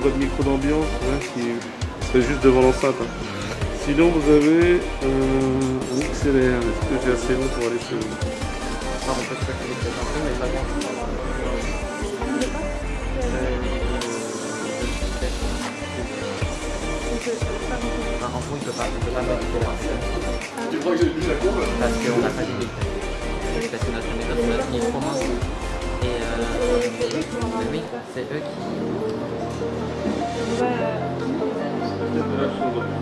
si votre micro d'ambiance, ouais, qui serait juste devant l'enceinte. hein. Sinon, vous avez euh, un XLR. Est-ce que j'ai assez long pour aller chez vous? Alors, on peut se reculer peut-être un peu, mais pas il peut pas, il peut pas modifier la Tu crois que j'ai plus la courbe? Parce qu'on n'a pas d'idée. Parce que notre méthode, c'est notre micro Et euh, oui, c'est eux qui.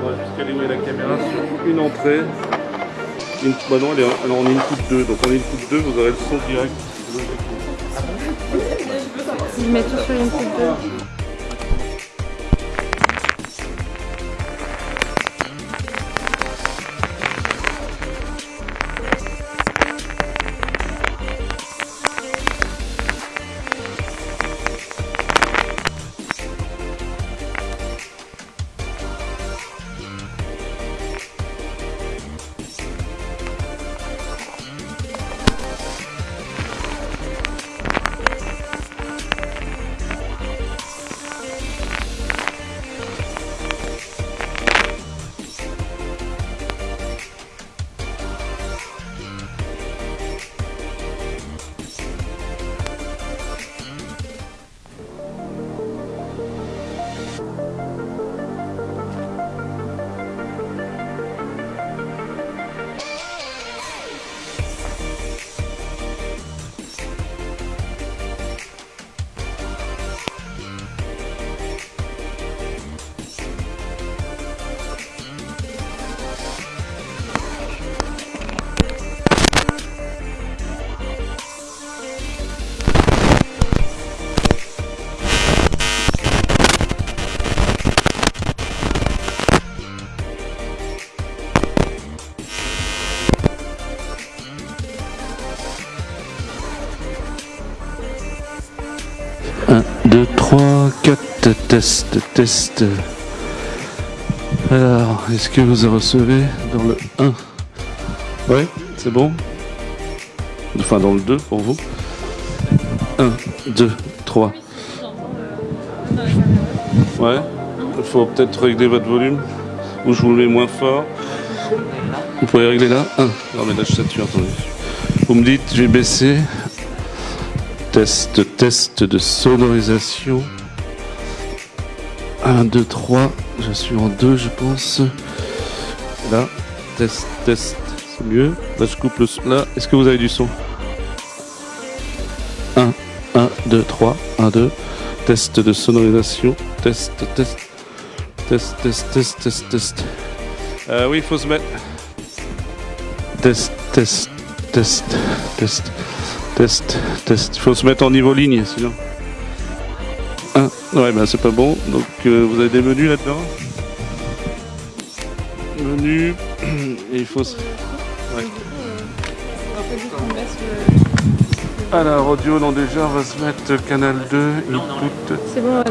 On va juste calibrer la caméra sur une entrée. Une, bah non, elle est, alors on est une coupe 2, donc on est une coupe 2, vous aurez le son direct. Je mets tout sur une coupe 2. Test, test. Alors, est-ce que vous recevez dans le 1 Ouais, c'est bon? Enfin, dans le 2 pour vous 1, 2, 3. Ouais, il faut peut-être régler votre volume. Ou je vous le mets moins fort. Vous pouvez régler là 1. Non, mais là, je sature, attendez. Vous me dites, j'ai baissé. Test, test de sonorisation. 1, 2, 3. Je suis en 2, je pense. Là, test, test. C'est mieux. Là, je coupe le son. Là, est-ce que vous avez du son? 1, 1, 2, 3. 1, 2. Test de sonorisation. Test, test. Test, test, test, test, test. Euh, oui, il faut se mettre. Test, test, test, test. Test, test. Il faut se mettre en niveau ligne, sinon. Ouais, ben c'est pas bon. Donc euh, vous avez des menus là-dedans. Menu. Et il faut. se- Ouais. Alors, audio, non, déjà, on va se mettre canal 2, input. C'est bon,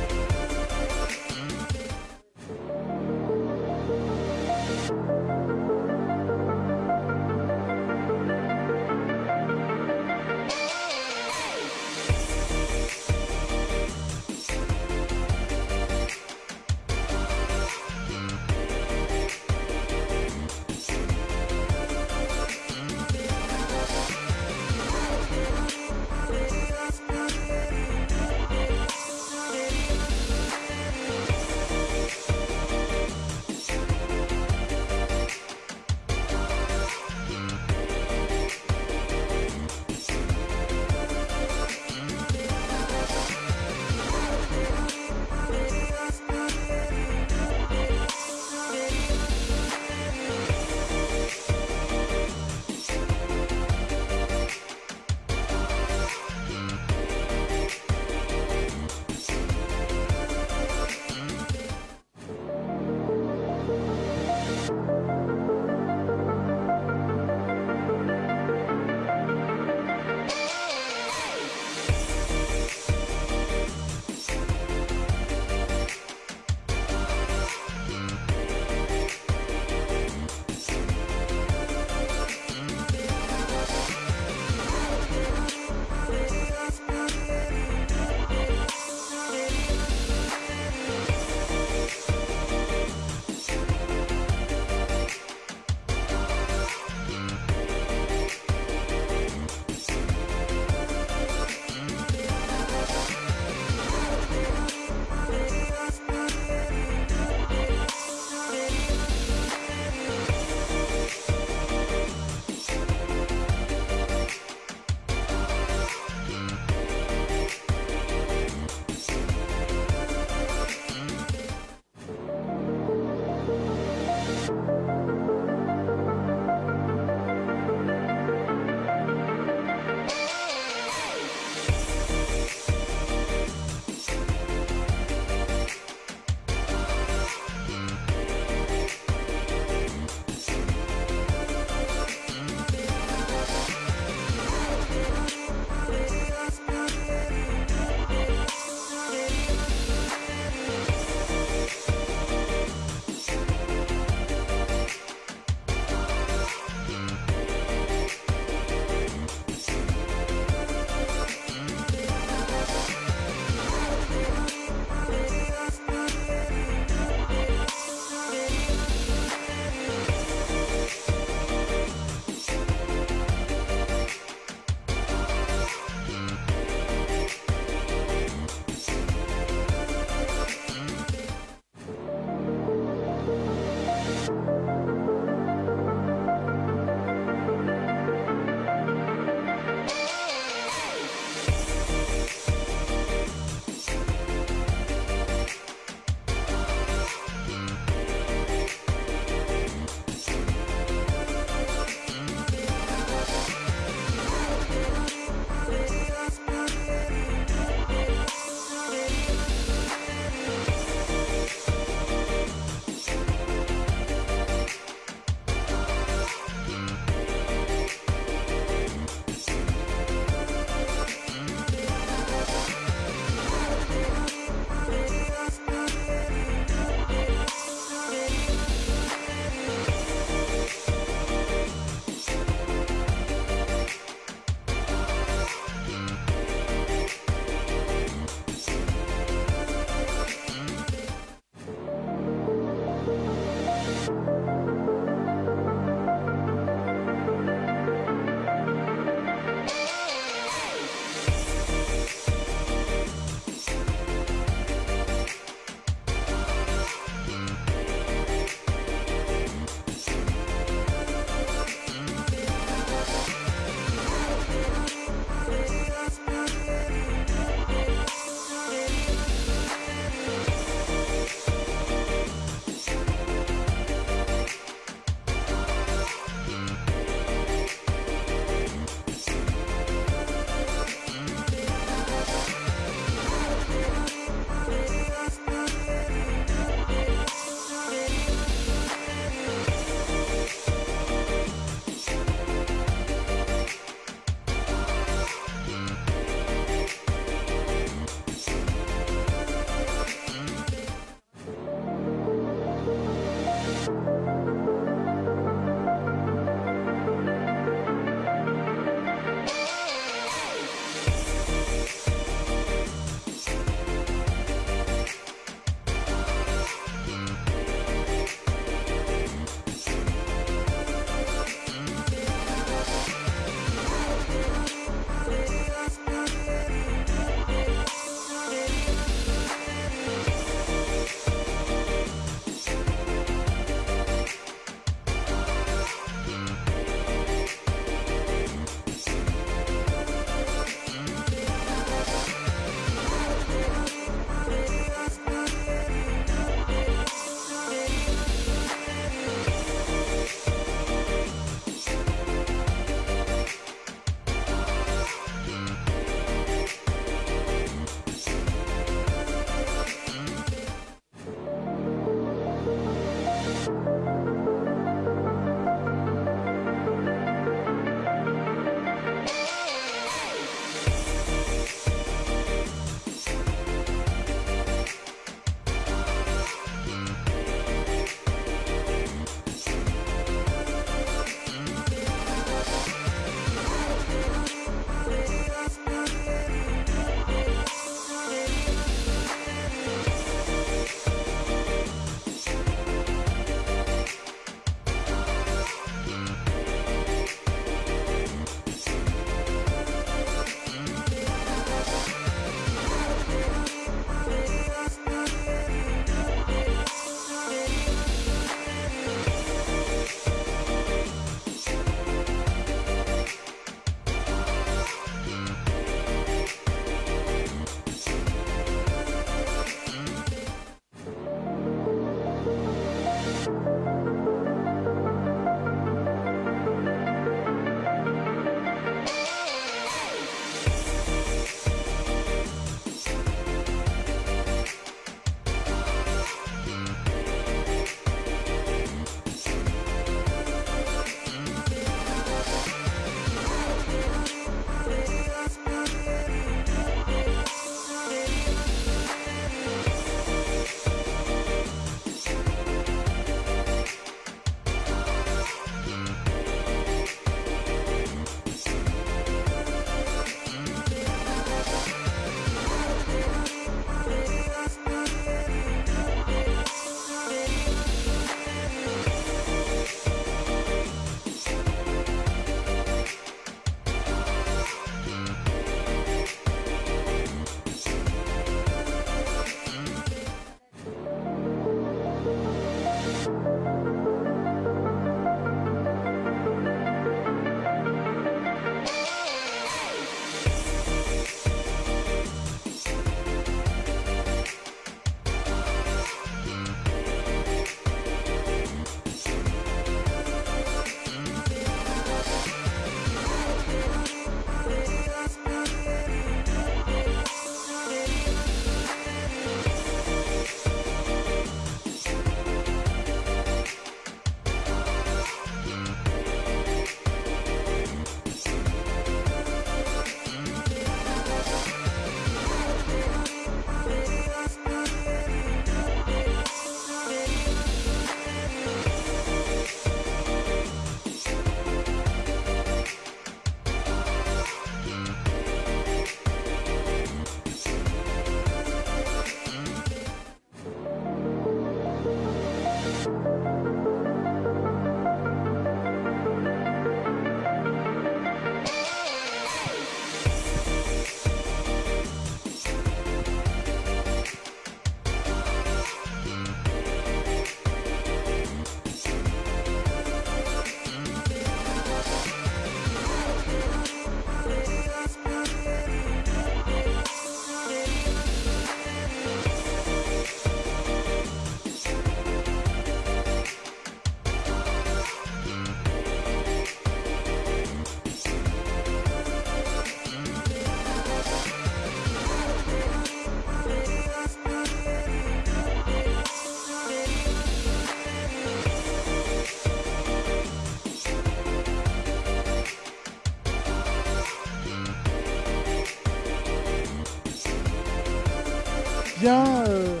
Bien, euh,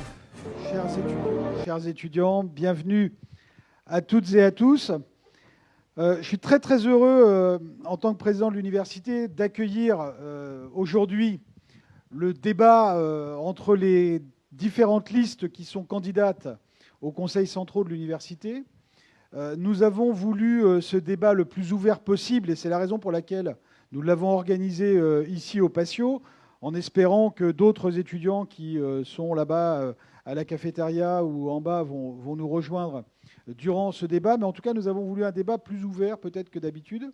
chers, étudiants, bienvenue à toutes et à tous. Euh, je suis très très heureux, euh, en tant que président de l'université, d'accueillir aujourd'hui le débat entre les différentes listes qui sont candidates au Conseil central de l'université. Nous avons voulu ce débat le plus ouvert possible, et c'est la raison pour laquelle nous l'avons organisé ici au Patio, en espérant que d'autres étudiants qui euh, sont là-bas euh, à la cafétéria ou en bas vont, nous rejoindre durant ce débat. Mais en tout cas, nous avons voulu un débat plus ouvert peut-être que d'habitude.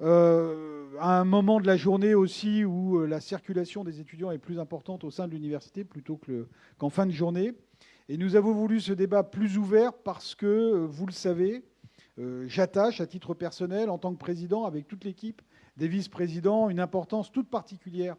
Euh, à un moment de la journée aussi où la circulation des étudiants est plus importante au sein de l'université plutôt qu'en fin de journée. Et nous avons voulu ce débat plus ouvert parce que, vous le savez, j'attache à titre personnel, en tant que président, avec toute l'équipe des vice-présidents, une importance toute particulière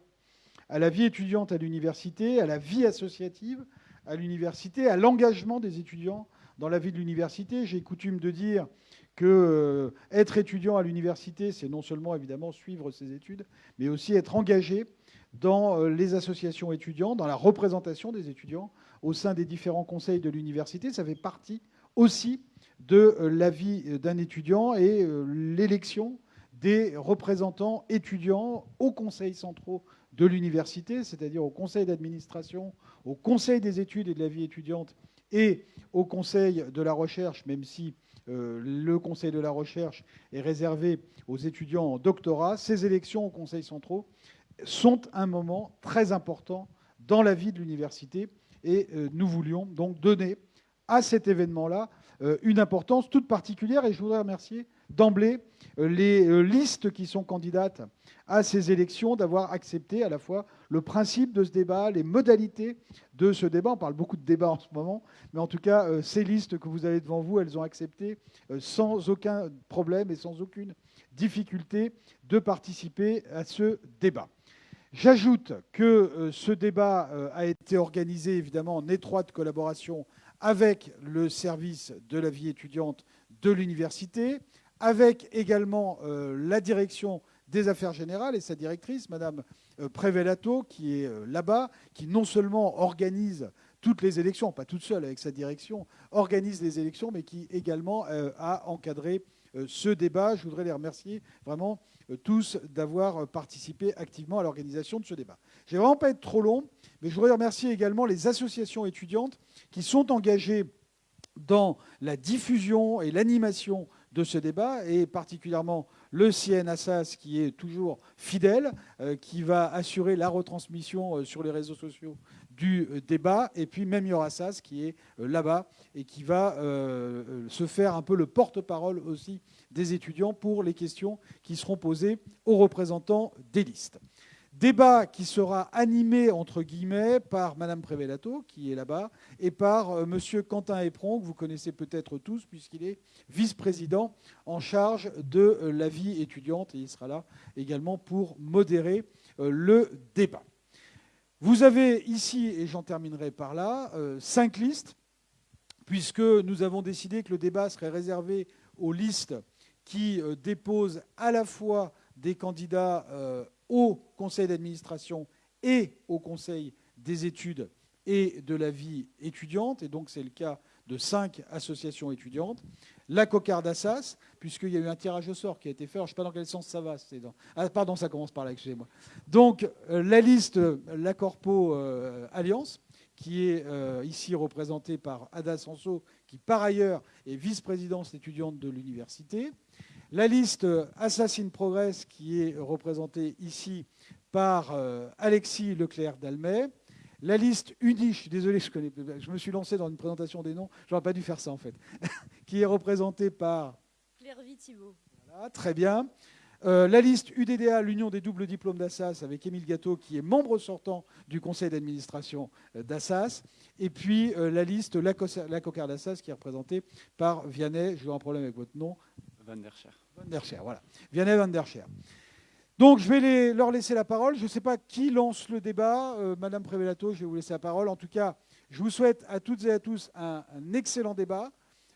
à la vie étudiante à l'université, à la vie associative à l'université, à l'engagement des étudiants dans la vie de l'université. J'ai coutume de dire que euh, être étudiant à l'université, c'est non seulement évidemment suivre ses études, mais aussi être engagé dans euh, les associations étudiantes, dans la représentation des étudiants au sein des différents conseils de l'université. Ça fait partie aussi de euh, la vie d'un étudiant et euh, l'élection des représentants étudiants aux conseils centraux de l'université, c'est-à-dire au conseil d'administration, au conseil des études et de la vie étudiante et au conseil de la recherche, même si euh, le conseil de la recherche est réservé aux étudiants en doctorat, ces élections aux conseils centraux sont un moment très important dans la vie de l'université et euh, nous voulions donc donner à cet événement-là euh, une importance toute particulière et je voudrais remercier d'emblée euh, les euh, listes qui sont candidates à ces élections d'avoir accepté à la fois le principe de ce débat, les modalités de ce débat. On parle beaucoup de débat en ce moment, mais en tout cas, euh, ces listes que vous avez devant vous, elles ont accepté sans aucun problème et sans aucune difficulté de participer à ce débat. J'ajoute que ce débat a été organisé évidemment en étroite collaboration avec le service de la vie étudiante de l'université, avec également euh, la direction des affaires générales et sa directrice, Madame euh, Prévelato, qui est euh, là-bas, qui non seulement organise toutes les élections, pas toute seule avec sa direction, organise les élections, mais qui également a encadré ce débat. Je voudrais les remercier vraiment tous d'avoir participé activement à l'organisation de ce débat. Je ne vais vraiment pas être trop long, mais je voudrais remercier également les associations étudiantes qui sont engagées dans la diffusion et l'animation de ce débat, et particulièrement le CNASAS qui est toujours fidèle, euh, qui va assurer la retransmission euh, sur les réseaux sociaux du euh, débat, et puis même Yorassas qui est là-bas et qui va se faire un peu le porte-parole aussi des étudiants pour les questions qui seront posées aux représentants des listes. Débat qui sera animé, entre guillemets, par Madame Prévelato, qui est là-bas, et par euh, Monsieur Quentin Éperon, que vous connaissez peut-être tous, puisqu'il est vice-président en charge de euh, la vie étudiante, et il sera là également pour modérer euh, le débat. Vous avez ici, et j'en terminerai par là, euh, cinq listes, puisque nous avons décidé que le débat serait réservé aux listes qui déposent à la fois des candidats au conseil d'administration et au conseil des études et de la vie étudiante, et donc c'est le cas de cinq associations étudiantes. La cocarde Assas, puisqu'il y a eu un tirage au sort qui a été fait, je ne sais pas dans quel sens ça va. Ah, pardon, ça commence par là, excusez-moi. Donc euh, la liste, euh, la Corpo euh, Alliance, qui est ici représentée par Ada Sanso, qui par ailleurs est vice-présidente étudiante de l'université. La liste Assassin Progress, qui est représentée ici par euh, Alexis Leclerc d'Almet. La liste UNI, je suis désolé, je, connais, je me suis lancé dans une présentation des noms, j'aurais pas dû faire ça en fait, qui est représentée par Claire Thibault. voilà, très bien. Euh, la liste UDDA, l'Union des doubles diplômes d'Assas, avec Émile Gâteau, qui est membre sortant du conseil d'administration euh, d'Assas. Et puis euh, la liste La, Cossa- la Cocarde d'Assas, qui est représentée par Vianney, je vais un problème avec votre nom, Van der Scher. Van der Scher, voilà. Vianney Van der Scher. Donc, je vais leur laisser la parole. Je ne sais pas qui lance le débat. Euh, Madame Prévelato, je vais vous laisser la parole. En tout cas, je vous souhaite à toutes et à tous un, excellent débat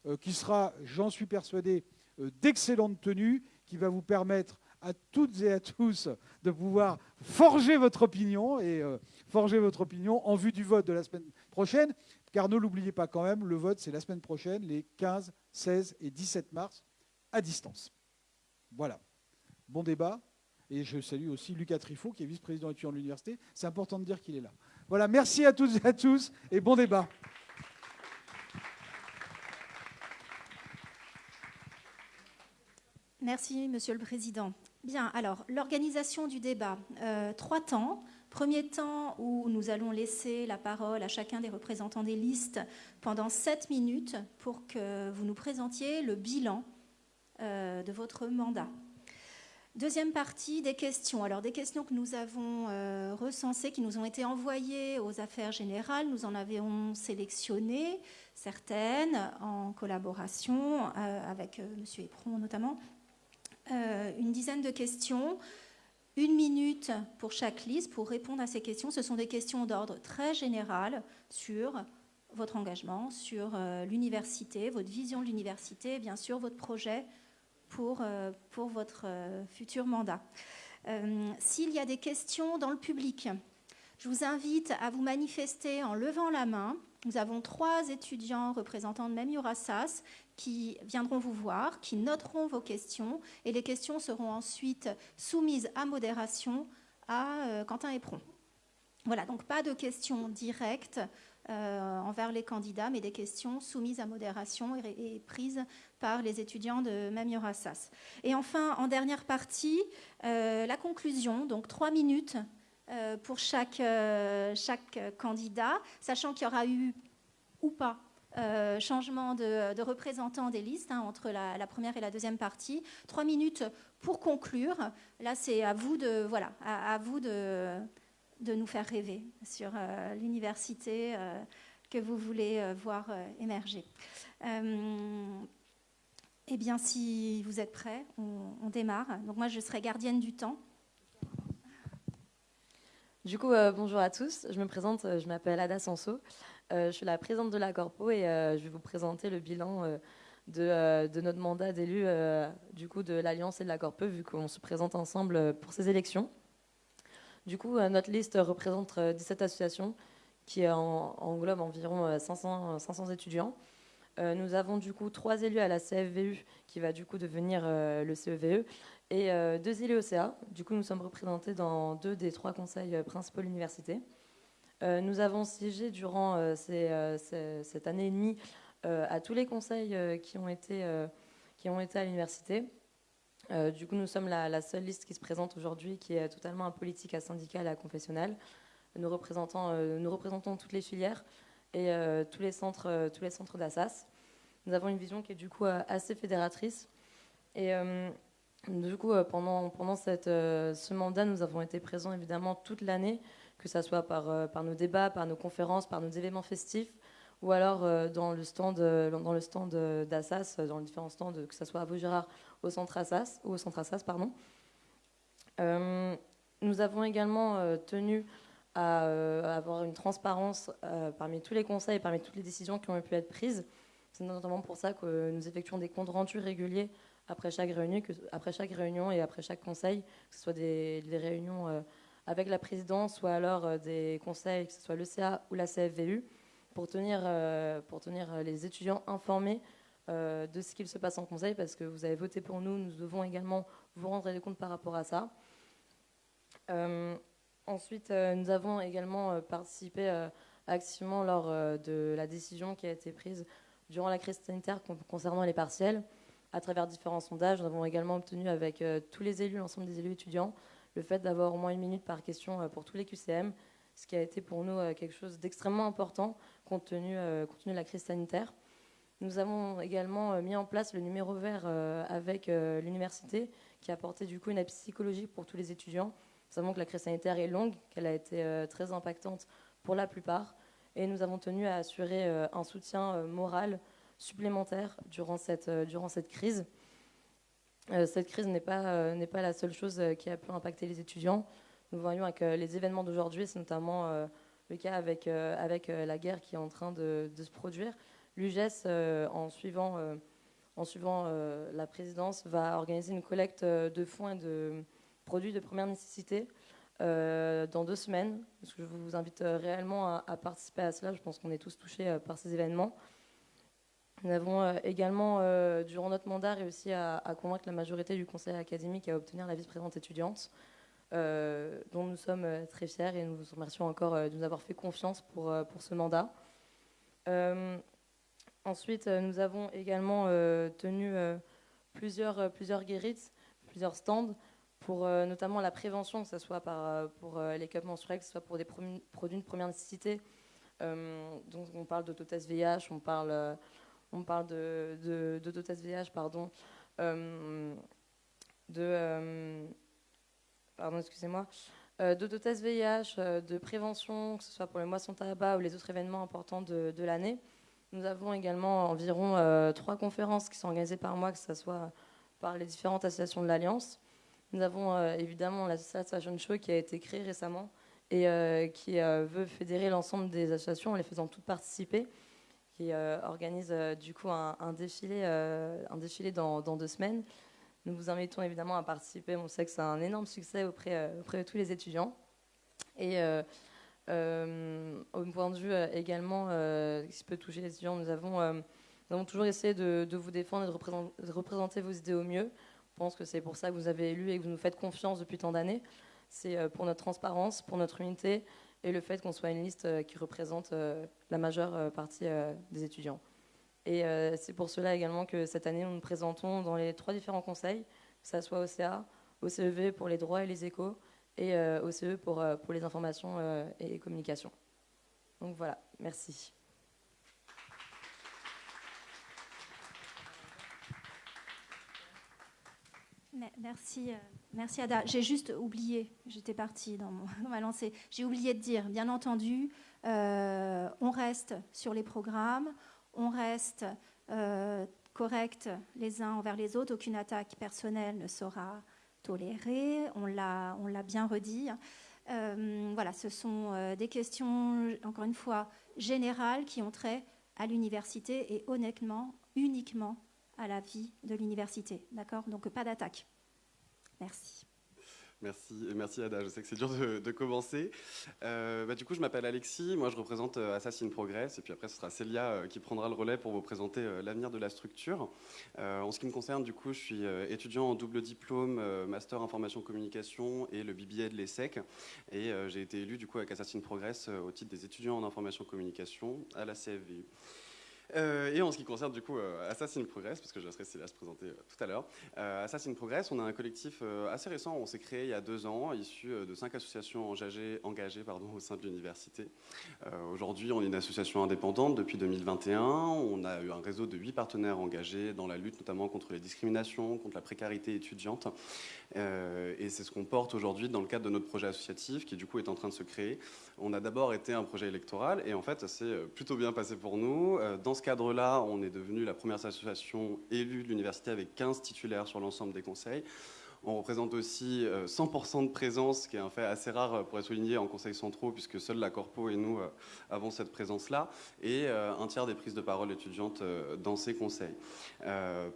euh, qui sera, j'en suis persuadé, euh, d'excellente tenue, qui va vous permettre à toutes et à tous de pouvoir forger votre opinion et forger votre opinion en vue du vote de la semaine prochaine. Car ne l'oubliez pas quand même, le vote c'est la semaine prochaine, les 15, 16 et 17 mars, à distance. Voilà. Bon débat. Et je salue aussi Lucas Trifot, qui est vice-président étudiant de l'université. C'est important de dire qu'il est là. Voilà, merci à toutes et à tous et bon débat. Merci, Monsieur le Président. Bien, alors, l'organisation du débat. Euh, trois temps. Premier temps où nous allons laisser la parole à chacun des représentants des listes pendant sept minutes pour que vous nous présentiez le bilan de votre mandat. Deuxième partie, des questions. Alors, des questions que nous avons euh, recensées, qui nous ont été envoyées aux affaires générales. Nous en avions sélectionné certaines en collaboration euh, avec euh, M. Éperon notamment. une dizaine de questions. Une minute pour chaque liste pour répondre à ces questions. Ce sont des questions d'ordre très général sur votre engagement, sur l'université, votre vision de l'université, bien sûr votre projet pour, euh, pour votre euh, futur mandat. Euh, s'il y a des questions dans le public, je vous invite à vous manifester en levant la main. Nous avons trois étudiants représentants de Même qui viendront vous voir, qui noteront vos questions et les questions seront ensuite soumises à modération à Quentin Éperon. Voilà, donc pas de questions directes euh, envers les candidats, mais des questions soumises à modération et, prises par les étudiants de Mamiorassas. Et enfin, en dernière partie, euh, la conclusion, donc trois minutes euh, pour chaque, candidat, sachant qu'il y aura eu ou pas changement de, représentant des listes hein, entre la, première et la deuxième partie. Trois minutes pour conclure. Là, c'est à vous de voilà, à vous de de nous faire rêver sur euh, l'université euh, que vous voulez euh, voir émerger. eh bien, si vous êtes prêts, on, démarre. Donc moi, je serai gardienne du temps. Du coup, bonjour à tous. Je me présente, je m'appelle Ada Sanso. je suis la présidente de la Corpo et je vais vous présenter le bilan de, notre mandat d'élu de l'Alliance et de la Corpo, vu qu'on se présente ensemble pour ces élections. Du coup, euh, notre liste représente 17 euh, associations qui englobent environ 500, euh, 500 étudiants. nous avons du coup trois élus à la CFVU qui va du coup devenir le CEVE et deux élus au CA. Du coup, nous sommes représentés dans deux des trois conseils principaux de l'université. nous avons siégé durant cette année et demie à tous les conseils qui ont été à l'université. Euh, du coup, nous sommes la, seule liste qui se présente aujourd'hui qui est totalement apolitique à syndicale à confessionnelle. Nous, euh, nous représentons toutes les filières et euh, tous les centres, centres d'Assas. Nous avons une vision qui est du coup assez fédératrice. Et du coup, pendant, pendant ce mandat, nous avons été présents évidemment toute l'année, que ce soit par, par nos débats, par nos conférences, par nos événements festifs, ou alors dans dans le stand d'Assas, dans les différents stands, que ce soit à Vaugirard au centre Assas, ou au centre Assas, pardon. Euh, nous avons également tenu à avoir une transparence parmi tous les conseils parmi toutes les décisions qui ont pu être prises. C'est notamment pour ça que nous effectuons des comptes rendus réguliers après chaque réunion, après chaque réunion et après chaque conseil, que ce soit des, réunions avec la présidence ou alors des conseils, que ce soit l'ECA ou la CFVU pour tenir, euh, pour tenir euh, les étudiants informés euh, de ce qu'il se passe en conseil, parce que vous avez voté pour nous, nous devons également vous rendre des comptes par rapport à ça. ensuite, nous avons également participé activement lors de la décision qui a été prise durant la crise sanitaire concernant les partiels. À travers différents sondages, nous avons également obtenu avec tous les élus, l'ensemble des élus étudiants, le fait d'avoir au moins une minute par question pour tous les QCM, ce qui a été pour nous quelque chose d'extrêmement important compte tenu, euh, compte tenu de la crise sanitaire. Nous avons également euh, mis en place le numéro vert euh, avec l'université qui a apporté du coup une aide psychologique pour tous les étudiants. Nous savons que la crise sanitaire est longue, qu'elle a été très impactante pour la plupart et nous avons tenu à assurer un soutien moral supplémentaire durant cette, durant cette crise. Cette crise n'est pas, n'est pas la seule chose qui a pu impacter les étudiants. Nous voyons avec les événements d'aujourd'hui, c'est notamment le cas avec, euh, avec euh, la guerre qui est en train de, se produire. L'UGES, euh, en suivant en suivant la présidence, va organiser une collecte de fonds et de produits de première nécessité dans deux semaines. je vous invite réellement à, participer à cela. Je pense qu'on est tous touchés par ces événements. Nous avons également, durant notre mandat, réussi à, convaincre la majorité du conseil académique à obtenir la vice-présidente étudiante. Euh, dont nous sommes euh, très fiers et nous vous remercions encore euh, de nous avoir fait confiance pour ce mandat. Ensuite, nous avons également tenu plusieurs, plusieurs guérites, plusieurs stands pour notamment la prévention, que ce soit pour les cups menstruels, que ce soit pour des produits de première nécessité. donc on parle d'autotest VIH, on parle, on de, de, VIH, pardon, de pardon, excusez-moi, euh, d'autotest VIH, euh, de prévention, que ce soit pour les moissons tabac ou les autres événements importants de, l'année. Nous avons également environ euh, trois conférences qui sont organisées par mois, que ce soit par les différentes associations de l'Alliance. Nous avons évidemment l'association Fashion Show qui a été créée récemment et qui veut fédérer l'ensemble des associations en les faisant toutes participer, qui organise du coup un, défilé, un défilé dans, dans deux semaines nous vous invitons évidemment à participer. On sait que c'est un énorme succès auprès, euh, auprès de tous les étudiants. Et euh, euh, au point de vue également qui peut toucher les étudiants, nous avons, toujours essayé de, vous défendre et de représenter, vos idées au mieux. Je pense que c'est pour ça que vous avez élu et que vous nous faites confiance depuis tant d'années. C'est pour notre transparence, pour notre unité et le fait qu'on soit une liste qui représente la majeure partie des étudiants. Et euh, c'est pour cela également que cette année, nous nous présentons dans les trois différents conseils, que ce soit OCA, OCEV pour les droits et les échos, et euh, OCE pour, euh, pour les informations et les communications. Donc voilà, merci. Merci, merci Ada. J'ai juste oublié, j'étais partie dans, mon, ma lancée, j'ai oublié de dire, bien entendu, on reste sur les programmes, on reste euh, correct les uns envers les autres, aucune attaque personnelle ne sera tolérée, on l'a bien redit. Euh, voilà, ce sont euh, des questions, encore une fois, générales qui ont trait à l'université et honnêtement, uniquement à la vie de l'université. D'accord? Donc pas d'attaque. Merci. Merci, merci Ada. Je sais que c'est dur de, commencer. Euh, bah, du coup, je m'appelle Alexis. Moi, je représente euh, Assassin Progress. Et puis après, ce sera Célia euh, qui prendra le relais pour vous présenter l'avenir de la structure. en ce qui me concerne, du coup, je suis étudiant en double diplôme, Master Information Communication et le BBA de l'ESSEC. Et j'ai été élu, du coup, avec Assassin Progress au titre des étudiants en Information Communication à la CFVU. Euh, et en ce qui concerne du coup euh, Assassin Progress, parce que je laisserai se présenter euh, tout à l'heure, Assassin Progress, on a un collectif assez récent, on s'est créé il y a deux ans, issu de cinq associations engagées, au sein de l'université. Aujourd'hui, on est une association indépendante depuis 2021, on a eu un réseau de huit partenaires engagés dans la lutte notamment contre les discriminations, contre la précarité étudiante, et c'est ce qu'on porte aujourd'hui dans le cadre de notre projet associatif qui du coup est en train de se créer. On a d'abord été un projet électoral, et en fait ça s'est plutôt bien passé pour nous. Dans ce cadre-là, on est devenu la première association élue de l'université avec 15 titulaires sur l'ensemble des conseils. On représente aussi 100% euh, de présence, qui est un fait assez rare euh, pour être souligné en conseils centraux, puisque seule la Corpo et nous euh, avons cette présence-là, et un tiers des prises de parole étudiantes dans ces conseils.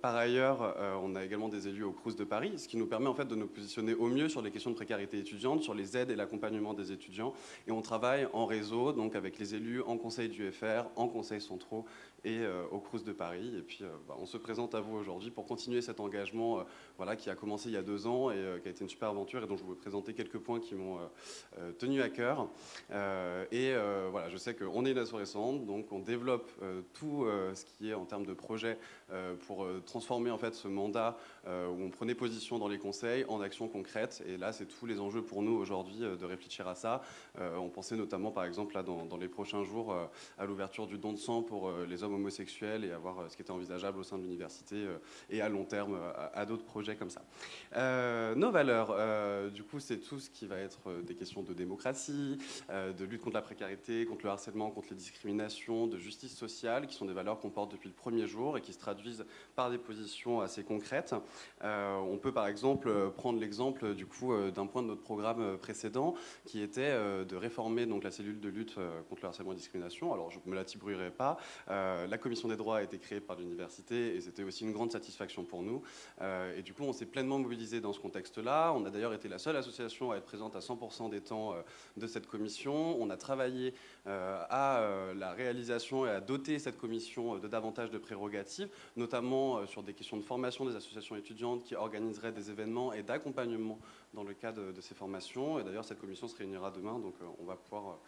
Par ailleurs, on a également des élus au Crous de Paris, ce qui nous permet en fait de nous positionner au mieux sur les questions de précarité étudiante, sur les aides et l'accompagnement des étudiants, et on travaille en réseau, donc avec les élus en conseil du FR, en conseils centraux et au Crous de Paris. Et puis, bah, on se présente à vous aujourd'hui pour continuer cet engagement voilà, qui a commencé il y a deux ans et euh, qui a été une super aventure et dont je vous présenter quelques points qui m'ont euh, euh, tenu à cœur. et voilà, je sais qu'on est une association donc on développe tout ce qui est en termes de projet pour transformer en fait ce mandat où on prenait position dans les conseils en actions concrètes. Et là, c'est tous les enjeux pour nous aujourd'hui de réfléchir à ça. on pensait notamment, par exemple, là, dans, les prochains jours, à l'ouverture du don de sang pour les hommes homosexuels et à voir ce qui était envisageable au sein de l'université et à long terme à, d'autres projets comme ça. Euh, nos valeurs, euh, du coup, c'est tout ce qui va être euh, des questions de démocratie, de lutte contre la précarité, contre le harcèlement, contre les discriminations, de justice sociale, qui sont des valeurs qu'on porte depuis le premier jour et qui se traduisent par des positions assez concrètes. On peut par exemple prendre l'exemple du coup d'un point de notre programme précédent, qui était de réformer donc la cellule de lutte contre le harcèlement et la discrimination. Alors, je ne me la tibouillerai pas. la commission des droits a été créée par l'université et c'était aussi une grande satisfaction pour nous. et du coup, on s'est pleinement mobilisé dans ce contexte-là. On a d'ailleurs été la seule association à être présente à 100% des temps euh, de cette commission. On a travaillé euh, à euh, la réalisation et à doter cette commission de davantage de prérogatives, notamment sur des questions de formation des associations étudiantes qui organiseraient des événements et d'accompagnement dans le cadre de ces formations. Et d'ailleurs, cette commission se réunira demain, donc on va pouvoir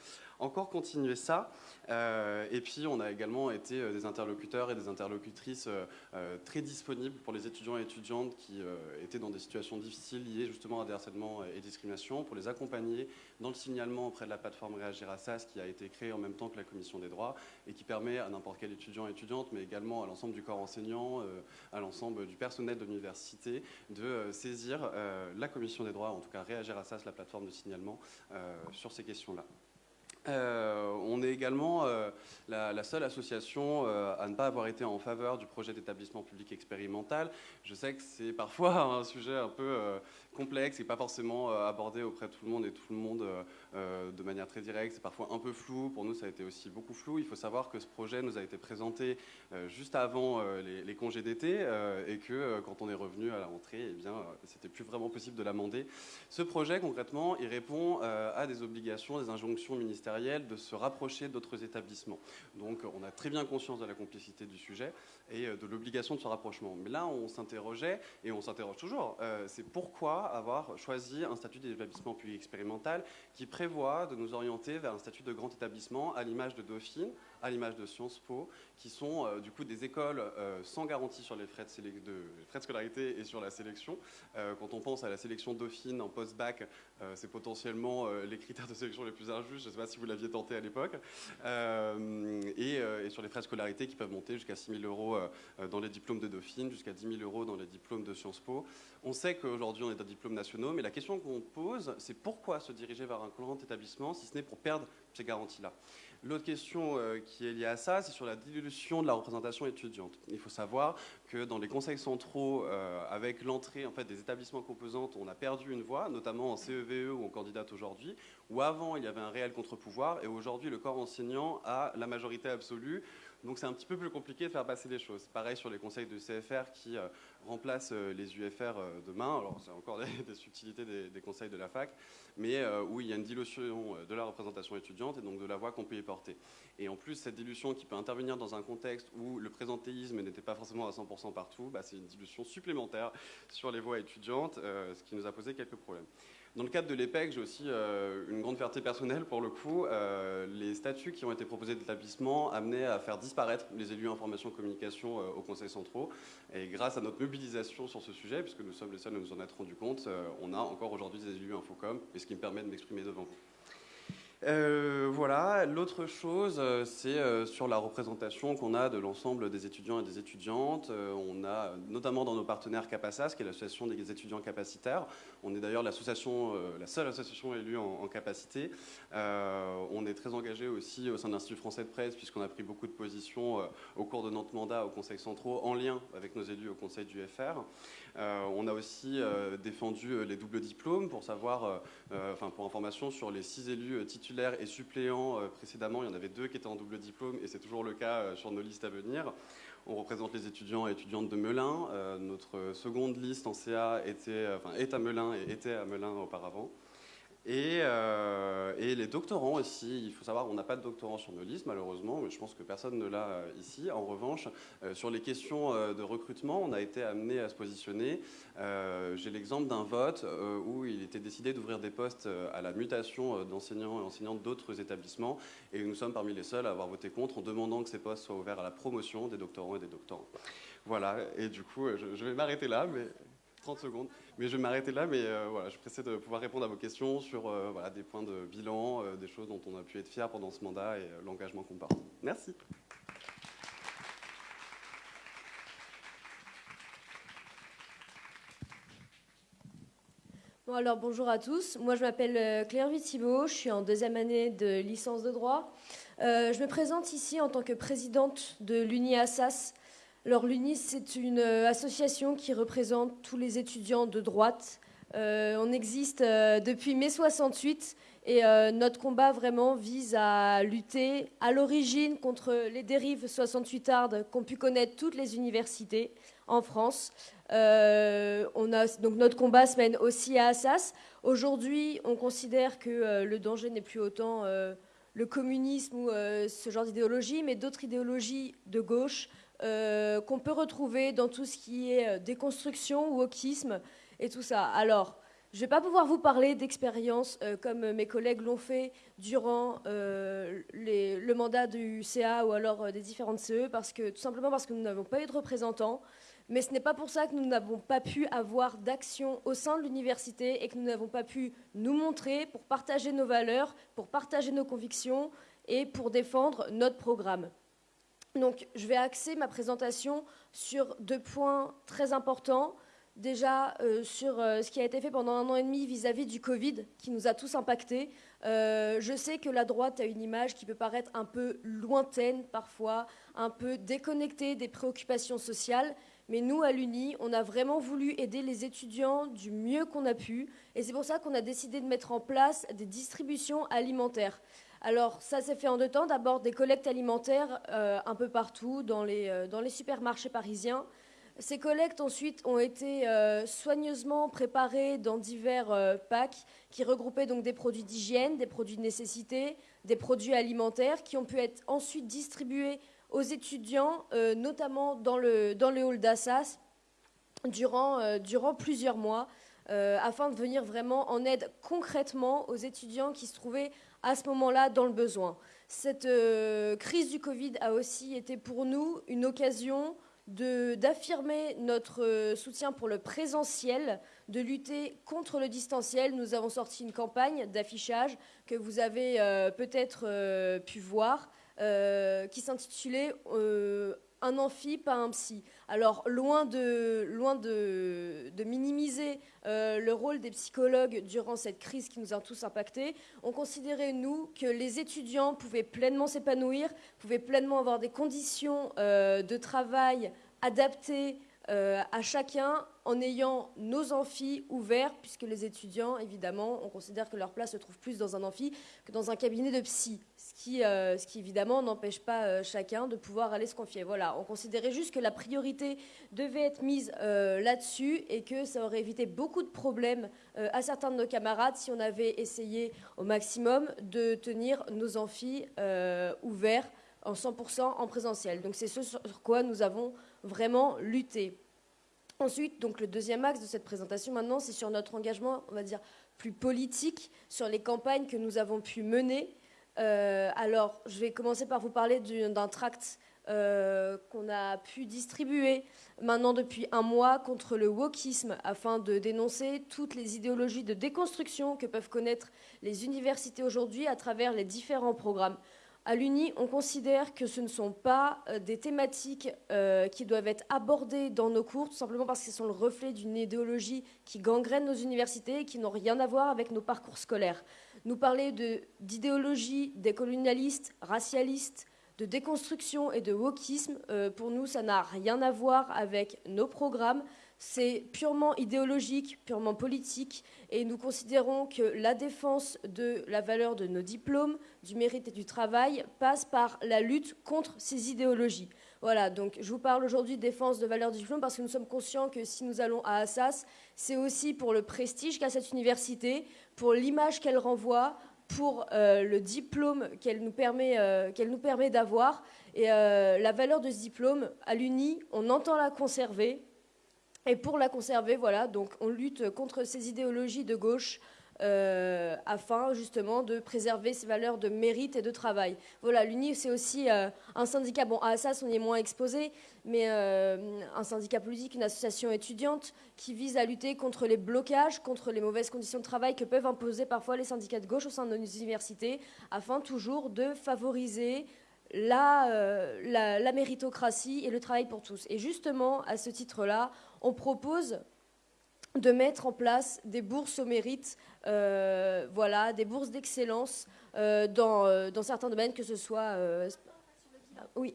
encore continuer ça. Euh, et puis, on a également été euh, des interlocuteurs et des interlocutrices euh, très disponibles pour les étudiants et étudiantes qui étaient dans des situations difficiles liées justement à des harcèlements et discriminations, pour les accompagner dans le signalement auprès de la plateforme Réagir à SAS qui a été créée en même temps que la Commission des droits et qui permet à n'importe quel étudiant et étudiante, mais également à l'ensemble du corps enseignant, à l'ensemble du personnel de l'université, de saisir la Commission des droits, en tout cas Réagir à SAS, la plateforme de signalement, sur ces questions-là. Euh, on est également euh, la, seule association euh, à ne pas avoir été en faveur du projet d'établissement public expérimental. Je sais que c'est parfois un sujet un peu complexe et pas forcément abordé auprès de tout le monde et tout le monde de manière très directe. C'est parfois un peu flou. Pour nous, ça a été aussi beaucoup flou. Il faut savoir que ce projet nous a été présenté juste avant les, congés d'été et que quand on est revenu à la rentrée, eh bien, c'était plus vraiment possible de l'amender. Ce projet, concrètement, il répond à des obligations, des injonctions ministérielles de se rapprocher d'autres établissements. Donc on a très bien conscience de la complicité du sujet et euh, de l'obligation de ce rapprochement. Mais là, on s'interrogeait, et on s'interroge toujours, euh, c'est pourquoi avoir choisi un statut d'établissement public expérimental qui prévoit de nous orienter vers un statut de grand établissement à l'image de Dauphine, à l'image de Sciences Po, qui sont euh, du coup des écoles euh, sans garantie sur les frais de, frais de, scolarité et sur la sélection. Euh, quand on pense à la sélection Dauphine en post-bac, c'est potentiellement les critères de sélection les plus injustes. Je ne sais pas si vous l'aviez tenté à l'époque. Et, sur les frais de scolarité qui peuvent monter jusqu'à 6 000 euros dans les diplômes de Dauphine, jusqu'à 10 000 euros dans les diplômes de Sciences Po. On sait qu'aujourd'hui on est dans diplômes nationaux, mais la question qu'on pose, c'est pourquoi se diriger vers un grand établissement si ce n'est pour perdre ces garanties-là? L'autre question euh, qui est liée à ça, c'est sur la dilution de la représentation étudiante. Il faut savoir que dans les conseils centraux, euh, avec l'entrée en fait, des établissements composantes, on a perdu une voix, notamment en CEVE e où on candidate aujourd'hui, où avant il y avait un réel contre-pouvoir, et aujourd'hui le corps enseignant a la majorité absolue. Donc c'est un petit peu plus compliqué de faire passer les choses. Pareil sur les conseils de CFR qui euh, remplacent euh, les UFR euh, demain. Alors c'est encore des, subtilités des, conseils de la fac, mais où il y a une dilution de la représentation étudiante et donc de la voix qu'on peut y porter. Et en plus, cette dilution qui peut intervenir dans un contexte où le présentéisme n'était pas forcément à 100% partout, bah, c'est une dilution supplémentaire sur les voix étudiantes, ce qui nous a posé quelques problèmes. Dans le cadre de l'EPEC, j'ai aussi euh, une grande fierté personnelle pour le coup. Euh, les statuts qui ont été proposés d'établissement amenaient à faire disparaître les élus information communication euh, au Conseil centraux. Et grâce à notre mobilisation sur ce sujet, puisque nous sommes les seuls à nous en être rendu compte, on a encore aujourd'hui des élus Infocom, et ce qui me permet de m'exprimer devant vous. Euh, voilà, l'autre chose, euh, c'est euh, sur la représentation qu'on a de l'ensemble des étudiants et des étudiantes. on a notamment dans nos partenaires CAPASAS, qui est l'association des étudiants capacitaires. On est d'ailleurs l'association, la seule association élue en, capacité. on est très engagé aussi au sein de l'Institut français de presse, puisqu'on a pris beaucoup de positions au cours de notre mandat au Conseil centraux, en lien avec nos élus au Conseil du FR. On a aussi défendu les doubles diplômes pour savoir, enfin pour information sur les six élus titulaires et suppléants euh, précédemment. Il y en avait deux qui étaient en double diplôme et c'est toujours le cas euh, sur nos listes à venir. On représente les étudiants et étudiantes de Melun. Euh, notre seconde liste en CA était, enfin, est à Melun et était à Melun auparavant. Euh, et, les doctorants aussi, il faut savoir, on n'a pas de doctorants sur nos listes malheureusement, mais je pense que personne ne l'a euh, ici. En revanche, euh, sur les questions de recrutement, on a été amené à se positionner. J'ai l'exemple d'un vote où il était décidé d'ouvrir des postes à la mutation d'enseignants et enseignantes d'autres établissements, et nous sommes parmi les seuls à avoir voté contre en demandant que ces postes soient ouverts à la promotion des doctorants et des doctorants. Voilà, et du coup, je, je vais m'arrêter là, mais 30 secondes. Mais je vais m'arrêter là, mais euh, voilà, je pressé de pouvoir répondre à vos questions sur euh, voilà, des points de bilan, euh, des choses dont on a pu être fier pendant ce mandat et l'engagement qu'on porte. Merci. Bon, alors bonjour à tous. Moi, je m'appelle Claire Vithibault. Je suis en deuxième année de licence de droit. Je me présente ici en tant que présidente de l'UNI Assas. Alors, l'UNI, c'est une euh, association qui représente tous les étudiants de droite. on existe depuis mai 68 et notre combat vraiment vise à lutter à l'origine contre les dérives 68ardes qu'ont pu connaître toutes les universités en France. Euh, donc notre combat se mène aussi à Assas. Aujourd'hui, on considère que euh, le danger n'est plus autant euh, le communisme ou ce genre d'idéologie, mais d'autres idéologies de gauche qu'on peut retrouver dans tout ce qui est déconstruction, wokisme et tout ça. Alors, je ne vais pas pouvoir vous parler d'expériences comme mes collègues l'ont fait durant le mandat du CA ou alors des différentes CE, parce que, tout simplement parce que nous n'avons pas eu de représentants. Mais ce n'est pas pour ça que nous n'avons pas pu avoir d'action au sein de l'université et que nous n'avons pas pu nous montrer pour partager nos valeurs, pour partager nos convictions et pour défendre notre programme. Donc, je vais axer ma présentation sur deux points très importants. Déjà, euh, sur euh, ce qui a été fait pendant un an et demi vis-à-vis du Covid, qui nous a tous impactés. Euh, je sais que la droite a une image qui peut paraître un peu lointaine parfois, un peu déconnectée des préoccupations sociales, mais nous, à l'UNI, on a vraiment voulu aider les étudiants du mieux qu'on a pu. Et c'est pour ça qu'on a décidé de mettre en place des distributions alimentaires. Alors, ça s'est fait en deux temps. D'abord, des collectes alimentaires euh, un peu partout dans les, euh, dans les supermarchés parisiens. Ces collectes ensuite ont été euh, soigneusement préparées dans divers packs qui regroupaient donc des produits d'hygiène, des produits de nécessité, des produits alimentaires qui ont pu être ensuite distribués aux étudiants, notamment dans le, hall d'Assas, durant, plusieurs mois, afin de venir vraiment en aide concrètement aux étudiants qui se trouvaient à ce moment-là dans le besoin. Cette crise du Covid a aussi été pour nous une occasion d'affirmer notre soutien pour le présentiel, de lutter contre le distanciel. Nous avons sorti une campagne d'affichage que vous avez peut-être pu voir. Euh, qui s'intitulait euh, Un amphi, pas un psy. Alors, loin de, minimiser euh, le rôle des psychologues durant cette crise qui nous a tous impactés, on considérait, nous, que les étudiants pouvaient pleinement s'épanouir, pouvaient pleinement avoir des conditions de travail adaptées à chacun en ayant nos amphis ouverts, puisque les étudiants, évidemment, on considère que leur place se trouve plus dans un amphi que dans un cabinet de psy. Euh, ce qui, évidemment n'empêche pas euh, chacun de pouvoir aller se confier. Voilà, on considérait juste que la priorité devait être mise euh, là-dessus et que ça aurait évité beaucoup de problèmes à certains de nos camarades si on avait essayé au maximum de tenir nos amphis ouverts en 100% en présentiel. Donc c'est ce sur quoi nous avons vraiment lutté. Ensuite, donc le deuxième axe de cette présentation maintenant, c'est sur notre engagement, on va dire, plus politique, sur les campagnes que nous avons pu mener euh, alors, je vais commencer par vous parler d'un tract euh, qu'on a pu distribuer maintenant depuis un mois contre le wokisme afin de dénoncer toutes les idéologies de déconstruction que peuvent connaître les universités aujourd'hui à travers les différents programmes. À l'UNI, on considère que ce ne sont pas euh, des thématiques qui doivent être abordées dans nos cours, tout simplement parce qu'elles sont le reflet d'une idéologie qui gangrène nos universités et qui n'ont rien à voir avec nos parcours scolaires nous parler d'idéologie décolonialiste, racialiste, de déconstruction et de wokisme. Euh, pour nous, ça n'a rien à voir avec nos programmes. C'est purement idéologique, purement politique, et nous considérons que la défense de la valeur de nos diplômes, du mérite et du travail passe par la lutte contre ces idéologies. Voilà, donc je vous parle aujourd'hui de défense de valeur du diplôme parce que nous sommes conscients que si nous allons à Assas, c'est aussi pour le prestige qu'a cette université, pour l'image qu'elle renvoie, pour euh, le diplôme qu'elle nous permet, euh, nous permet d'avoir. Et euh, la valeur de ce diplôme, à l'UNI, on entend la conserver. Et pour la conserver, voilà, donc on lutte contre ces idéologies de gauche euh, afin justement de préserver ces valeurs de mérite et de travail. Voilà, l'UNI, c'est aussi euh, un syndicat, bon, à ça, on y est moins exposé, mais euh, un syndicat politique, une association étudiante qui vise à lutter contre les blocages, contre les mauvaises conditions de travail que peuvent imposer parfois les syndicats de gauche au sein de nos universités, afin toujours de favoriser la, la méritocratie et le travail pour tous. Et justement, à ce titre-là, on propose de mettre en place des bourses au mérite, voilà, des bourses d'excellence dans, dans, certains domaines, que ce soit oui.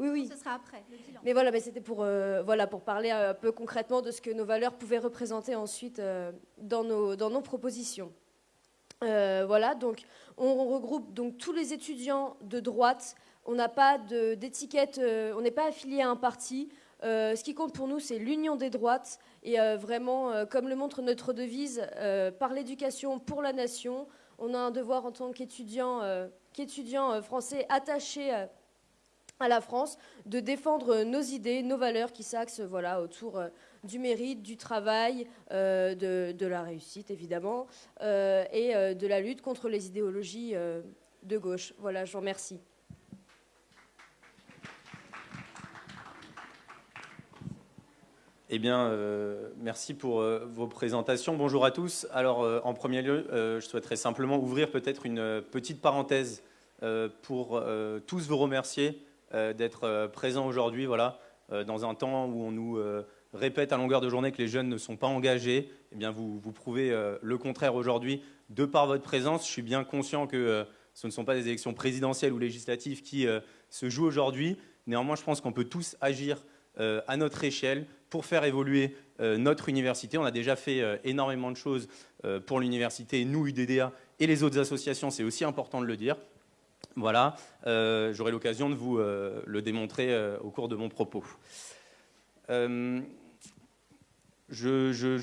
oui, oui. Ce sera après, le bilan. Mais voilà, mais c'était pour, voilà, pour parler un peu concrètement de ce que nos valeurs pouvaient représenter ensuite dans, nos, dans nos propositions. voilà, donc on regroupe donc tous les étudiants de droite. On n'a pas d'étiquette, on n'est pas affilié à un parti. Euh, ce qui compte pour nous, c'est l'union des droites et euh, vraiment, euh, comme le montre notre devise, par l'éducation pour la nation, on a un devoir en tant qu'étudiant français attaché à la France de défendre nos idées, nos valeurs qui s'axent voilà, autour du mérite, du travail, de, la réussite évidemment, et de la lutte contre les idéologies de gauche. Voilà, je vous remercie. Eh bien, euh, merci pour euh, vos présentations. Bonjour à tous. Alors, euh, en premier lieu, je souhaiterais simplement ouvrir peut-être une petite parenthèse pour tous vous remercier d'être présents aujourd'hui. Voilà, dans un temps où on nous répète à longueur de journée que les jeunes ne sont pas engagés, eh bien, vous, vous prouvez le contraire aujourd'hui de par votre présence. Je suis bien conscient que ce ne sont pas des élections présidentielles ou législatives qui se jouent aujourd'hui. Néanmoins, je pense qu'on peut tous agir à notre échelle pour faire évoluer euh, notre université. On a déjà fait euh, énormément de choses euh, pour l'université, nous, UDDA, et les autres associations, c'est aussi important de le dire. Voilà, j'aurai l'occasion de vous le démontrer au cours de mon propos. Je,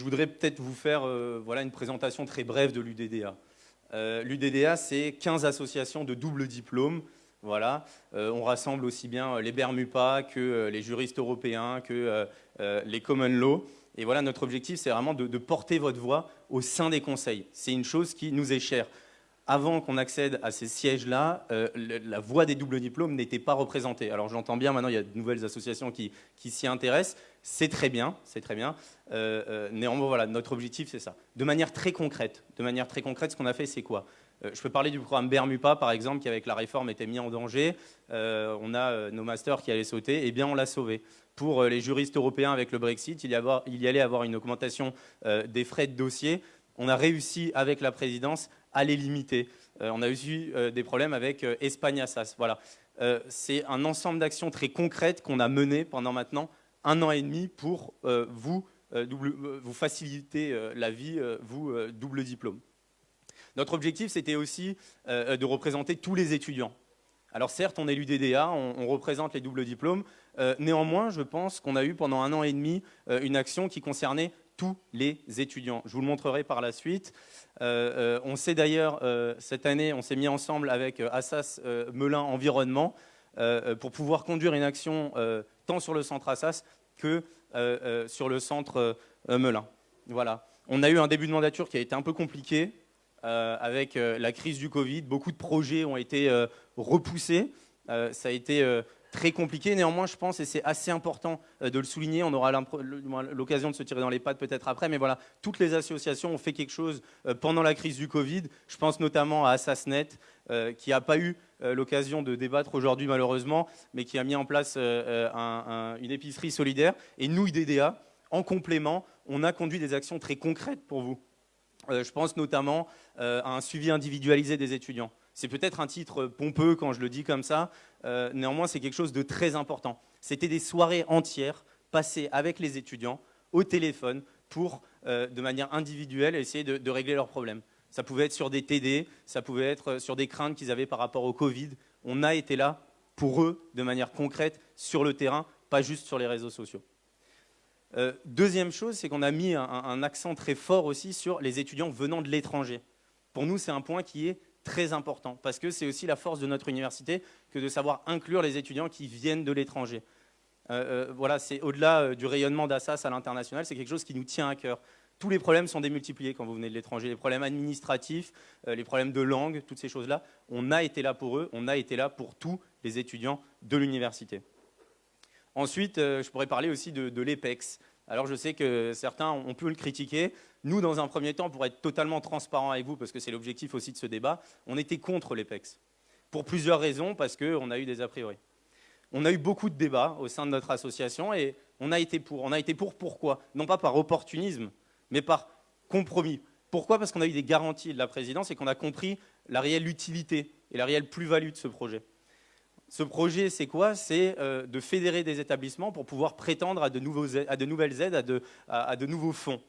voudrais peut-être vous faire voilà, une présentation très brève de l'UDDA. L'UDDA, c'est 15 associations de double diplôme voilà, on rassemble aussi bien les Bermupas que les juristes européens, que les common law. Et voilà, notre objectif, c'est vraiment de, porter votre voix au sein des conseils. C'est une chose qui nous est chère. Avant qu'on accède à ces sièges-là, euh, la voix des doubles diplômes n'était pas représentée. Alors j'entends bien, maintenant il y a de nouvelles associations qui, s'y intéressent. C'est très bien, c'est très bien. Euh, néanmoins, voilà, notre objectif, c'est ça. De manière très concrète, de manière très concrète, ce qu'on a fait, c'est quoi? Je peux parler du programme Bermupa, par exemple, qui avec la réforme était mis en danger. on a nos masters qui allaient sauter, eh bien on l'a sauvé pour euh, les juristes européens avec le Brexit. Il y, allait avoir une augmentation euh, des frais de dossier. On a réussi avec la présidence à les limiter. Euh, on a eu des problèmes avec Espagne Assas. Voilà. C'est un ensemble d'actions très concrètes qu'on a menées pendant maintenant un an et demi pour vous, vous faciliter la vie, vous, double diplôme. Notre objectif, c'était aussi de représenter tous les étudiants. Alors certes, on est l'UDDA, on, représente les doubles diplômes. Euh, néanmoins, je pense qu'on a eu pendant un an et demi euh, une action qui concernait tous les étudiants. Je vous le montrerai par la suite. Euh, on sait d'ailleurs, cette année, on s'est mis ensemble avec Assas Melun Environnement pour pouvoir conduire une action tant sur le centre Assas que sur le centre Melun. Voilà. On a eu un début de mandature qui a été un peu compliqué, euh, avec euh, la crise du Covid. Beaucoup de projets ont été euh, repoussés. ça a été très compliqué. Néanmoins, je pense, et c'est assez important de le souligner, on aura l'occasion de se tirer dans les pattes peut-être après, mais voilà, toutes les associations ont fait quelque chose pendant la crise du Covid. Je pense notamment à Assasnet, qui n'a pas eu l'occasion de débattre aujourd'hui malheureusement, mais qui a mis en place une épicerie solidaire. Et nous, IDDA, en complément, on a conduit des actions très concrètes pour vous. Euh, je pense notamment euh, à un suivi individualisé des étudiants. C'est peut-être un titre pompeux quand je le dis comme ça, euh, néanmoins c'est quelque chose de très important. C'était des soirées entières passées avec les étudiants au téléphone pour, de manière individuelle, essayer de, de, régler leurs problèmes. Ça pouvait être sur des TD, ça pouvait être sur des craintes qu'ils avaient par rapport au Covid. On a été là pour eux de manière concrète sur le terrain, pas juste sur les réseaux sociaux. Euh, deuxième chose, c'est qu'on a mis un, accent très fort aussi sur les étudiants venant de l'étranger. Pour nous, c'est un point qui est très important, parce que c'est aussi la force de notre université que de savoir inclure les étudiants qui viennent de l'étranger. Euh, euh, voilà, c'est au-delà du rayonnement d'Assas à l'international, c'est quelque chose qui nous tient à cœur. Tous les problèmes sont démultipliés quand vous venez de l'étranger, les problèmes administratifs, les problèmes de langue, toutes ces choses-là. On a été là pour eux, on a été là pour tous les étudiants de l'université. Ensuite, euh, je pourrais parler aussi de, l'EPEX. Alors je sais que certains ont pu le critiquer. Nous, dans un premier temps, pour être totalement transparent avec vous, parce que c'est l'objectif aussi de ce débat, on était contre l'EPEX. Pour plusieurs raisons, parce qu'on a eu des a priori. On a eu beaucoup de débats au sein de notre association et on a été pour. On a été pour pourquoi? Non pas par opportunisme, mais par compromis. Pourquoi? Parce qu'on a eu des garanties de la présidence et qu'on a compris la réelle utilité et la réelle plus-value de ce projet. Ce projet, c'est quoi? C'est euh, de fédérer des établissements pour pouvoir prétendre à de, nouvelles aides, à de, nouveaux fonds.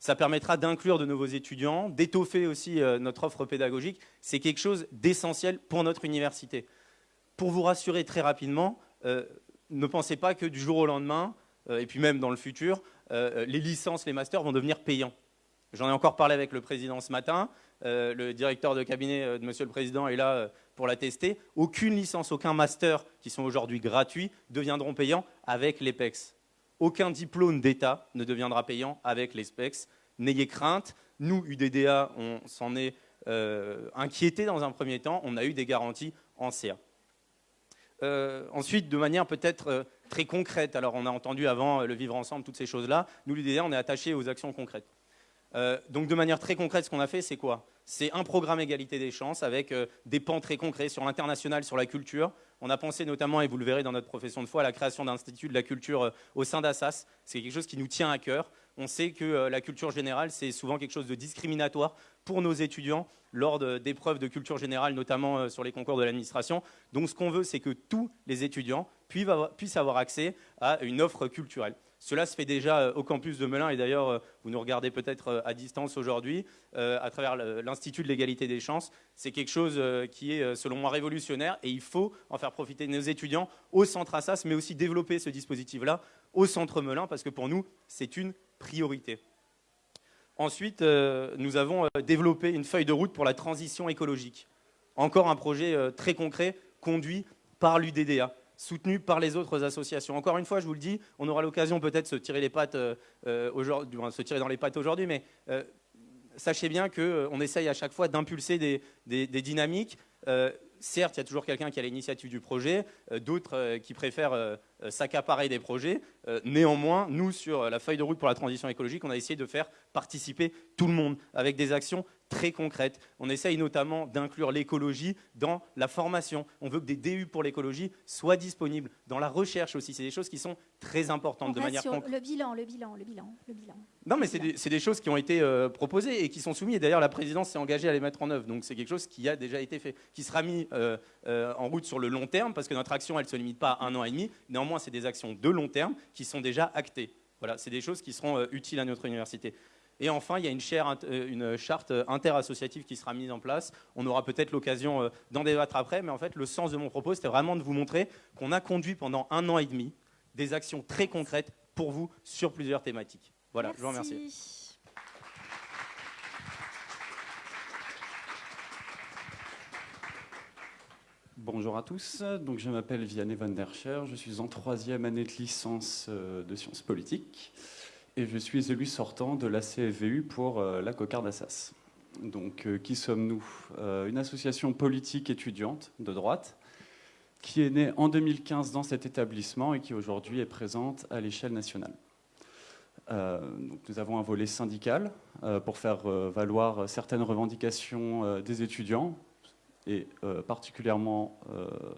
Ça permettra d'inclure de nouveaux étudiants, d'étoffer aussi euh, notre offre pédagogique. C'est quelque chose d'essentiel pour notre université. Pour vous rassurer très rapidement, euh, ne pensez pas que du jour au lendemain, et puis même dans le futur, les licences, les masters vont devenir payants. J'en ai encore parlé avec le président ce matin. Euh, le directeur de cabinet euh, de Monsieur le Président est là euh, pour la tester. Aucune licence, aucun master qui sont aujourd'hui gratuits deviendront payants avec l'EPEX. Aucun diplôme d'État ne deviendra payant avec l'EPEX. N'ayez crainte. Nous, UDDA, on s'en est inquiété dans un premier temps. On a eu des garanties en CA. ensuite, de manière peut-être très concrète, alors on a entendu avant le vivre ensemble, toutes ces choses-là, nous, l'UDDA, on est attaché aux actions concrètes. Euh, donc de manière très concrète, ce qu'on a fait, c'est quoi? C'est un programme égalité des chances avec euh, des pans très concrets sur l'international, sur la culture. On a pensé notamment, et vous le verrez dans notre profession de foi, à la création d'un institut de la culture euh, au sein d'Assas. C'est quelque chose qui nous tient à cœur. On sait que la culture générale, c'est souvent quelque chose de discriminatoire pour nos étudiants lors d'épreuves de culture générale, notamment sur les concours de l'administration. Donc ce qu'on veut, c'est que tous les étudiants puissent avoir accès à une offre culturelle. Cela se fait déjà euh, au campus de Melun et d'ailleurs, euh, vous nous regardez peut-être euh, à distance aujourd'hui à travers l'Institut de l'égalité des chances. C'est quelque chose qui est, selon moi, révolutionnaire et il faut en faire profiter nos étudiants au centre Assas, mais aussi développer ce dispositif-là au centre Melun parce que pour nous, c'est une priorité. Ensuite, nous avons développé une feuille de route pour la transition écologique. Encore un projet très concret conduit par l'UDDA soutenu par les autres associations. Encore une fois, je vous le dis, on aura l'occasion peut-être de se tirer les pattes euh, euh, aujourd'hui, se tirer dans les pattes aujourd'hui, mais euh, sachez bien qu'on essaye à chaque fois d'impulser des, des, dynamiques. certes, il y a toujours quelqu'un qui a l'initiative du projet, d'autres qui préfèrent s'accaparer des projets. néanmoins, nous, sur la feuille de route pour la transition écologique, on a essayé de faire participer tout le monde avec des actions très concrètes. On essaye notamment d'inclure l'écologie dans la formation. On veut que des DU pour l'écologie soient disponibles dans la recherche aussi. C'est des choses qui sont très importantes de manière concrète. Le bilan, le bilan, le bilan, le bilan. Non, mais c'est des, choses qui ont été euh, proposées et qui sont soumises. D'ailleurs, la présidence s'est engagée à les mettre en œuvre. Donc c'est quelque chose qui a déjà été fait, qui sera mis euh, euh, en route sur le long terme, parce que notre action, elle ne se limite pas à un an et demi. Néanmoins, c'est des actions de long terme qui sont déjà actées. Voilà, c'est des choses qui seront utiles à notre université. Et enfin, il y a une, euh, charte interassociative qui sera mise en place. On aura peut-être l'occasion euh, d'en débattre après, mais en fait, le sens de mon propos, c'était vraiment de vous montrer qu'on a conduit pendant un an et demi des actions très concrètes pour vous sur plusieurs thématiques. Voilà, je vous remercie. Bonjour à tous, donc je m'appelle Vianney van der Scher, je suis en troisième année de licence euh, de sciences politiques et je suis élu sortant de la CFVU pour euh, la cocarde Assas. Donc, euh, qui sommes-nous? Une association politique étudiante de droite qui est née en 2015 dans cet établissement et qui aujourd'hui est présente à l'échelle nationale. nous avons un volet syndical pour faire valoir certaines revendications des étudiants et particulièrement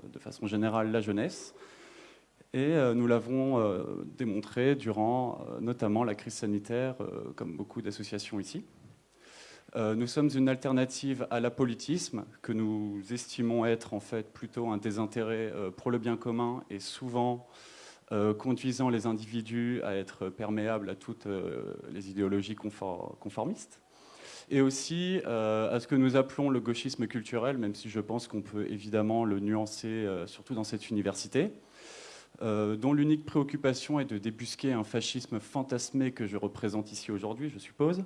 de façon générale la jeunesse. Et euh, nous l'avons euh, démontré durant euh, notamment la crise sanitaire, comme beaucoup d'associations ici. nous sommes une alternative à l'apolitisme, que nous estimons être en fait plutôt un désintérêt pour le bien commun et souvent conduisant les individus à être perméables à toutes les idéologies conformistes et aussi à ce que nous appelons le gauchisme culturel, même si je pense qu'on peut évidemment le nuancer, surtout dans cette université. Euh, dont l'unique préoccupation est de débusquer un fascisme fantasmé que je représente ici aujourd'hui, je suppose,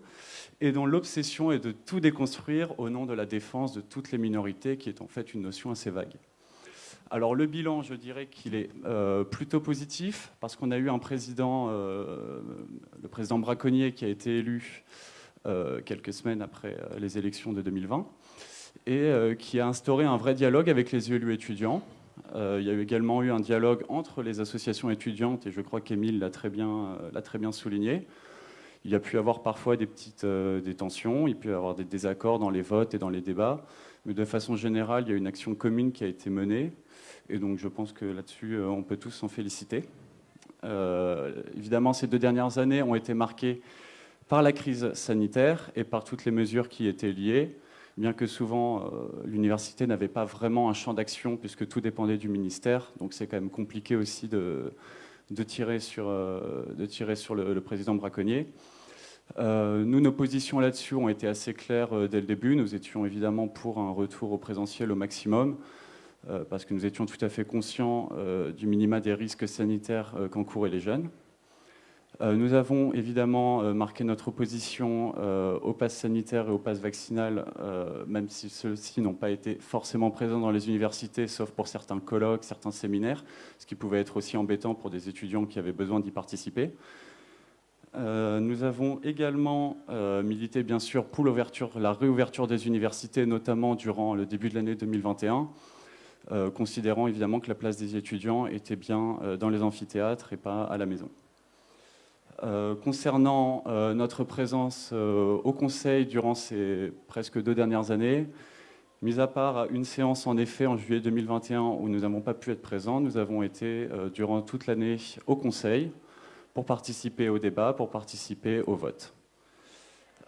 et dont l'obsession est de tout déconstruire au nom de la défense de toutes les minorités, qui est en fait une notion assez vague. Alors le bilan, je dirais qu'il est euh, plutôt positif, parce qu'on a eu un président, euh, le président Braconnier, qui a été élu quelques semaines après les élections de 2020, et qui a instauré un vrai dialogue avec les élus étudiants, euh, il y a également eu un dialogue entre les associations étudiantes, et je crois qu'Émile l'a très, bien, euh, très bien souligné. Il y a pu avoir parfois des petites euh, tensions, il peut y avoir des désaccords dans les votes et dans les débats, mais de façon générale, il y a une action commune qui a été menée, et donc je pense que là-dessus, on peut tous s'en féliciter. évidemment, ces deux dernières années ont été marquées par la crise sanitaire et par toutes les mesures qui étaient liées, bien que souvent euh, l'université n'avait pas vraiment un champ d'action puisque tout dépendait du ministère. Donc c'est quand même compliqué aussi de, tirer sur, de tirer sur le, président braconnier. nous, nos positions là-dessus ont été assez claires dès le début. Nous étions évidemment pour un retour au présentiel au maximum. Euh, parce que nous étions tout à fait conscients euh, du minima des risques sanitaires euh, qu'encouraient les jeunes. Nous avons évidemment marqué notre opposition au pass sanitaire et au pass vaccinal, même si ceux-ci n'ont pas été forcément présents dans les universités, sauf pour certains colloques, certains séminaires, ce qui pouvait être aussi embêtant pour des étudiants qui avaient besoin d'y participer. nous avons également milité, bien sûr, pour la réouverture des universités, notamment durant le début de l'année 2021. Euh, considérant évidemment que la place des étudiants était bien euh, dans les amphithéâtres et pas à la maison. Euh, concernant notre présence au Conseil durant ces presque deux dernières années, mis à part une séance en effet en juillet 2021 où nous n'avons pas pu être présents, nous avons été durant toute l'année au Conseil pour participer au débat, pour participer au vote.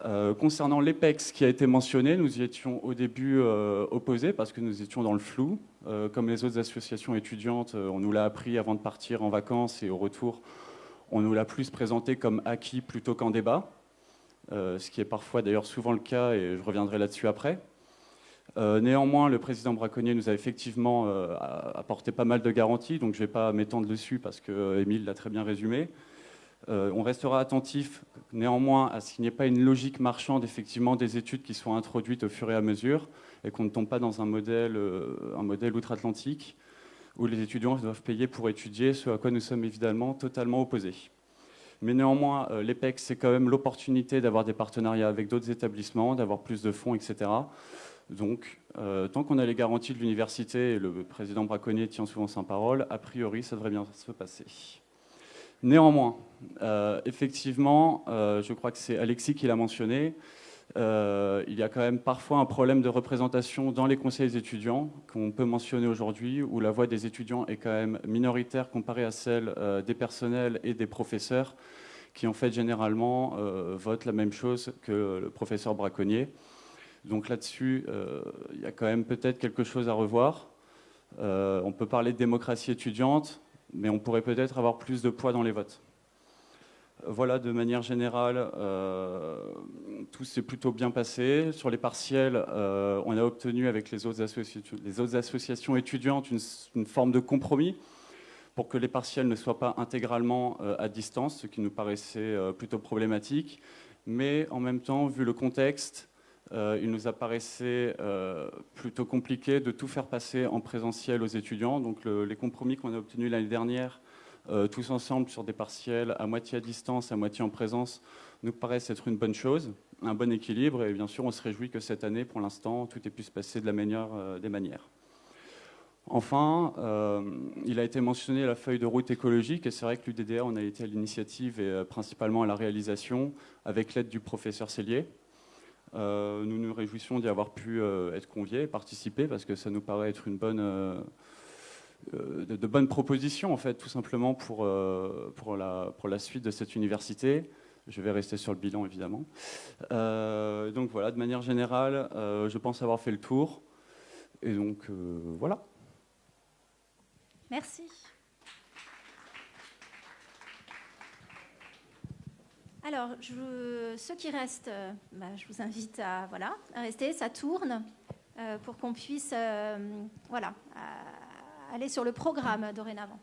Euh, concernant l'EPEX qui a été mentionné, nous y étions au début euh, opposés parce que nous étions dans le flou. Euh, comme les autres associations étudiantes, on nous l'a appris avant de partir en vacances et au retour, on nous l'a plus présenté comme acquis plutôt qu'en débat, ce qui est parfois d'ailleurs souvent le cas et je reviendrai là-dessus après. néanmoins, le président Braconnier nous a effectivement apporté pas mal de garanties, donc je ne vais pas m'étendre dessus parce que Émile l'a très bien résumé. Euh, on restera attentif néanmoins à ce qu'il n'y ait pas une logique marchande effectivement des études qui soient introduites au fur et à mesure et qu'on ne tombe pas dans euh, un modèle outre-Atlantique où les étudiants doivent payer pour étudier, ce à quoi nous sommes évidemment totalement opposés. Mais néanmoins, euh, l'EPEC, c'est quand même l'opportunité d'avoir des partenariats avec d'autres établissements, d'avoir plus de fonds, etc. Donc, tant qu'on a les garanties de l'université, et le président Braconnier tient souvent sa parole, a priori, ça devrait bien se passer. Néanmoins, euh, effectivement, euh, je crois que c'est Alexis qui l'a mentionné, euh, il y a quand même parfois un problème de représentation dans les conseils étudiants qu'on peut mentionner aujourd'hui, où la voix des étudiants est quand même minoritaire comparée à celle des personnels et des professeurs, qui en fait généralement votent la même chose que le professeur braconnier. Donc là-dessus, il y a quand même peut-être quelque chose à revoir. on peut parler de démocratie étudiante, mais on pourrait peut-être avoir plus de poids dans les votes. Voilà, de manière générale, euh, tout s'est plutôt bien passé. Sur les partiels, euh, on a obtenu avec les autres, associations étudiantes une, forme de compromis pour que les partiels ne soient pas intégralement euh, à distance, ce qui nous paraissait plutôt problématique. Mais en même temps, vu le contexte, il nous apparaissait plutôt compliqué de tout faire passer en présentiel aux étudiants. Donc les compromis qu'on a obtenus l'année dernière, tous ensemble sur des partiels à moitié à distance, à moitié en présence, nous paraissent être une bonne chose, un bon équilibre. Et bien sûr, on se réjouit que cette année, pour l'instant, tout ait pu se passer de la meilleure des manières. Enfin, il a été mentionné la feuille de route écologique, et c'est vrai que l'UDDA, on a été à l'initiative et principalement à la réalisation avec l'aide du professeur Cellier. Euh, nous nous réjouissons d'y avoir pu euh, être conviés, participer, parce que ça nous paraît être une bonne, euh, de, bonnes propositions, en fait, tout simplement pour, pour, la, pour la suite de cette université. Je vais rester sur le bilan, évidemment. donc voilà, de manière générale, je pense avoir fait le tour. Et donc, voilà. Merci. Alors, ceux qui restent, euh, bah, je vous invite à, voilà, à rester, ça tourne, euh, pour qu'on puisse euh, aller sur le programme dorénavant.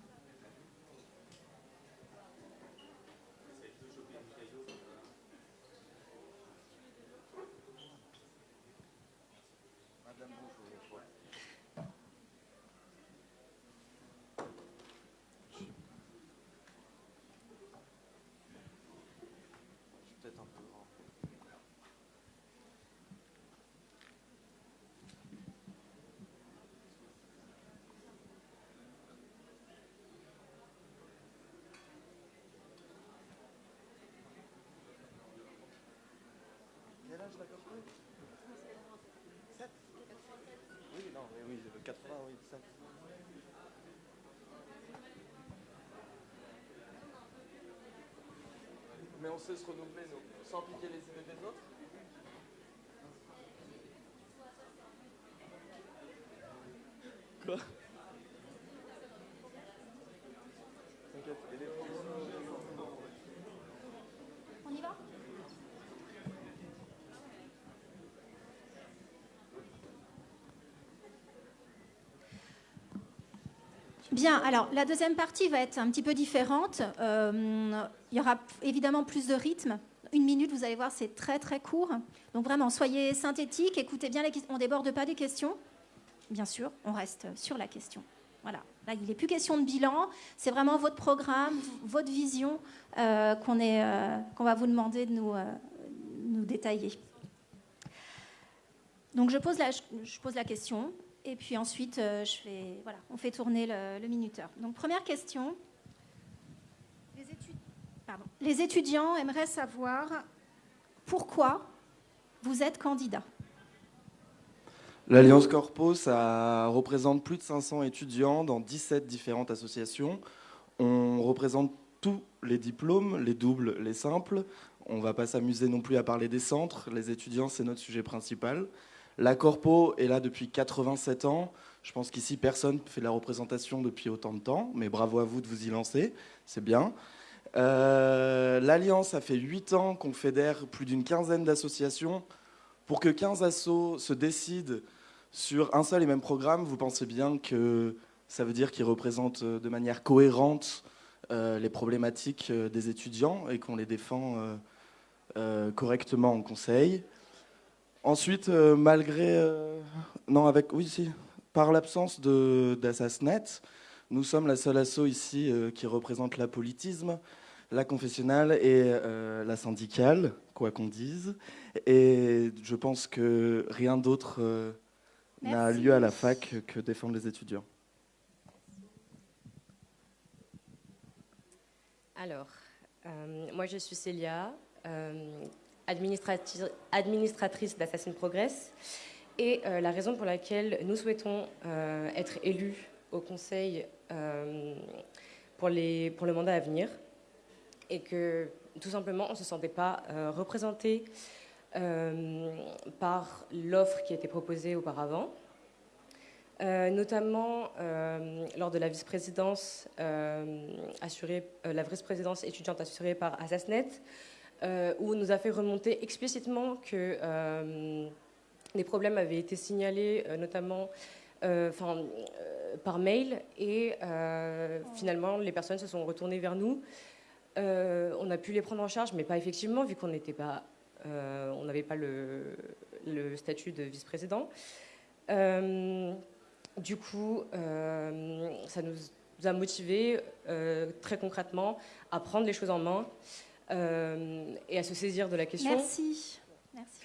Se renouveler, nous, sans piquer les idées des autres. Quoi T'inquiète, et les On y va Bien, alors la deuxième partie va être un petit peu différente. Euh, il y aura évidemment plus de rythme. Une minute, vous allez voir, c'est très très court. Donc vraiment, soyez synthétiques, écoutez bien les questions. On déborde pas des questions. Bien sûr, on reste sur la question. Voilà. Là, il n'est plus question de bilan. C'est vraiment votre programme, votre vision euh, qu'on euh, qu'on va vous demander de nous, nous détailler. Donc je pose la, je pose la question. Et puis ensuite, euh, je fais, voilà, on fait tourner le, minuteur. Donc première question. Les étudiants aimeraient savoir pourquoi vous êtes candidat. L'Alliance Corpo, ça représente plus de 500 étudiants dans 17 différentes associations. On représente tous les diplômes, les doubles, les simples. On ne va pas s'amuser non plus à parler des centres. Les étudiants, c'est notre sujet principal. La Corpo est là depuis 87 ans. Je pense qu'ici, personne ne fait de la représentation depuis autant de temps, mais bravo à vous de vous y lancer, c'est bien. Euh, L'Alliance, ça fait 8 ans qu'on fédère plus d'une quinzaine d'associations. Pour que 15 assos se décident sur un seul et même programme, vous pensez bien que ça veut dire qu'ils représentent euh, de manière cohérente euh, les problématiques des étudiants et qu'on les défend correctement en conseil? Ensuite, euh, malgré. euh, non, avec. Oui, si. Par l'absence de- d'Assasnet, nous sommes la seule asso ici euh, qui représente l'apolitisme, la confessionnelle et la syndicale, quoi qu'on dise. Et je pense que rien d'autre n'a lieu à la fac que défendre les étudiants. Alors, moi je suis Célia, administratrice d'Assassin Progress. Et euh, la raison pour laquelle nous souhaitons euh, être élus au Conseil euh, pour, le mandat à venir est que tout simplement on ne se sentait pas représenté par l'offre qui été proposée auparavant. Notamment lors de la vice-présidence assurée, la vice-présidence étudiante assurée par Assasnet, où on nous a fait remonter explicitement que euh, des problèmes avaient été signalés, euh, notamment euh, euh, par mail, et euh, finalement les personnes se sont retournées vers nous. Euh, on a pu les prendre en charge, mais pas effectivement, vu qu'on n'était pas, euh, on n'avait pas le, le statut de vice-président. Euh, du coup, euh, ça nous a motivés euh, très concrètement à prendre les choses en main euh, et à se saisir de la question. Merci. Merci.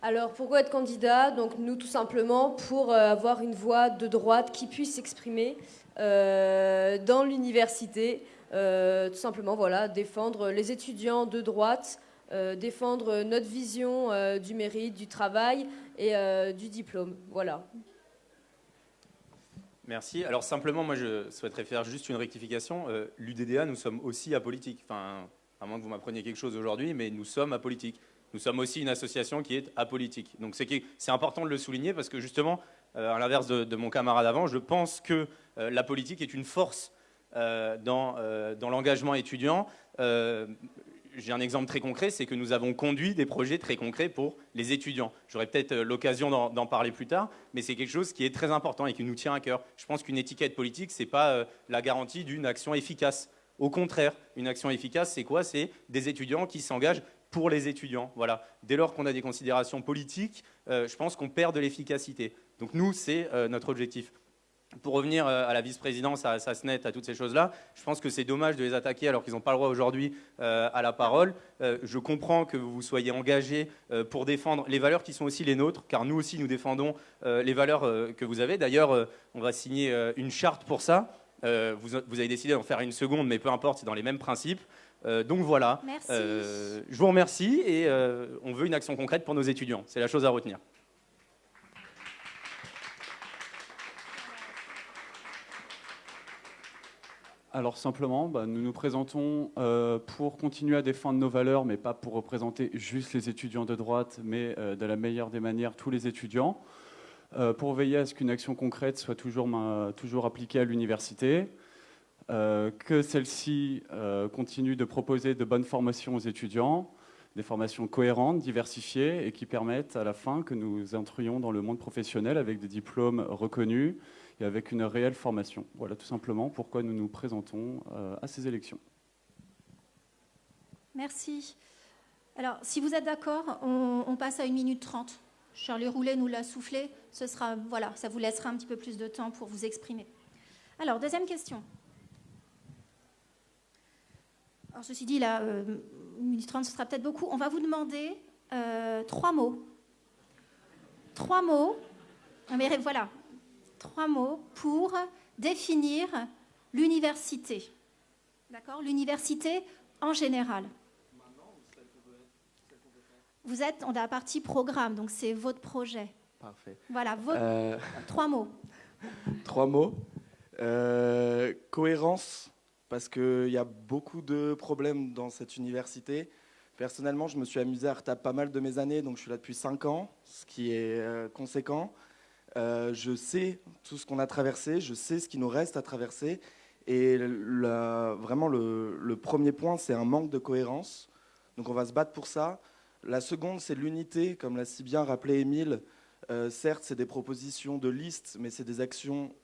Alors pourquoi être candidat? Donc nous tout simplement pour euh, avoir une voix de droite qui puisse s'exprimer euh, dans l'université. Euh, tout simplement voilà, défendre les étudiants de droite, euh, défendre notre vision euh, du mérite, du travail et euh, du diplôme. Voilà. Merci. Alors simplement, moi, je souhaiterais faire juste une rectification. Euh, L'UDDA, nous sommes aussi apolitiques. Enfin, à moins que vous m'appreniez quelque chose aujourd'hui, mais nous sommes apolitiques. Nous sommes aussi une association qui est apolitique. Donc c'est important de le souligner parce que justement, euh, à l'inverse de, mon camarade avant, je pense que euh, la politique est une force dans l'engagement étudiant. J'ai un exemple très concret, c'est que nous avons conduit des projets très concrets pour les étudiants. J'aurai peut-être euh, l'occasion d'en parler plus tard, mais c'est quelque chose qui est très important et qui nous tient à cœur. Je pense qu'une étiquette politique, ce n'est pas euh, la garantie d'une action efficace. Au contraire, une action efficace, c'est quoi? C'est des étudiants qui s'engagent pour les étudiants. Voilà. Dès lors qu'on a des considérations politiques, euh, je pense qu'on perd de l'efficacité. Donc nous, c'est notre objectif. Pour revenir euh, à la vice-présidence, à Sasnet, à toutes ces choses-là, je pense que c'est dommage de les attaquer alors qu'ils n'ont pas le droit aujourd'hui euh, à la parole. Euh, je comprends que vous soyez engagés euh, pour défendre les valeurs qui sont aussi les nôtres, car nous aussi nous défendons les valeurs que vous avez. D'ailleurs, on va signer une charte pour ça. Vous, vous avez décidé d'en faire une seconde, mais peu importe, c'est dans les mêmes principes. Donc voilà. Merci. Je vous remercie et on veut une action concrète pour nos étudiants. C'est la chose à retenir. Alors simplement, bah, nous nous présentons euh, pour continuer à défendre nos valeurs, mais pas pour représenter juste les étudiants de droite, mais euh, de la meilleure des manières tous les étudiants, euh, pour veiller à ce qu'une action concrète soit toujours, toujours appliquée à l'université, que celle-ci continue de proposer de bonnes formations aux étudiants, des formations cohérentes, diversifiées et qui permettent à la fin que nous entrions dans le monde professionnel avec des diplômes reconnus, et avec une réelle formation. Voilà tout simplement pourquoi nous nous présentons euh, à ces élections. Merci. Alors, si vous êtes d'accord, on, passe à 1 minute 30. Charlie Roulet nous l'a soufflé. Ce sera, voilà, ça vous laissera un petit peu plus de temps pour vous exprimer. Alors, deuxième question. Alors, ceci dit, là, 1 euh, minute 30, ce sera peut-être beaucoup. On va vous demander euh, trois mots. Trois mots. Mais voilà, trois mots pour définir l'université. D'accord? L'université en général. Vous êtes dans la partie programme, donc c'est votre projet. Parfait. Voilà, euh, trois mots. trois mots. Euh, cohérence, parce qu'il y a beaucoup de problèmes dans cette université. Personnellement, je me suis amusé à retaper pas mal de mes années, donc je suis là depuis cinq ans, ce qui est euh, conséquent. Euh, je sais tout ce qu'on a traversé, je sais ce qui nous reste à traverser. Et vraiment, le, premier point, c'est un manque de cohérence. Donc on va se battre pour ça. La seconde, c'est l'unité, comme l'a si bien rappelé Émile. Euh, certes, c'est des propositions de liste, mais c'est des actions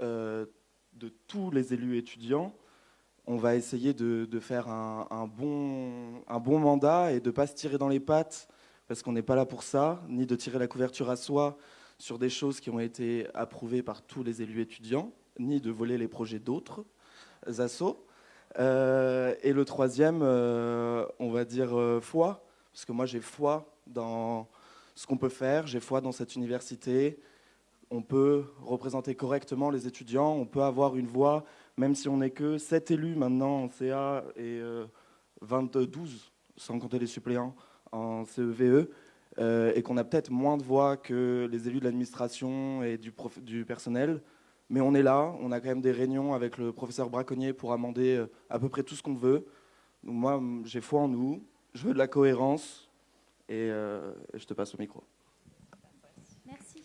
de tous les élus étudiants. On va essayer de, faire un, bon, mandat et de ne pas se tirer dans les pattes, parce qu'on n'est pas là pour ça, ni de tirer la couverture à soi, sur des choses qui ont été approuvées par tous les élus étudiants, ni de voler les projets d'autres assos. Euh, et le troisième, euh, on va dire euh, foi, parce que moi j'ai foi dans ce qu'on peut faire, j'ai foi dans cette université. On peut représenter correctement les étudiants, on peut avoir une voix, même si on n'est que 7 élus maintenant en CA et 22, sans compter les suppléants en CEVE. Euh, et qu'on a peut-être moins de voix que les élus de l'administration et du, personnel. Mais on est là, on a quand même des réunions avec le professeur Braconnier pour amender euh, à peu près tout ce qu'on veut. Moi, j'ai foi en nous, je veux de la cohérence et, euh, je te passe au micro. Merci.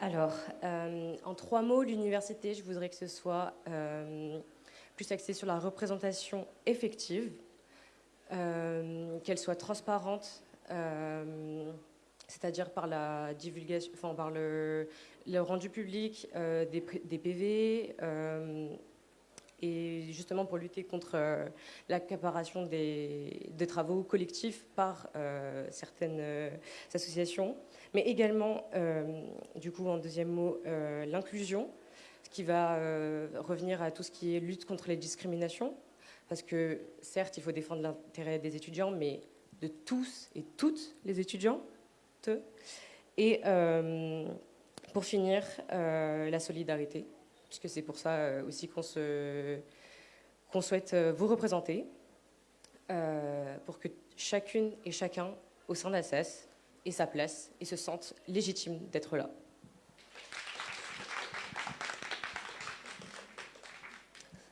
Alors, en trois mots, l'université, je voudrais que ce soit plus axée sur la représentation effective, euh, qu'elle soit transparente, euh, c'est-à-dire par la divulgation, enfin par le, rendu public euh, des, PV, et justement pour lutter contre l'accaparation des, travaux collectifs par certaines associations, mais également, du coup, en deuxième mot, l'inclusion qui va euh, revenir à tout ce qui est lutte contre les discriminations, parce que certes, il faut défendre l'intérêt des étudiants, mais de tous et toutes les étudiants. Et euh, pour finir, euh, la solidarité, puisque c'est pour ça aussi qu'on souhaite vous représenter, pour que chacune et chacun au sein de ait sa place et se sente légitime d'être là.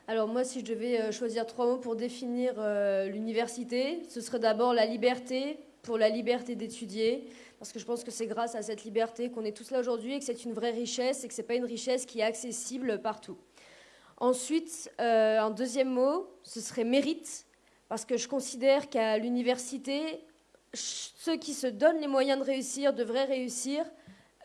Alors moi, si je devais euh, choisir trois mots pour définir euh, l'université, ce serait d'abord la liberté, pour la liberté d'étudier, parce que je pense que c'est grâce à cette liberté qu'on est tous là aujourd'hui et que c'est une vraie richesse et que ce n'est pas une richesse qui est accessible partout. Ensuite, euh, un deuxième mot, ce serait mérite, parce que je considère qu'à l'université, ceux qui se donnent les moyens de réussir devraient réussir,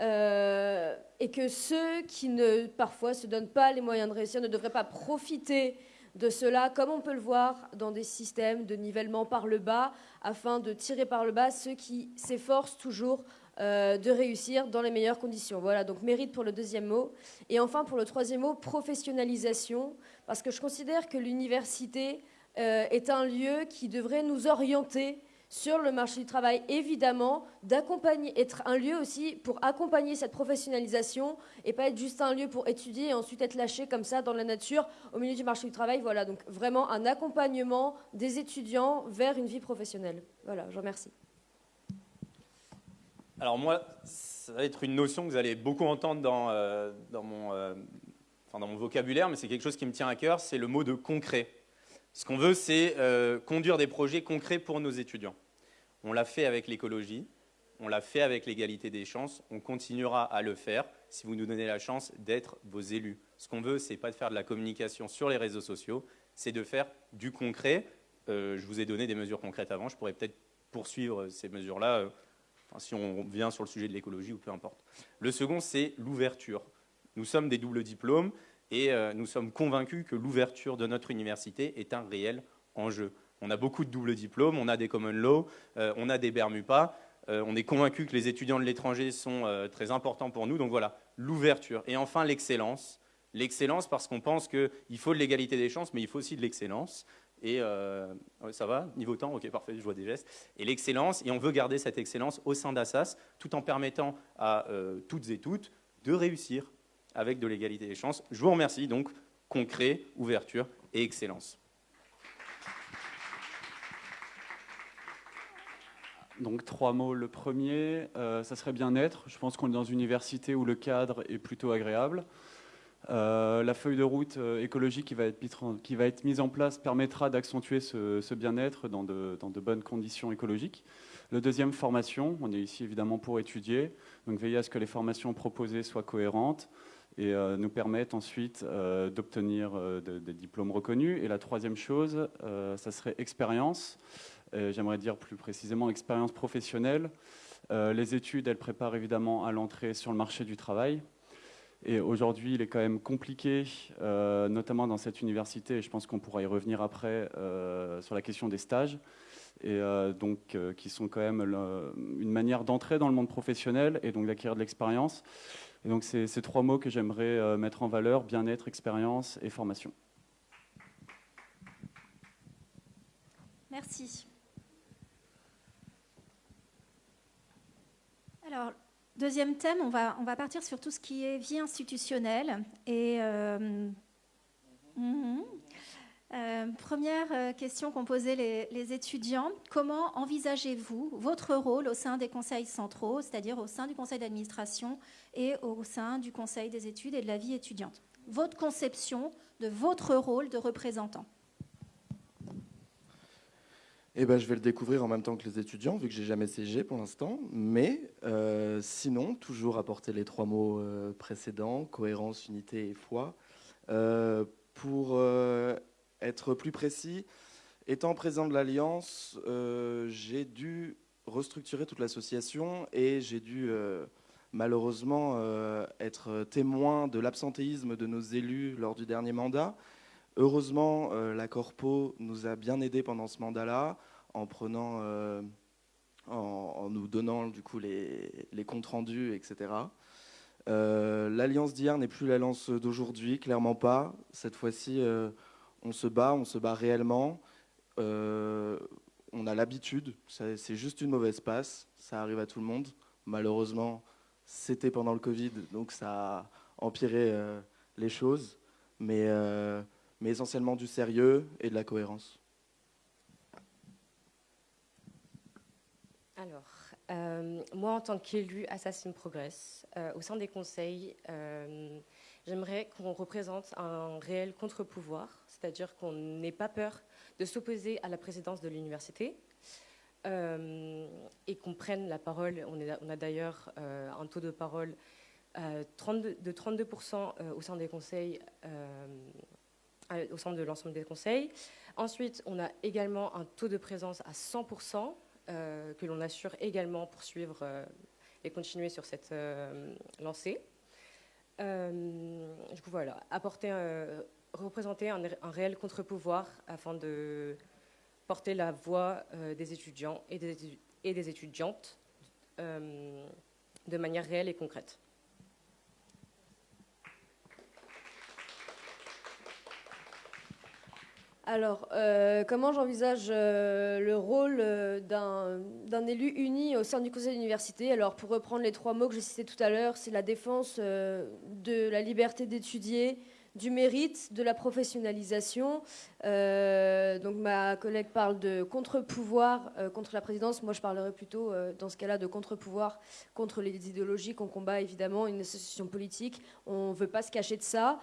euh, et que ceux qui ne parfois se donnent pas les moyens de réussir ne devraient pas profiter de cela, comme on peut le voir dans des systèmes de nivellement par le bas, afin de tirer par le bas ceux qui s'efforcent toujours euh, de réussir dans les meilleures conditions. Voilà, donc mérite pour le deuxième mot. Et enfin, pour le troisième mot, professionnalisation, parce que je considère que l'université euh, est un lieu qui devrait nous orienter sur le marché du travail, évidemment, d'accompagner, être un lieu aussi pour accompagner cette professionnalisation et pas être juste un lieu pour étudier et ensuite être lâché comme ça dans la nature au milieu du marché du travail. Voilà, donc vraiment un accompagnement des étudiants vers une vie professionnelle. Voilà, je remercie. Alors moi, ça va être une notion que vous allez beaucoup entendre euh, euh, dans mon vocabulaire, mais c'est quelque chose qui me tient à cœur, c'est le mot de concret. Ce qu'on veut, c'est euh, conduire des projets concrets pour nos étudiants. On l'a fait avec l'écologie, on l'a fait avec l'égalité des chances, on continuera à le faire si vous nous donnez la chance d'être vos élus. Ce qu'on veut, c'est pas de faire de la communication sur les réseaux sociaux, c'est de faire du concret. Euh, je vous ai donné des mesures concrètes avant, je pourrais peut-être poursuivre ces mesures-là, euh, si on vient sur le sujet de l'écologie ou peu importe. Le second, c'est l'ouverture. Nous sommes des doubles diplômes et euh, nous sommes convaincus que l'ouverture de notre université est un réel enjeu. On a beaucoup de doubles diplômes, on a des common law, euh, on a des Bermupas, euh, on est convaincu que les étudiants de l'étranger sont très importants pour nous. Donc voilà, l'ouverture. Et enfin, l'excellence. L'excellence parce qu'on pense qu'il faut de l'égalité des chances, mais il faut aussi de l'excellence. Et ça va? Niveau temps? Ok, parfait, je vois des gestes. Et l'excellence, et on veut garder cette excellence au sein d'Assas, tout en permettant à toutes et toutes de réussir avec de l'égalité des chances. Je vous remercie. Donc, concret, ouverture et excellence. Donc trois mots. Le premier, euh, ça serait bien-être. Je pense qu'on est dans une université où le cadre est plutôt agréable. Euh, la feuille de route euh, écologique qui va, être, mise en place permettra d'accentuer ce, bien-être dans de, dans de, bonnes conditions écologiques. Le deuxième, formation. On est ici évidemment pour étudier. Donc veiller à ce que les formations proposées soient cohérentes et euh, nous permettent ensuite euh, d'obtenir euh, de, des diplômes reconnus. Et la troisième chose, ça serait expérience. J'aimerais dire plus précisément expérience professionnelle. les études, elles préparent évidemment à l'entrée sur le marché du travail. Et aujourd'hui, il est quand même compliqué, notamment dans cette université, et je pense qu'on pourra y revenir après, sur la question des stages, et donc qui sont quand même une manière d'entrer dans le monde professionnel et donc d'acquérir de l'expérience. Et donc c'est ces trois mots que j'aimerais mettre en valeur, bien-être, expérience et formation. Merci. Alors, Deuxième thème, on va, on va partir sur tout ce qui est vie institutionnelle. Et euh, -hmm. euh, première question qu'ont posée les, les, étudiants, comment envisagez-vous votre rôle au sein des conseils centraux, c'est-à-dire au sein du conseil d'administration et au sein du conseil des études et de la vie étudiante Votre conception de votre rôle de représentant eh ben, je vais le découvrir en même temps que les étudiants, vu que j'ai jamais CG pour l'instant. Mais euh, sinon, toujours apporter les trois mots euh, précédents cohérence, unité et foi. Euh, pour être plus précis, étant président de l'Alliance, j'ai dû restructurer toute l'association et j'ai dû malheureusement être témoin de l'absentéisme de nos élus lors du dernier mandat. Heureusement, euh, la Corpo nous a bien aidés pendant ce mandat-là, en prenant, euh, en, nous donnant du coup les, les comptes rendus, etc. Euh, L'alliance d'hier n'est plus l'alliance d'aujourd'hui, clairement pas. Cette fois-ci, euh, on se bat, on se bat réellement. Euh, on a l'habitude, c'est juste une mauvaise passe, ça arrive à tout le monde. Malheureusement, c'était pendant le Covid, donc ça a empiré les choses. Mais mais essentiellement du sérieux et de la cohérence. Alors, euh, moi, en tant qu'élu Assassin Progress, euh, au sein des conseils, euh, j'aimerais qu'on représente un réel contre-pouvoir, c'est-à-dire qu'on n'ait pas peur de s'opposer à la présidence de l'université et qu'on prenne la parole. On, a d'ailleurs un taux de parole 32, de 32% au sein des conseils au sein de l'ensemble des conseils. Ensuite, on a également un taux de présence à 100% euh, que l'on assure également pour suivre euh, et continuer sur cette euh, lancée. du coup, voilà, apporter, représenter un, réel contre-pouvoir afin de porter la voix des étudiants et des, et des étudiantes de manière réelle et concrète. Alors, euh, comment j'envisage euh, le rôle euh, d'un élu uni au sein du conseil d'université? Alors, pour reprendre les trois mots que j'ai cités tout à l'heure, c'est la défense euh, de la liberté d'étudier, du mérite, de la professionnalisation. Euh, donc ma collègue parle de contre-pouvoir euh, contre la présidence. Moi, je parlerai plutôt, euh, dans ce cas-là, de contre-pouvoir contre les idéologies qu'on combat, évidemment, une association politique. On ne veut pas se cacher de ça.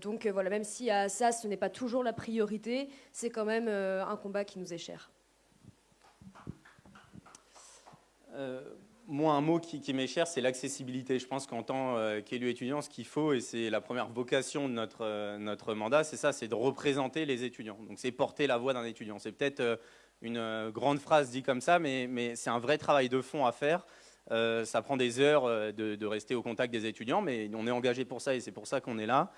donc voilà, même si à ça, ce n'est pas toujours la priorité, c'est quand même un combat qui nous est cher. Moi, un mot qui, m'est cher, c'est l'accessibilité. Je pense qu'en tant euh, qu'élu étudiant, ce qu'il faut, et c'est la première vocation de notre, euh, notre mandat, c'est ça, c'est de représenter les étudiants. Donc c'est porter la voix d'un étudiant. C'est peut-être euh, une grande phrase dit comme ça, mais, c'est un vrai travail de fond à faire. ça prend des heures de, rester au contact des étudiants, mais on est engagé pour ça et c'est pour ça qu'on est là.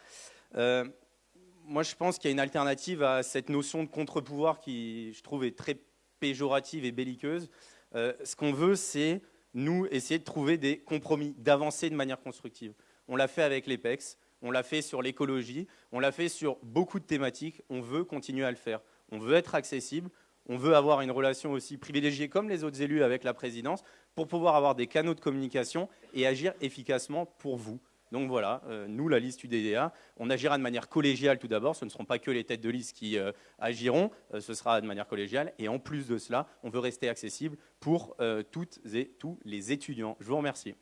moi, je pense qu'il y a une alternative à cette notion de contre-pouvoir qui, je trouve, est très péjorative et belliqueuse. ce qu'on veut, c'est nous, essayer de trouver des compromis, d'avancer de manière constructive. On l'a fait avec l'EPEX, on l'a fait sur l'écologie, on l'a fait sur beaucoup de thématiques, on veut continuer à le faire. On veut être accessible, on veut avoir une relation aussi privilégiée comme les autres élus avec la présidence pour pouvoir avoir des canaux de communication et agir efficacement pour vous. Donc voilà, euh, nous, la liste UDDA, on agira de manière collégiale tout d'abord. Ce ne seront pas que les têtes de liste qui euh, agiront, euh, ce sera de manière collégiale. Et en plus de cela, on veut rester accessible pour toutes et tous les étudiants. Je vous remercie.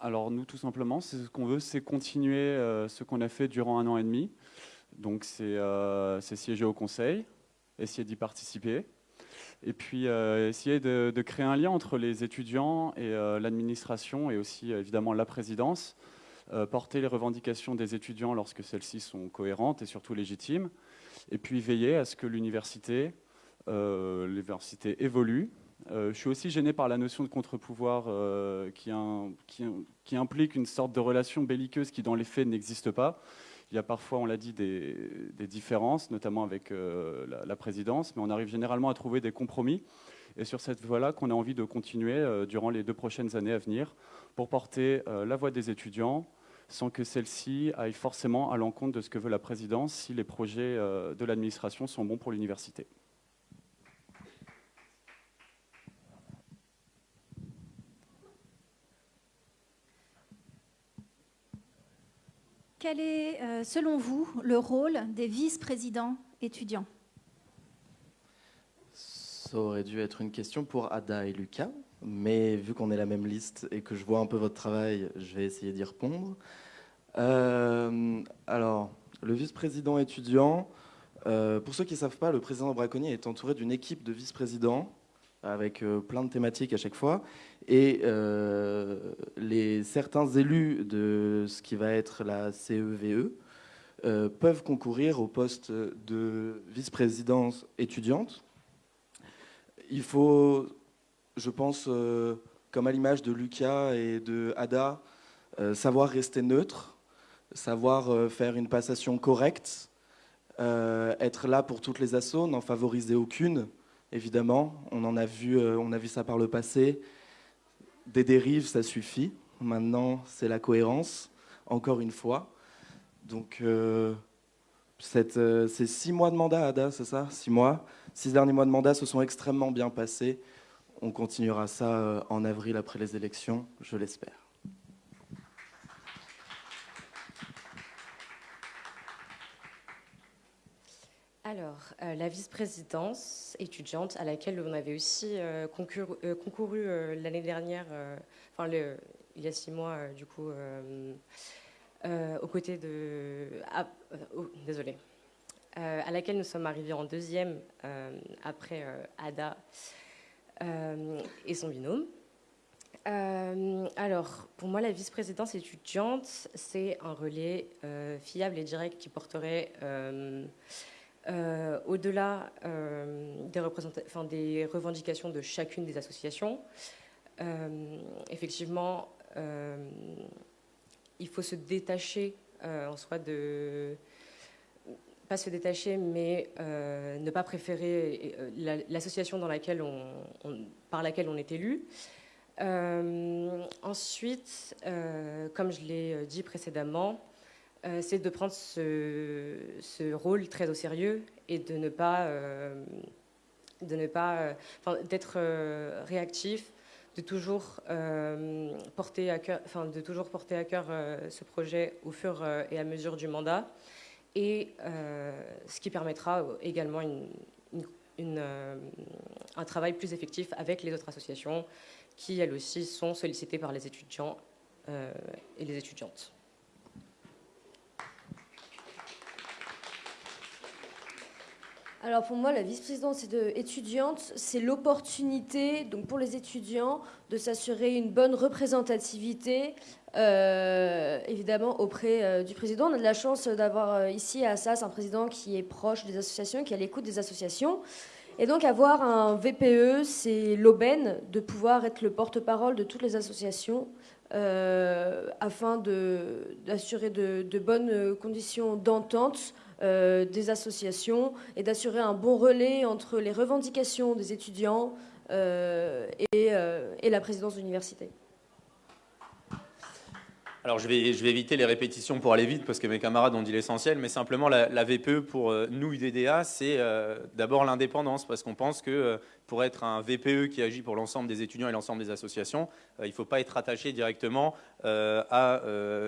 Alors nous, tout simplement, ce qu'on veut, c'est continuer ce qu'on a fait durant un an et demi. Donc c'est siéger au conseil, essayer d'y participer, et puis euh, essayer de, créer un lien entre les étudiants et euh, l'administration et aussi évidemment la présidence, euh, porter les revendications des étudiants lorsque celles-ci sont cohérentes et surtout légitimes, et puis veiller à ce que l'université l'université évolue. je suis aussi gêné par la notion de contre-pouvoir qui, implique une sorte de relation belliqueuse qui dans les faits n'existe pas. Il y a parfois, on l'a dit, des, différences, notamment avec euh, la, présidence, mais on arrive généralement à trouver des compromis. Et sur cette voie-là qu'on a envie de continuer euh, durant les deux prochaines années à venir pour porter euh, la voix des étudiants sans que celle-ci aille forcément à l'encontre de ce que veut la présidence si les projets de l'administration sont bons pour l'université. Quel est, euh, selon vous, le rôle des vice-présidents étudiants? Ça aurait dû être une question pour Ada et Lucas, mais vu qu'on est la même liste et que je vois un peu votre travail, je vais essayer d'y répondre. Euh, alors, le vice-président étudiant, euh, pour ceux qui ne savent pas, le président Braconnier est entouré d'une équipe de vice-présidents avec plein de thématiques à chaque fois. Et euh, les, certains élus de ce qui va être la CEVE e, euh, peuvent concourir au poste de vice-présidence étudiante. Il faut, je pense, euh, comme à l'image de Lucas et de Ada, savoir rester neutre, savoir faire une passation correcte, être là pour toutes les assauts, n'en favoriser aucune, évidemment. On en a vu, on a vu ça par le passé des dérives, ça suffit. Maintenant, c'est la cohérence, encore une fois. Donc, euh, euh, ces six mois de mandat, Ada, c'est ça? Six mois? Six derniers mois de mandat se sont extrêmement bien passés. On continuera ça euh, en avril après les élections, je l'espère. Alors, euh, la vice-présidence étudiante à laquelle on avait aussi euh, euh, concouru, l'année dernière, enfin il y a six mois du coup, aux côtés de... Ah, oh, désolé. à laquelle nous sommes arrivés en deuxième après Ada et son binôme. alors, pour moi, la vice-présidence étudiante, c'est un relais fiable et direct qui porterait au-delà euh, des, revendications de chacune des associations, euh, effectivement, il faut se détacher en soi de pas se détacher, mais ne pas préférer l'association par laquelle on est élu. ensuite, comme je l'ai dit précédemment, euh, c'est de prendre ce, rôle très au sérieux et de ne pas, euh, de ne pas, euh, d'être réactif, de toujours, porter, à cœur, enfin, de toujours porter à cœur ce projet au fur et à mesure du mandat, et ce qui permettra également un travail plus effectif avec les autres associations qui, elles aussi, sont sollicitées par les étudiants et les étudiantes. Alors pour moi, la vice-présidence étudiante, c'est l'opportunité donc pour les étudiants de s'assurer une bonne représentativité, euh, évidemment auprès euh, du président. On a de la chance d'avoir euh, ici à Assas un président qui est proche des associations, qui est à l'écoute des associations. Et donc avoir un VPE, c'est l'aubaine de pouvoir être le porte-parole de toutes les associations afin d'assurer de, de bonnes conditions d'entente euh, des associations et d'assurer un bon relais entre les revendications des étudiants euh, euh, et, la présidence de l'université. Alors je vais, je vais, éviter les répétitions pour aller vite parce que mes camarades ont dit l'essentiel, mais simplement la, VPE pour nous UDDA, c'est d'abord l'indépendance parce qu'on pense que pour être un VPE qui agit pour l'ensemble des étudiants et l'ensemble des associations, il ne faut pas être attaché directement à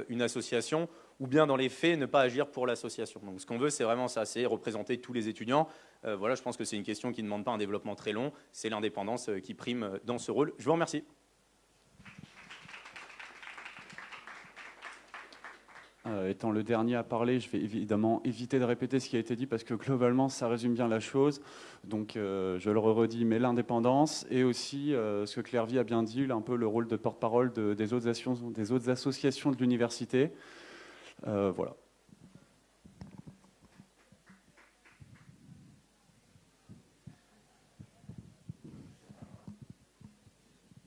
une association ou bien dans les faits ne pas agir pour l'association. Donc ce qu'on veut, c'est vraiment ça, c'est représenter tous les étudiants. Euh, voilà, je pense que c'est une question qui ne demande pas un développement très long, c'est l'indépendance euh, qui prime euh, dans ce rôle. Je vous remercie. étant le dernier à parler, je vais évidemment éviter de répéter ce qui a été dit parce que globalement, ça résume bien la chose. Donc, je le redis, mais l'indépendance et aussi ce que Claire a bien dit, un peu le rôle de porte-parole des autres associations de l'université. Euh, voilà.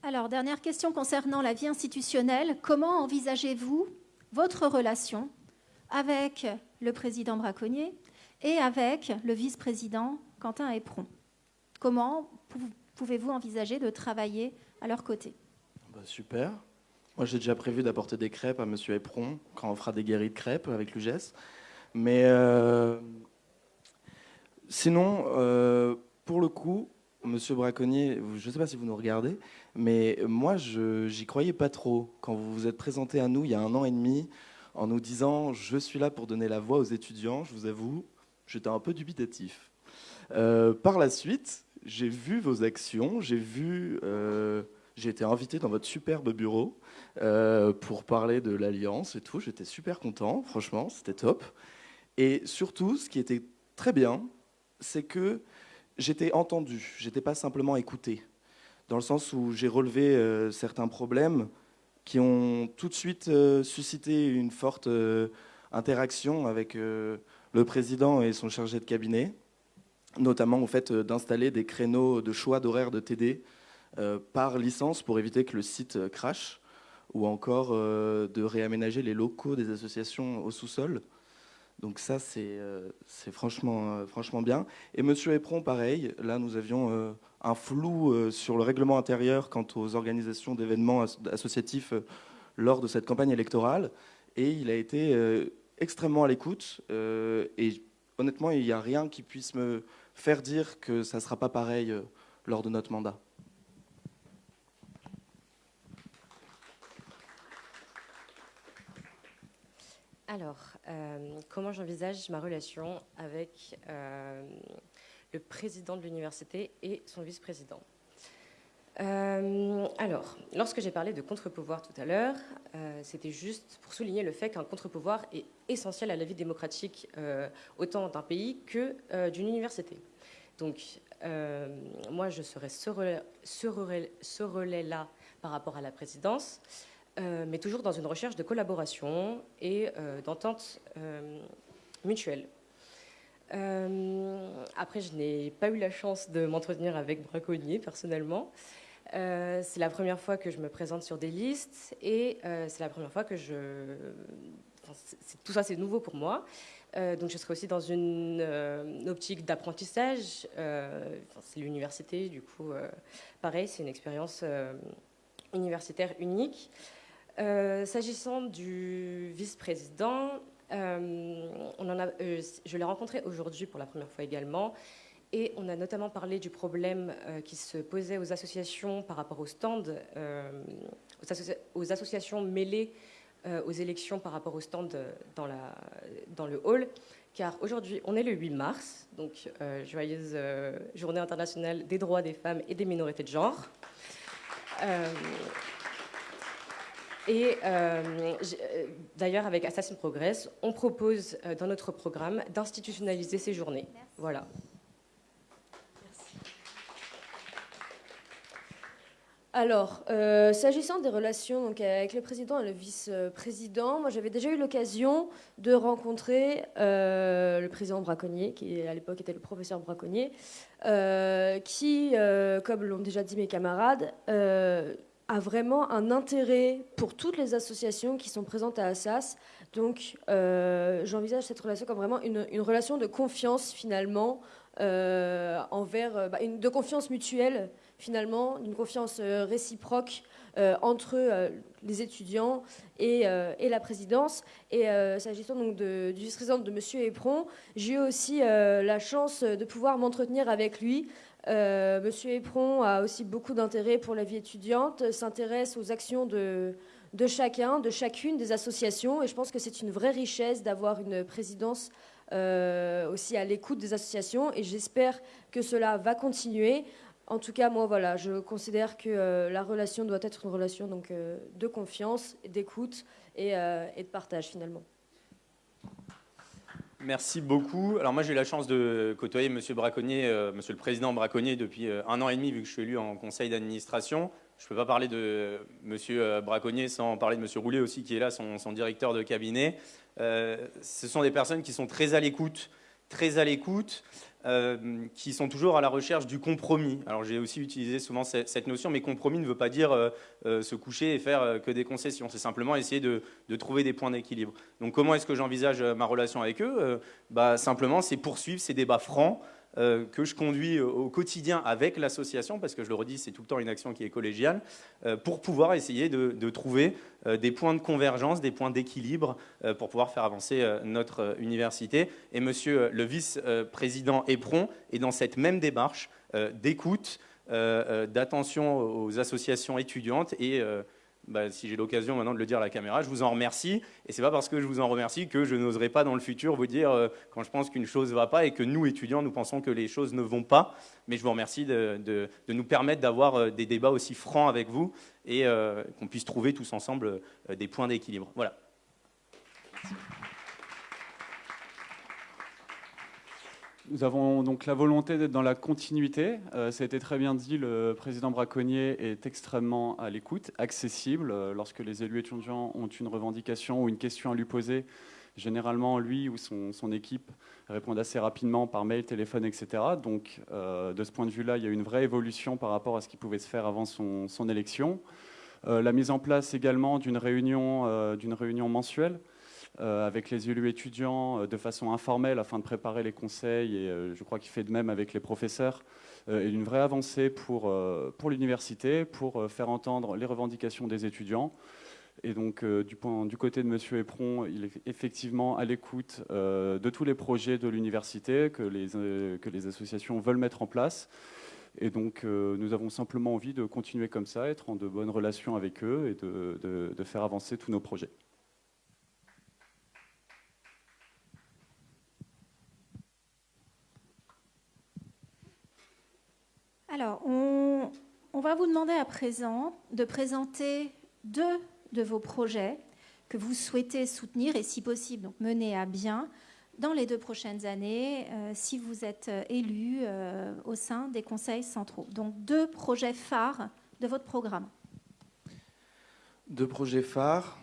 Alors, dernière question concernant la vie institutionnelle. Comment envisagez-vous votre relation avec le président braconnier et avec le vice-président Quentin Éperon Comment pouvez-vous envisager de travailler à leur côté? Bah, Super. Moi, j'ai déjà prévu d'apporter des crêpes à Monsieur Éperon quand on fera des guéris de crêpes avec l'UGES. Mais euh, sinon, euh, pour le coup, Monsieur Braconnier, je ne sais pas si vous nous regardez, mais moi, je j'y croyais pas trop quand vous vous êtes présenté à nous il y a un an et demi en nous disant je suis là pour donner la voix aux étudiants. Je vous avoue, j'étais un peu dubitatif. Euh, par la suite, j'ai vu vos actions, j'ai vu j'ai été invité dans votre superbe bureau euh, pour parler de l'Alliance et tout. J'étais super content, franchement, c'était top. Et surtout, ce qui était très bien, c'est que j'étais entendu, j'étais pas simplement écouté, dans le sens où j'ai relevé euh, certains problèmes qui ont tout de suite euh, suscité une forte interaction avec le président et son chargé de cabinet, notamment au fait d'installer des créneaux de choix d'horaire de TD par licence pour éviter que le site crache, ou encore euh, de réaménager les locaux des associations au sous-sol. Donc ça, c'est franchement, franchement bien. Et Monsieur Epron, pareil, là nous avions un flou sur le règlement intérieur quant aux organisations d'événements associatifs lors de cette campagne électorale. Et il a été extrêmement à l'écoute. et honnêtement, il n'y a rien qui puisse me faire dire que ça ne sera pas pareil lors de notre mandat. Alors, euh, comment j'envisage ma relation avec euh, le président de l'université et son vice-président? Euh, alors, lorsque j'ai parlé de contre-pouvoir tout à l'heure, c'était juste pour souligner le fait qu'un contre-pouvoir est essentiel à la vie démocratique autant d'un pays que d'une université. Donc, moi, je serai ce relais-là par rapport à la présidence. Euh, mais toujours dans une recherche de collaboration et euh, d'entente euh, mutuelle. après, je n'ai pas eu la chance de m'entretenir avec Braconnier personnellement. c'est la première fois que je me présente sur des listes et c'est la première fois que je... tout ça, c'est nouveau pour moi. donc, je serai aussi dans une optique d'apprentissage. c'est l'université, du coup, pareil, c'est une expérience universitaire unique. Euh, s'agissant du vice-président, euh, euh, je l'ai rencontré aujourd'hui pour la première fois également. Et on a notamment parlé du problème qui se posait aux associations par rapport aux stands, aux, associations mêlées aux élections par rapport aux stands dans, dans le hall car aujourd'hui, on est le 8 mars, donc joyeuse journée internationale des droits des femmes et des minorités de genre. Euh, et d'ailleurs, avec Assassin Progress, on propose dans notre programme d'institutionnaliser ces journées. Voilà. Alors, euh, s'agissant des relations donc, avec le président et le vice-président, moi j'avais déjà eu l'occasion de rencontrer euh, le président Braconnier, qui à l'époque était le professeur Braconnier, euh, qui, comme l'ont déjà dit mes camarades, a vraiment un intérêt pour toutes les associations qui sont présentes à Assas. Donc j'envisage cette relation comme vraiment une, relation de confiance finalement, envers, bah, une, de confiance mutuelle finalement, d'une confiance euh, réciproque euh, entre euh, les étudiants et, la présidence. Et s'agissant donc du vice-président de M. Epron, j'ai eu aussi la chance de pouvoir m'entretenir avec lui. Monsieur Epron a aussi beaucoup d'intérêt pour la vie étudiante, s'intéresse aux actions de, chacun, de chacune des associations. Et je pense que c'est une vraie richesse d'avoir une présidence aussi à l'écoute des associations. Et j'espère que cela va continuer. En tout cas, moi, voilà, je considère que euh, la relation doit être une relation donc, euh, de confiance, d'écoute euh, et, de partage, finalement. Merci beaucoup. Alors moi, j'ai eu la chance de côtoyer Monsieur Braconnier, Monsieur le Président Braconnier, depuis un an et demi, vu que je suis élu en conseil d'administration. Je ne peux pas parler de Monsieur Braconnier sans parler de Monsieur Roulet aussi, qui est là, son, son directeur de cabinet. ce sont des personnes qui sont très à l'écoute, très à l'écoute. Euh, qui sont toujours à la recherche du compromis. Alors j'ai aussi utilisé souvent cette, notion, mais compromis ne veut pas dire euh, euh, se coucher et faire que des concessions. C'est simplement essayer de, trouver des points d'équilibre. Donc comment est-ce que j'envisage ma relation avec eux? Bah, Simplement, c'est poursuivre ces débats francs euh, que je conduis au quotidien avec l'association, parce que je le redis, c'est tout le temps une action qui est collégiale, euh, pour pouvoir essayer de, trouver euh, des points de convergence, des points d'équilibre pour pouvoir faire avancer notre université. Et monsieur le vice-président Epron est dans cette même démarche d'écoute, d'attention aux associations étudiantes et bah, si j'ai l'occasion maintenant de le dire à la caméra, je vous en remercie. Et c'est pas parce que je vous en remercie que je n'oserai pas dans le futur vous dire euh, quand je pense qu'une chose ne va pas et que nous, étudiants, nous pensons que les choses ne vont pas. Mais je vous remercie de, nous permettre d'avoir euh, des débats aussi francs avec vous et euh, qu'on puisse trouver tous ensemble des points d'équilibre. Voilà. Nous avons donc la volonté d'être dans la continuité. Euh, ça a été très bien dit, le président Braconnier est extrêmement à l'écoute, accessible. Euh, lorsque les élus étudiants ont une revendication ou une question à lui poser, généralement, lui ou son, équipe répondent assez rapidement par mail, téléphone, etc. Donc, euh, de ce point de vue-là, il y a une vraie évolution par rapport à ce qui pouvait se faire avant son, élection. la mise en place également d'une réunion, réunion mensuelle euh, avec les élus étudiants euh, de façon informelle afin de préparer les conseils et euh, je crois qu'il fait de même avec les professeurs est une vraie avancée pour, pour l'université, pour faire entendre les revendications des étudiants. Et donc, du, point, du, côté de M. Epron, il est effectivement à l'écoute de tous les projets de l'université que les, que les associations veulent mettre en place. Et donc, nous avons simplement envie de continuer comme ça, être en de bonnes relations avec eux et de, de faire avancer tous nos projets. Alors, on, va vous demander à présent de présenter deux de vos projets que vous souhaitez soutenir et, si possible, mener à bien dans les deux prochaines années euh, si vous êtes euh, élu euh, au sein des conseils centraux. Donc, deux projets phares de votre programme. Deux projets phares.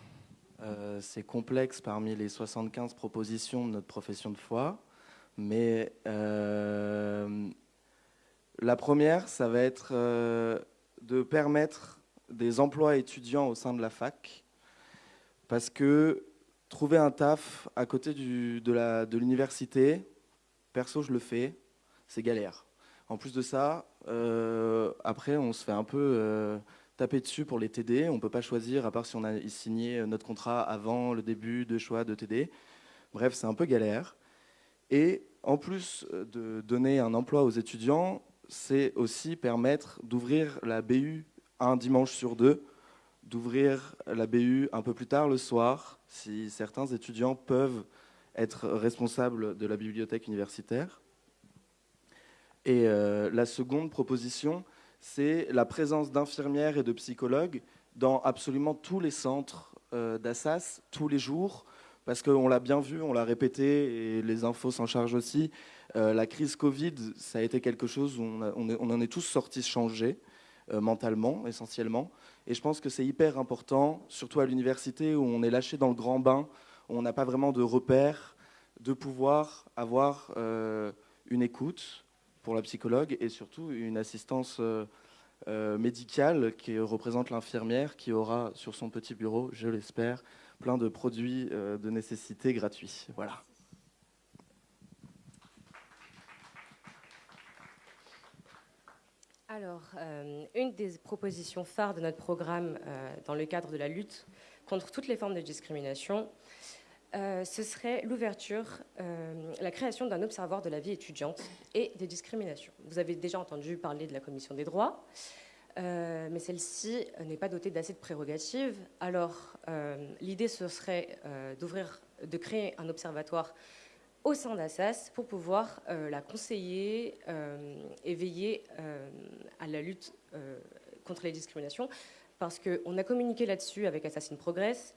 C'est complexe parmi les 75 propositions de notre profession de foi, mais la première, ça va être euh, de permettre des emplois étudiants au sein de la fac, parce que trouver un taf à côté de l'université, perso je le fais, c'est galère. En plus de ça, euh, après on se fait un peu euh, taper dessus pour les TD, on ne peut pas choisir, à part si on a signé notre contrat avant le début de choix de TD. Bref, c'est un peu galère. Et en plus de donner un emploi aux étudiants, c'est aussi permettre d'ouvrir la BU un dimanche sur deux, d'ouvrir la BU un peu plus tard le soir, si certains étudiants peuvent être responsables de la bibliothèque universitaire. Et euh, la seconde proposition, c'est la présence d'infirmières et de psychologues dans absolument tous les centres euh, d'Assas, tous les jours, parce qu'on l'a bien vu, on l'a répété, et les infos s'en chargent aussi, euh, la crise Covid, ça a été quelque chose où on, en est tous sortis changés, euh, mentalement essentiellement. Et je pense que c'est hyper important, surtout à l'université où on est lâché dans le grand bain, où on n'a pas vraiment de repères, de pouvoir avoir euh, une écoute pour la psychologue et surtout une assistance médicale qui représente l'infirmière qui aura sur son petit bureau, je l'espère, plein de produits de nécessité gratuits. Voilà. Alors, euh, une des propositions phares de notre programme euh, dans le cadre de la lutte contre toutes les formes de discrimination, euh, ce serait l'ouverture, la création d'un observatoire de la vie étudiante et des discriminations. Vous avez déjà entendu parler de la commission des droits, mais celle-ci n'est pas dotée d'assez de prérogatives. Alors, l'idée, ce serait d'ouvrir, de créer un observatoire au sein d'Assas pour pouvoir euh, la conseiller euh, et veiller euh, à la lutte contre les discriminations. Parce qu'on a communiqué là-dessus avec Assassin Progress,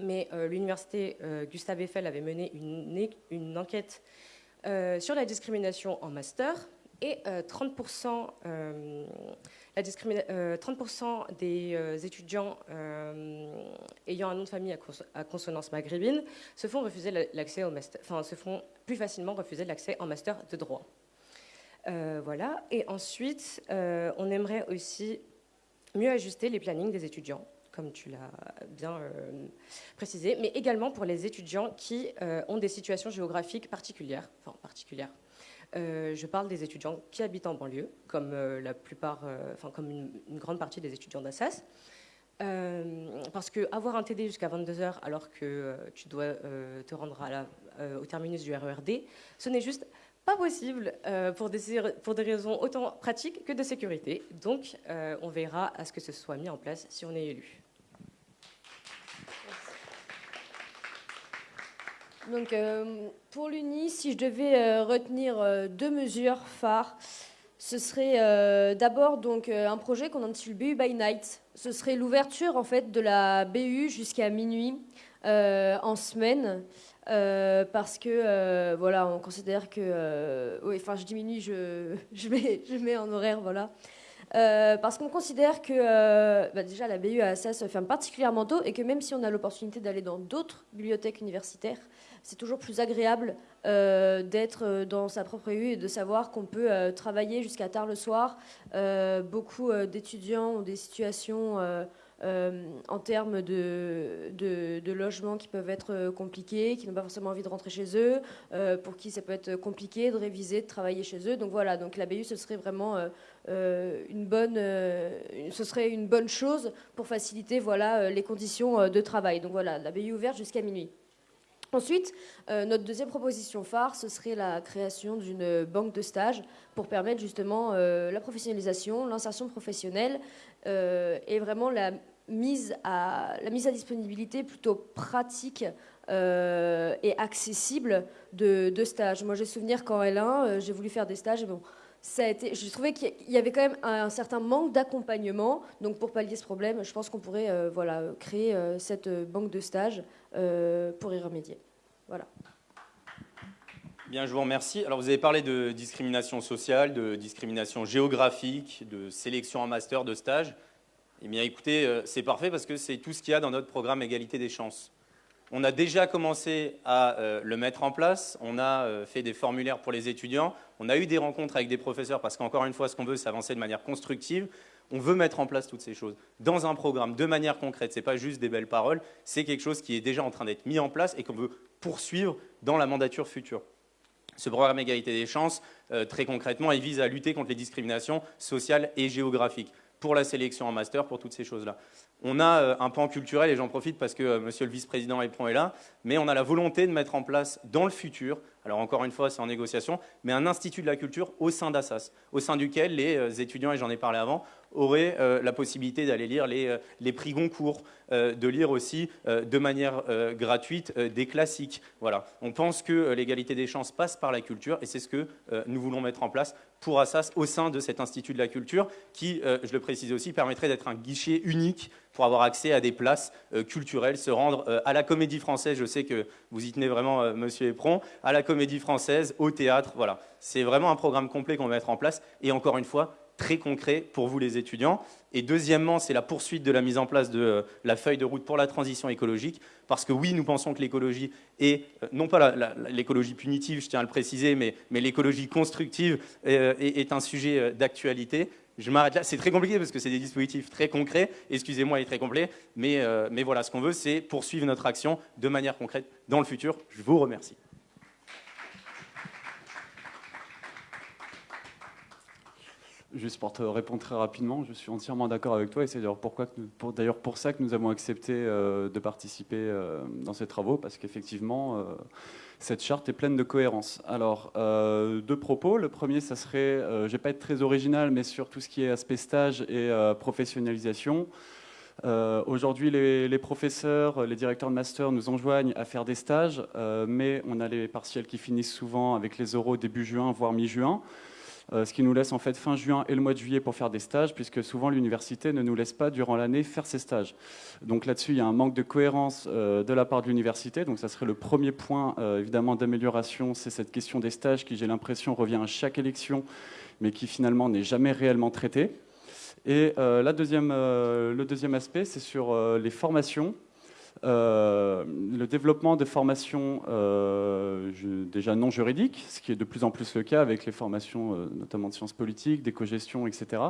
mais l'université Gustave Eiffel avait mené une, une enquête sur la discrimination en master et 30% 30% euh, des euh, étudiants euh, ayant un nom de famille à, consonance maghrébine se font refuser l'accès master, enfin plus facilement refuser l'accès en master de droit. voilà. Et ensuite, on aimerait aussi mieux ajuster les plannings des étudiants, comme tu l'as bien précisé, mais également pour les étudiants qui ont des situations géographiques particulières, euh, je parle des étudiants qui habitent en banlieue, comme euh, la plupart, euh, enfin comme une, grande partie des étudiants d'Assas. parce qu'avoir un TD jusqu'à 22h alors que tu dois te rendre au terminus du RERD, ce n'est juste pas possible pour, des, pour des raisons autant pratiques que de sécurité. Donc on verra à ce que ce soit mis en place si on est élu. Donc, euh, pour l'UNI, si je devais euh, retenir euh, deux mesures phares, ce serait d'abord donc un projet qu'on intitule BU by Night. Ce serait l'ouverture en fait de la BU jusqu'à minuit en semaine. parce que voilà, on considère que, oui, enfin, je diminue, je, je, mets, je mets en horaire, voilà. parce qu'on considère que bah, déjà la BU à se ferme particulièrement tôt et que même si on a l'opportunité d'aller dans d'autres bibliothèques universitaires, c'est toujours plus agréable euh, d'être euh, dans sa propre rue et de savoir qu'on peut euh, travailler jusqu'à tard le soir. beaucoup d'étudiants ont des situations en termes de, de, logement qui peuvent être compliqués, qui n'ont pas forcément envie de rentrer chez eux, pour qui ça peut être compliqué de réviser, de travailler chez eux. Donc voilà, donc la BU, ce serait vraiment une bonne, ce serait une bonne chose pour faciliter voilà, les conditions de travail. Donc voilà, la BU ouverte jusqu'à minuit. Ensuite, euh, notre deuxième proposition phare, ce serait la création d'une banque de stage pour permettre justement euh, la professionnalisation, l'insertion professionnelle euh, et vraiment la mise, à, la mise à disponibilité plutôt pratique et accessible de, stages. Moi, j'ai souvenir qu'en L1, j'ai voulu faire des stages et bon, ça a été, je trouvais qu'il y avait quand même un, certain manque d'accompagnement. Donc, pour pallier ce problème, je pense qu'on pourrait voilà, créer cette banque de stages pour y remédier. Voilà. Bien, je vous remercie. Alors, vous avez parlé de discrimination sociale, de discrimination géographique, de sélection en master, de stage. Eh bien, écoutez, euh, c'est parfait parce que c'est tout ce qu'il y a dans notre programme Égalité des chances. On a déjà commencé à euh, le mettre en place. On a euh, fait des formulaires pour les étudiants. On a eu des rencontres avec des professeurs parce qu'encore une fois, ce qu'on veut, c'est avancer de manière constructive. On veut mettre en place toutes ces choses dans un programme de manière concrète. Ce n'est pas juste des belles paroles, c'est quelque chose qui est déjà en train d'être mis en place et qu'on veut poursuivre dans la mandature future. Ce programme Égalité des chances, euh, très concrètement, il vise à lutter contre les discriminations sociales et géographiques pour la sélection en master, pour toutes ces choses-là. on a un pan culturel, et j'en profite parce que monsieur le vice-président Epron est là, mais on a la volonté de mettre en place dans le futur, alors encore une fois c'est en négociation, mais un institut de la culture au sein d'Assas, au sein duquel les étudiants, et j'en ai parlé avant, auraient la possibilité d'aller lire les, les, prix Goncourt, de lire aussi de manière gratuite des classiques. Voilà. On pense que l'égalité des chances passe par la culture, et c'est ce que nous voulons mettre en place pour Assas au sein de cet Institut de la culture qui, euh, je le précise aussi, permettrait d'être un guichet unique pour avoir accès à des places euh, culturelles, se rendre euh, à la Comédie Française, je sais que vous y tenez vraiment, Monsieur Éperon, à la Comédie Française, au théâtre, voilà. C'est vraiment un programme complet qu'on va mettre en place, et encore une fois, très concret pour vous les étudiants. Et deuxièmement, c'est la poursuite de la mise en place de euh, la feuille de route pour la transition écologique, parce que oui, nous pensons que l'écologie est, euh, non pas l'écologie punitive, je tiens à le préciser, mais, l'écologie constructive euh, est, un sujet d'actualité. Je m'arrête là, c'est très compliqué parce que c'est des dispositifs très concrets, excusez-moi, et très complets, mais, mais voilà, ce qu'on veut, c'est poursuivre notre action de manière concrète dans le futur. Je vous remercie. Juste pour te répondre très rapidement, je suis entièrement d'accord avec toi et c'est d'ailleurs pour, pour ça que nous avons accepté euh, de participer euh, dans ces travaux parce qu'effectivement euh, cette charte est pleine de cohérence. Alors deux propos. Le premier, ça serait, je vais pas être très original, mais sur tout ce qui est aspect stage et professionnalisation. Aujourd'hui, les, les, professeurs, les directeurs de master nous enjoignent à faire des stages, mais on a les partiels qui finissent souvent avec les oraux début juin, voire mi-juin. Euh, ce qui nous laisse en fait fin juin et le mois de juillet pour faire des stages, puisque souvent l'université ne nous laisse pas durant l'année faire ces stages. Donc là-dessus, il y a un manque de cohérence euh, de la part de l'université. Donc ça serait le premier point euh, évidemment d'amélioration, c'est cette question des stages qui, j'ai l'impression, revient à chaque élection, mais qui finalement n'est jamais réellement traitée. Et la deuxième, le deuxième aspect, c'est sur les formations. Euh, le développement de formations euh, déjà non juridiques, ce qui est de plus en plus le cas avec les formations euh, notamment de sciences politiques, d'éco-gestion, etc.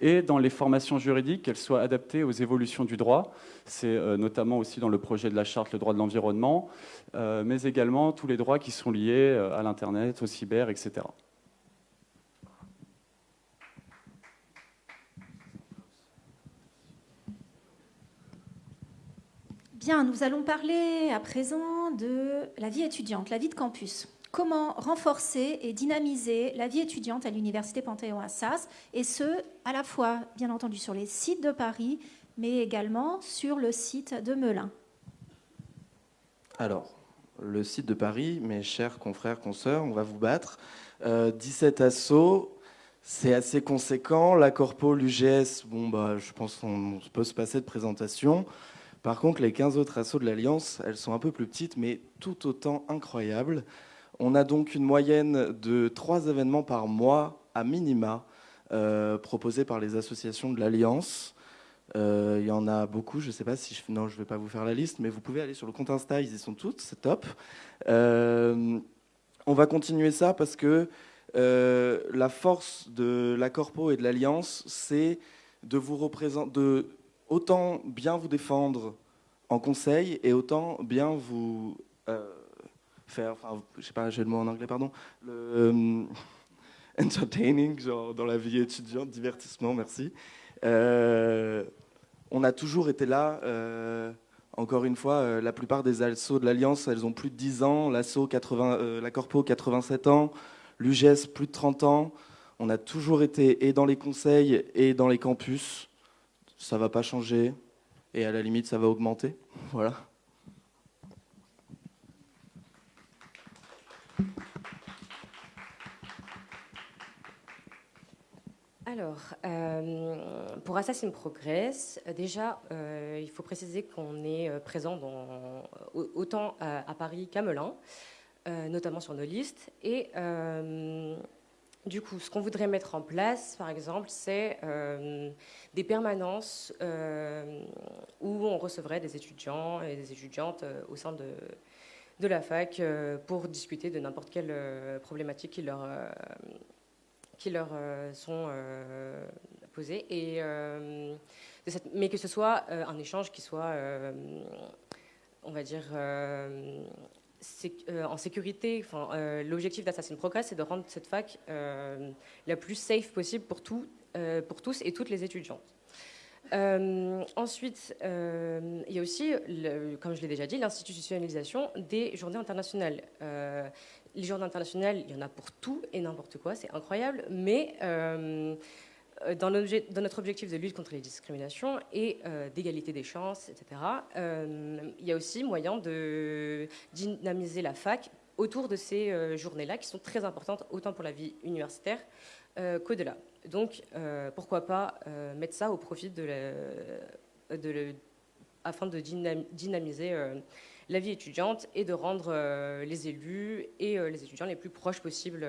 Et dans les formations juridiques, qu'elles soient adaptées aux évolutions du droit. C'est notamment aussi dans le projet de la charte le droit de l'environnement, mais également tous les droits qui sont liés à l'Internet, au cyber, etc. Bien, nous allons parler à présent de la vie étudiante, la vie de campus. Comment renforcer et dynamiser la vie étudiante à l'Université Panthéon-Assas, et ce, à la fois, bien entendu, sur les sites de Paris, mais également sur le site de Melun. Alors, le site de Paris, mes chers confrères, consoeurs, on va vous battre. 17 euh, assauts, c'est assez conséquent. La Corpo, l'UGS, bon, bah, je pense qu'on peut se passer de présentation. Par contre, les 15 autres assauts de l'Alliance, elles sont un peu plus petites, mais tout autant incroyables. On a donc une moyenne de 3 événements par mois à minima euh, proposés par les associations de l'Alliance. Euh, il y en a beaucoup, je ne sais pas si je... Non, je ne vais pas vous faire la liste, mais vous pouvez aller sur le compte Insta, ils y sont toutes, c'est top. Euh, on va continuer ça parce que la force de la Corpo et de l'Alliance, c'est de vous représenter autant bien vous défendre en conseil et autant bien vous euh, faire, enfin, je sais pas, j'ai le mot en anglais, pardon, le euh, entertaining, genre dans la vie étudiante, divertissement, merci. Euh, on a toujours été là. encore une fois, la plupart des assos de l'Alliance, elles ont plus de 10 ans. L'asso 80, la Corpo, 87 ans. L'UGES, plus de 30 ans. On a toujours été et dans les conseils et dans les campus ça va pas changer et à la limite ça va augmenter. Voilà. Alors, euh, pour Assassin Progress, déjà, euh, il faut préciser qu'on est euh, présent dans, autant à, Paris qu'à Melun, notamment sur nos listes. Et du coup, ce qu'on voudrait mettre en place, par exemple, c'est euh, des permanences euh, où on recevrait des étudiants et des étudiantes euh, au sein de, la fac pour discuter de n'importe quelle problématique qui leur, qui leur sont posées. Et, mais que ce soit un échange qui soit, on va dire, en sécurité, euh, l'objectif d'Assassin Progress, c'est de rendre cette fac euh, la plus safe possible pour, tout, pour tous et toutes les étudiantes. Euh, ensuite, euh, il y a aussi, comme je l'ai déjà dit, l'institutionnalisation des journées internationales. Euh, les journées internationales, il y en a pour tout et n'importe quoi, c'est incroyable, mais dans, dans, notre objectif de lutte contre les discriminations et d'égalité des chances, etc., il y a aussi moyen de dynamiser la fac autour de ces journées-là, qui sont très importantes autant pour la vie universitaire qu'au-delà. Donc, euh, pourquoi pas euh, mettre ça au profit de, afin de dynamiser euh, la vie étudiante et de rendre les élus et les étudiants les plus proches possibles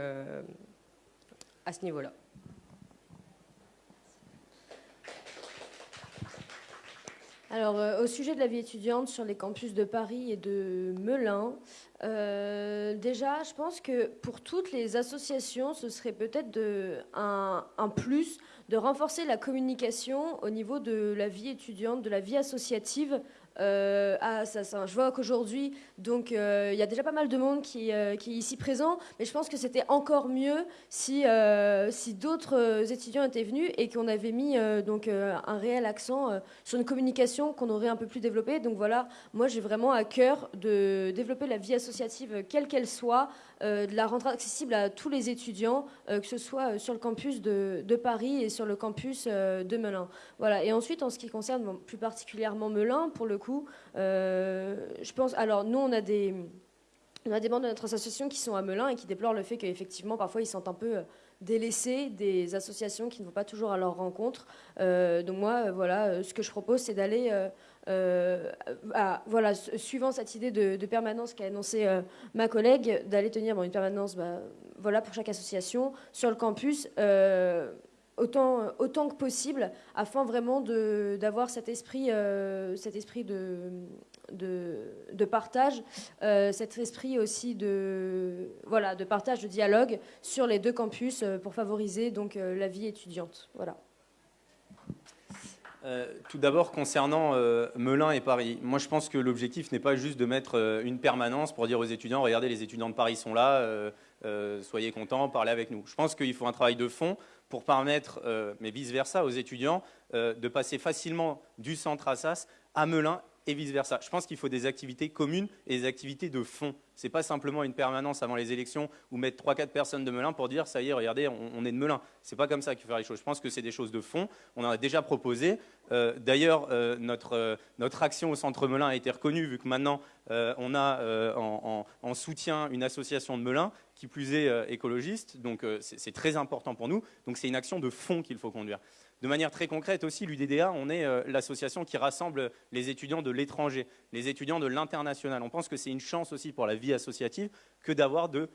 à ce niveau-là. Alors, au sujet de la vie étudiante sur les campus de Paris et de Melun, euh, déjà, je pense que pour toutes les associations, ce serait peut-être un, plus de renforcer la communication au niveau de la vie étudiante, de la vie associative euh, ah, Je vois qu'aujourd'hui, donc euh, il y a déjà pas mal de monde qui, euh, qui est ici présent, mais je pense que c'était encore mieux si, si d'autres étudiants étaient venus et qu'on avait mis donc un réel accent sur une communication qu'on aurait un peu plus développée. Donc voilà, moi j'ai vraiment à cœur de développer la vie associative quelle qu'elle soit, de la rendre accessible à tous les étudiants, que ce soit sur le campus de, Paris et sur le campus de Melun. Voilà. Et ensuite, en ce qui concerne plus particulièrement Melun, pour le coup, euh, je pense. Alors, nous, on a des. On a des membres de notre association qui sont à Melun et qui déplorent le fait qu'effectivement, parfois, ils sont un peu euh, délaissés des associations qui ne vont pas toujours à leur rencontre. Euh, donc moi, voilà, ce que je propose, c'est d'aller, voilà, suivant cette idée de, permanence qu'a annoncé ma collègue, d'aller tenir une permanence, bah, voilà, pour chaque association sur le campus autant, autant que possible, afin vraiment d'avoir cet esprit, euh, cet esprit de, de, partage, euh, cet esprit aussi de, voilà, de partage, de dialogue sur les deux campus euh, pour favoriser donc, la vie étudiante. Voilà. Tout d'abord, concernant Melun et Paris, moi je pense que l'objectif n'est pas juste de mettre une permanence pour dire aux étudiants, regardez, les étudiants de Paris sont là, soyez contents, parlez avec nous. Je pense qu'il faut un travail de fond pour permettre, euh, mais vice-versa, aux étudiants euh, de passer facilement du centre Assas à Melun et vice-versa. Je pense qu'il faut des activités communes et des activités de fond. Ce n'est pas simplement une permanence avant les élections ou mettre 3-4 personnes de Melun pour dire ça y est, regardez, on, est de Melun. Ce n'est pas comme ça qu'il faut faire les choses. Je pense que c'est des choses de fond. On en a déjà proposé. Euh, d'ailleurs, notre, notre action au centre Melun a été reconnue vu que maintenant on a en, en, soutien une association de Melun qui plus est euh, écologiste, donc euh, c'est très important pour nous. Donc c'est une action de fond qu'il faut conduire. De manière très concrète aussi, l'UDDA, on est euh, l'association qui rassemble les étudiants de l'étranger, les étudiants de l'international. On pense que c'est une chance aussi pour la vie associative que d'avoir de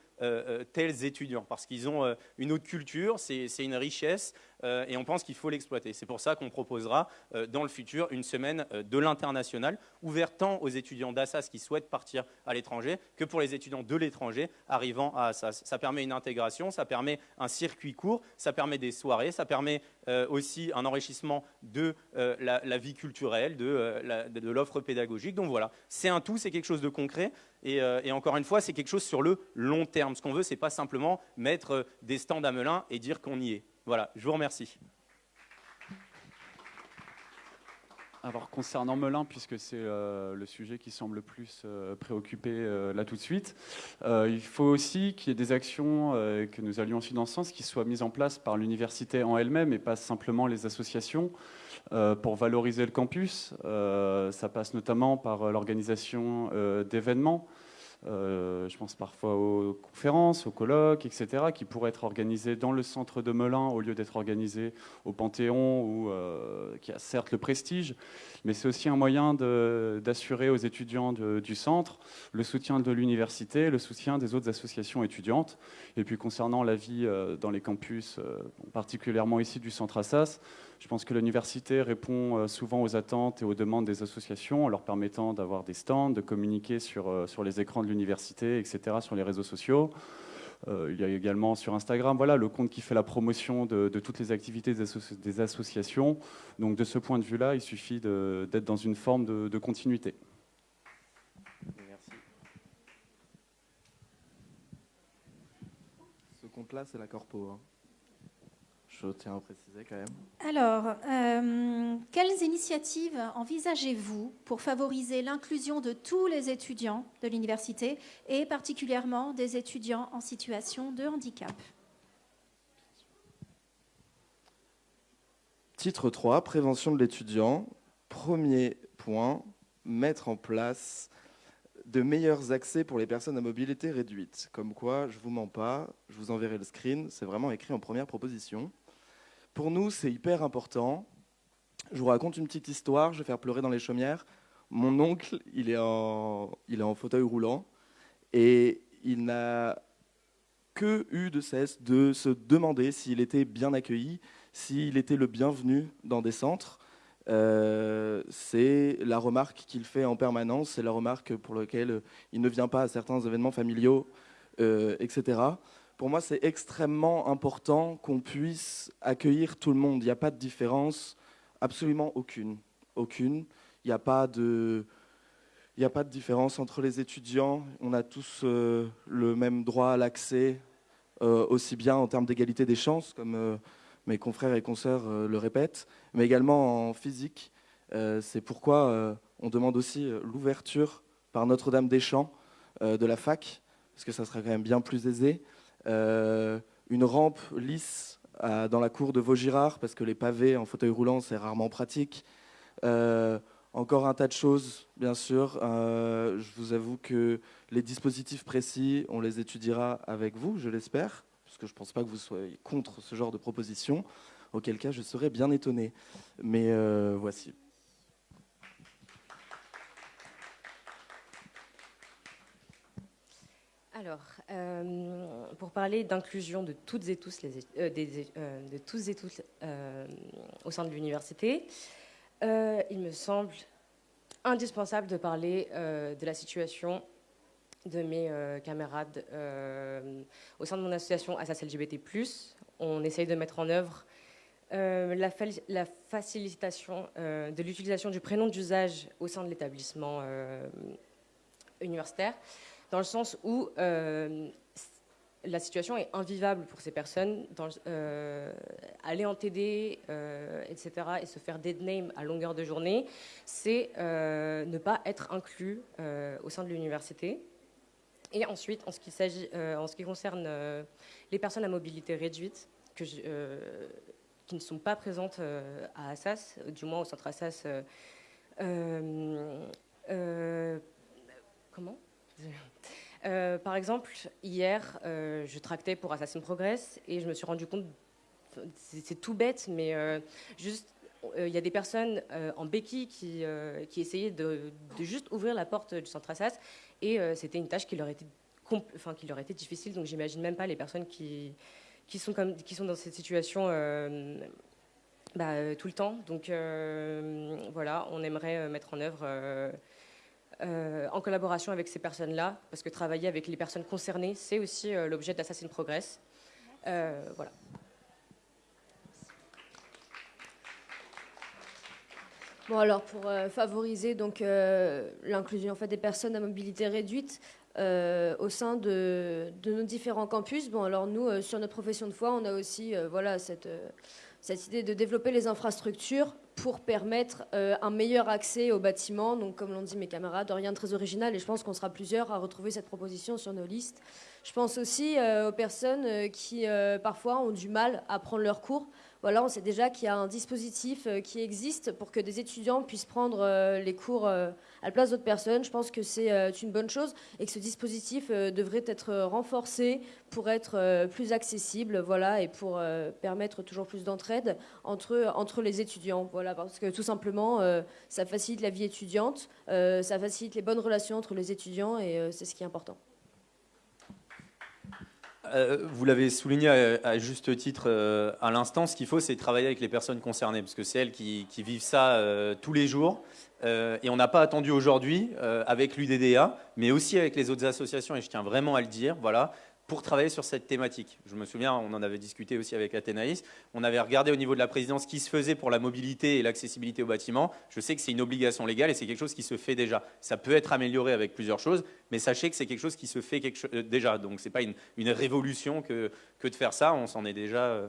tels étudiants, parce qu'ils ont une autre culture, c'est une richesse, et on pense qu'il faut l'exploiter. C'est pour ça qu'on proposera dans le futur une semaine de l'international, ouverte tant aux étudiants d'Assas qui souhaitent partir à l'étranger que pour les étudiants de l'étranger arrivant à Assas. Ça permet une intégration, ça permet un circuit court, ça permet des soirées, ça permet aussi un enrichissement de la, vie culturelle, de, l'offre pédagogique. Donc voilà, c'est un tout, c'est quelque chose de concret. Et, et encore une fois, c'est quelque chose sur le long terme. Ce qu'on veut, c'est pas simplement mettre des stands à Melun et dire qu'on y est. Voilà, je vous remercie. Alors concernant Melun, puisque c'est euh, le sujet qui semble le plus euh, préoccupé euh, là tout de suite, il faut aussi qu'il y ait des actions que nous allions aussi dans ce sens qui soient mises en place par l'université en elle-même et pas simplement les associations pour valoriser le campus. ça passe notamment par l'organisation d'événements euh, je pense parfois aux conférences, aux colloques, etc., qui pourraient être organisés dans le centre de Melun au lieu d'être organisés au Panthéon, où, euh, qui a certes le prestige, mais c'est aussi un moyen d'assurer aux étudiants du centre le soutien de l'université, le soutien des autres associations étudiantes. Et puis concernant la vie euh, dans les campus, particulièrement ici du centre Assas, je pense que l'université répond euh, souvent aux attentes et aux demandes des associations en leur permettant d'avoir des stands, de communiquer sur, euh, les écrans de l'université, etc., sur les réseaux sociaux. Euh, il y a également sur Instagram voilà, le compte qui fait la promotion de, toutes les activités des, associations. Donc de ce point de vue-là, il suffit d'être dans une forme de, continuité. Merci. Ce compte-là, c'est la corpo. Hein. Je tiens à préciser quand même. Alors, euh, quelles initiatives envisagez-vous pour favoriser l'inclusion de tous les étudiants de l'université et particulièrement des étudiants en situation de handicap? Titre 3, prévention de l'étudiant. Premier point, mettre en place de meilleurs accès pour les personnes à mobilité réduite. Comme quoi, je ne vous mens pas, je vous enverrai le screen, c'est vraiment écrit en première proposition. Pour nous, c'est hyper important. Je vous raconte une petite histoire, je vais faire pleurer dans les chaumières. Mon oncle, il est en, il est en fauteuil roulant et il n'a que eu de cesse de se demander s'il était bien accueilli, s'il était le bienvenu dans des centres. Euh, c'est la remarque qu'il fait en permanence, c'est la remarque pour laquelle il ne vient pas à certains événements familiaux, euh, etc. Pour moi, c'est extrêmement important qu'on puisse accueillir tout le monde. Il n'y a pas de différence, absolument aucune. Aucune. Il n'y a pas de... Différence entre les étudiants. On a tous euh, le même droit à l'accès, aussi bien en termes d'égalité des chances, comme mes confrères et consoeurs euh, le répètent, mais également en physique. Euh, c'est pourquoi euh, on demande aussi l'ouverture par Notre-Dame des Champs de la fac, parce que ça sera quand même bien plus aisé. Une rampe lisse dans la cour de Vaugirard, parce que les pavés en fauteuil roulant, c'est rarement pratique. encore un tas de choses, bien sûr. je vous avoue que les dispositifs précis, on les étudiera avec vous, je l'espère parce que je ne pense pas que vous soyez contre ce genre de proposition, auquel cas je serais bien étonné. Mais euh, voici. Alors, euh, pour parler d'inclusion de toutes et tous, euh, au sein de l'université, il me semble indispensable de parler de la situation de mes euh, camarades euh, au sein de mon association Assas LGBT+. On essaye de mettre en œuvre euh, la, facilitation de l'utilisation du prénom d'usage au sein de l'établissement universitaire, dans le sens où la situation est invivable pour ces personnes. Dans, aller en TD, etc., et se faire dead name à longueur de journée, c'est ne pas être inclus au sein de l'université. Et ensuite, en ce qui, euh, concerne euh, les personnes à mobilité réduite, euh, qui ne sont pas présentes à Assas, du moins au centre Assas, comment? Par exemple, hier, je tractais pour Assassin Progress et je me suis rendu compte, c'est tout bête, mais juste il y a des personnes en béquille qui, qui essayaient de, juste ouvrir la porte du centre Assas et euh, c'était une tâche qui leur était, enfin, qui leur était difficile. Donc j'imagine même pas les personnes qui, qui, sont, comme, qui sont dans cette situation euh, bah, euh, tout le temps. Donc voilà, on aimerait mettre en œuvre. En collaboration avec ces personnes-là, parce que travailler avec les personnes concernées, c'est aussi l'objet d'Assassin Progress. voilà. Bon, alors pour euh, favoriser donc euh, l'inclusion en fait, des personnes à mobilité réduite euh, au sein de, de, nos différents campus, bon, alors nous, sur notre profession de foi, on a aussi voilà, cette, cette idée de développer les infrastructures pour permettre un meilleur accès aux bâtiments. Donc, comme l'ont dit mes camarades, rien de très original et je pense qu'on sera plusieurs à retrouver cette proposition sur nos listes. Je pense aussi aux personnes qui parfois ont du mal à prendre leurs cours voilà, on sait déjà qu'il y a un dispositif euh, qui existe pour que des étudiants puissent prendre euh, les cours euh, à la place d'autres personnes. Je pense que c'est une bonne chose et que ce dispositif devrait être renforcé pour être plus accessible, voilà, et pour permettre toujours plus d'entraide entre, entre les étudiants, voilà, parce que tout simplement, ça facilite la vie étudiante, ça facilite les bonnes relations entre les étudiants et c'est ce qui est important. Euh, vous l'avez souligné à, juste titre euh, à l'instant, ce qu'il faut, c'est travailler avec les personnes concernées, parce que c'est elles qui, vivent ça euh, tous les jours. et on n'a pas attendu aujourd'hui, avec l'UDDA, mais aussi avec les autres associations, et je tiens vraiment à le dire, voilà, pour travailler sur cette thématique. Je me souviens, on en avait discuté aussi avec Athénaïs, on avait regardé au niveau de la présidence ce qui se faisait pour la mobilité et l'accessibilité au bâtiment. Je sais que c'est une obligation légale et c'est quelque chose qui se fait déjà. Ça peut être amélioré avec plusieurs choses, mais sachez que c'est quelque chose qui se fait euh, déjà. Donc ce n'est pas une, révolution que, que, de faire ça, on s'en est déjà...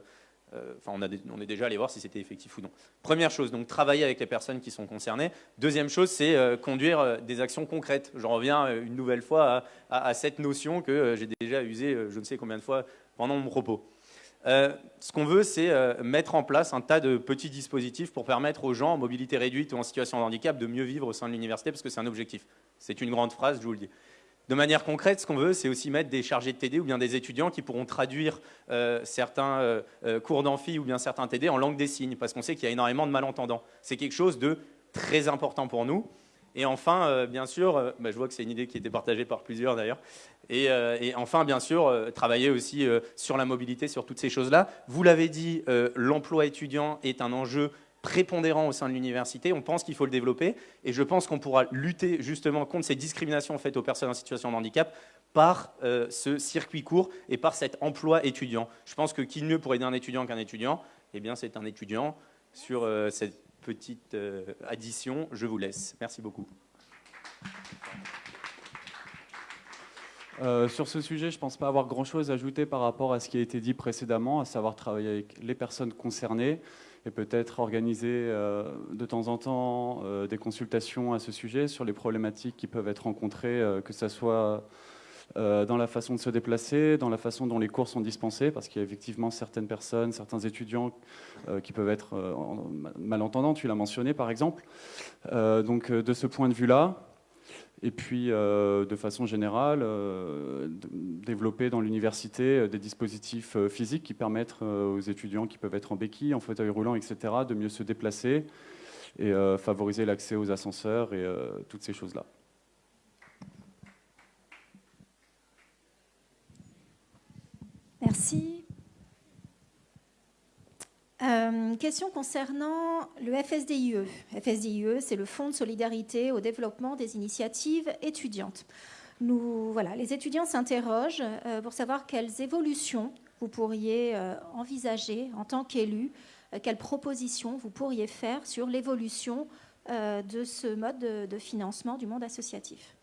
Euh, on, est déjà allé voir si c'était effectif ou non. Première chose, donc travailler avec les personnes qui sont concernées. Deuxième chose, c'est conduire des actions concrètes. Je reviens une nouvelle fois à, à cette notion que j'ai déjà usée je ne sais combien de fois pendant mon propos. Euh, ce qu'on veut, c'est euh, mettre en place un tas de petits dispositifs pour permettre aux gens en mobilité réduite ou en situation de handicap de mieux vivre au sein de l'université, parce que c'est un objectif. C'est une grande phrase, je vous le dis. De manière concrète, ce qu'on veut, c'est aussi mettre des chargés de TD ou bien des étudiants qui pourront traduire euh, certains cours d'amphi ou bien certains TD en langue des signes, parce qu'on sait qu'il y a énormément de malentendants. C'est quelque chose de très important pour nous. Et enfin, euh, bien sûr, euh, bah, je vois que c'est une idée qui était partagée par plusieurs d'ailleurs. Et, euh, enfin, bien sûr, travailler aussi sur la mobilité, sur toutes ces choses-là. Vous l'avez dit, l'emploi étudiant est un enjeu prépondérant au sein de l'université. On pense qu'il faut le développer. Et je pense qu'on pourra lutter justement contre ces discriminations faites aux personnes en situation de handicap par ce circuit court et par cet emploi étudiant. Je pense que qui mieux pour aider un étudiant qu'un étudiant? Eh bien, c'est un étudiant sur cette petite euh, addition. Je vous laisse. Merci beaucoup. Euh, sur ce sujet, je ne pense pas avoir grand-chose à ajouter par rapport à ce qui a été dit précédemment, à savoir travailler avec les personnes concernées et peut-être organiser euh, de temps en temps des consultations à ce sujet sur les problématiques qui peuvent être rencontrées, que ce soit euh, dans la façon de se déplacer, dans la façon dont les cours sont dispensés, parce qu'il y a effectivement certaines personnes, certains étudiants euh, qui peuvent être euh, malentendants, tu l'as mentionné par exemple. donc de ce point de vue-là, et puis de façon générale, développer dans l'université des dispositifs physiques qui permettent aux étudiants qui peuvent être en béquille, en fauteuil roulant, etc., de mieux se déplacer et favoriser l'accès aux ascenseurs et toutes ces choses-là. Merci. Euh, question concernant le FSDIE. FSDIE, c'est le Fonds de solidarité au développement des initiatives étudiantes. Les étudiants s'interrogent euh, pour savoir quelles évolutions vous pourriez euh, envisager en tant qu'élu, quelles propositions vous pourriez faire sur l'évolution de ce mode de financement du monde associatif.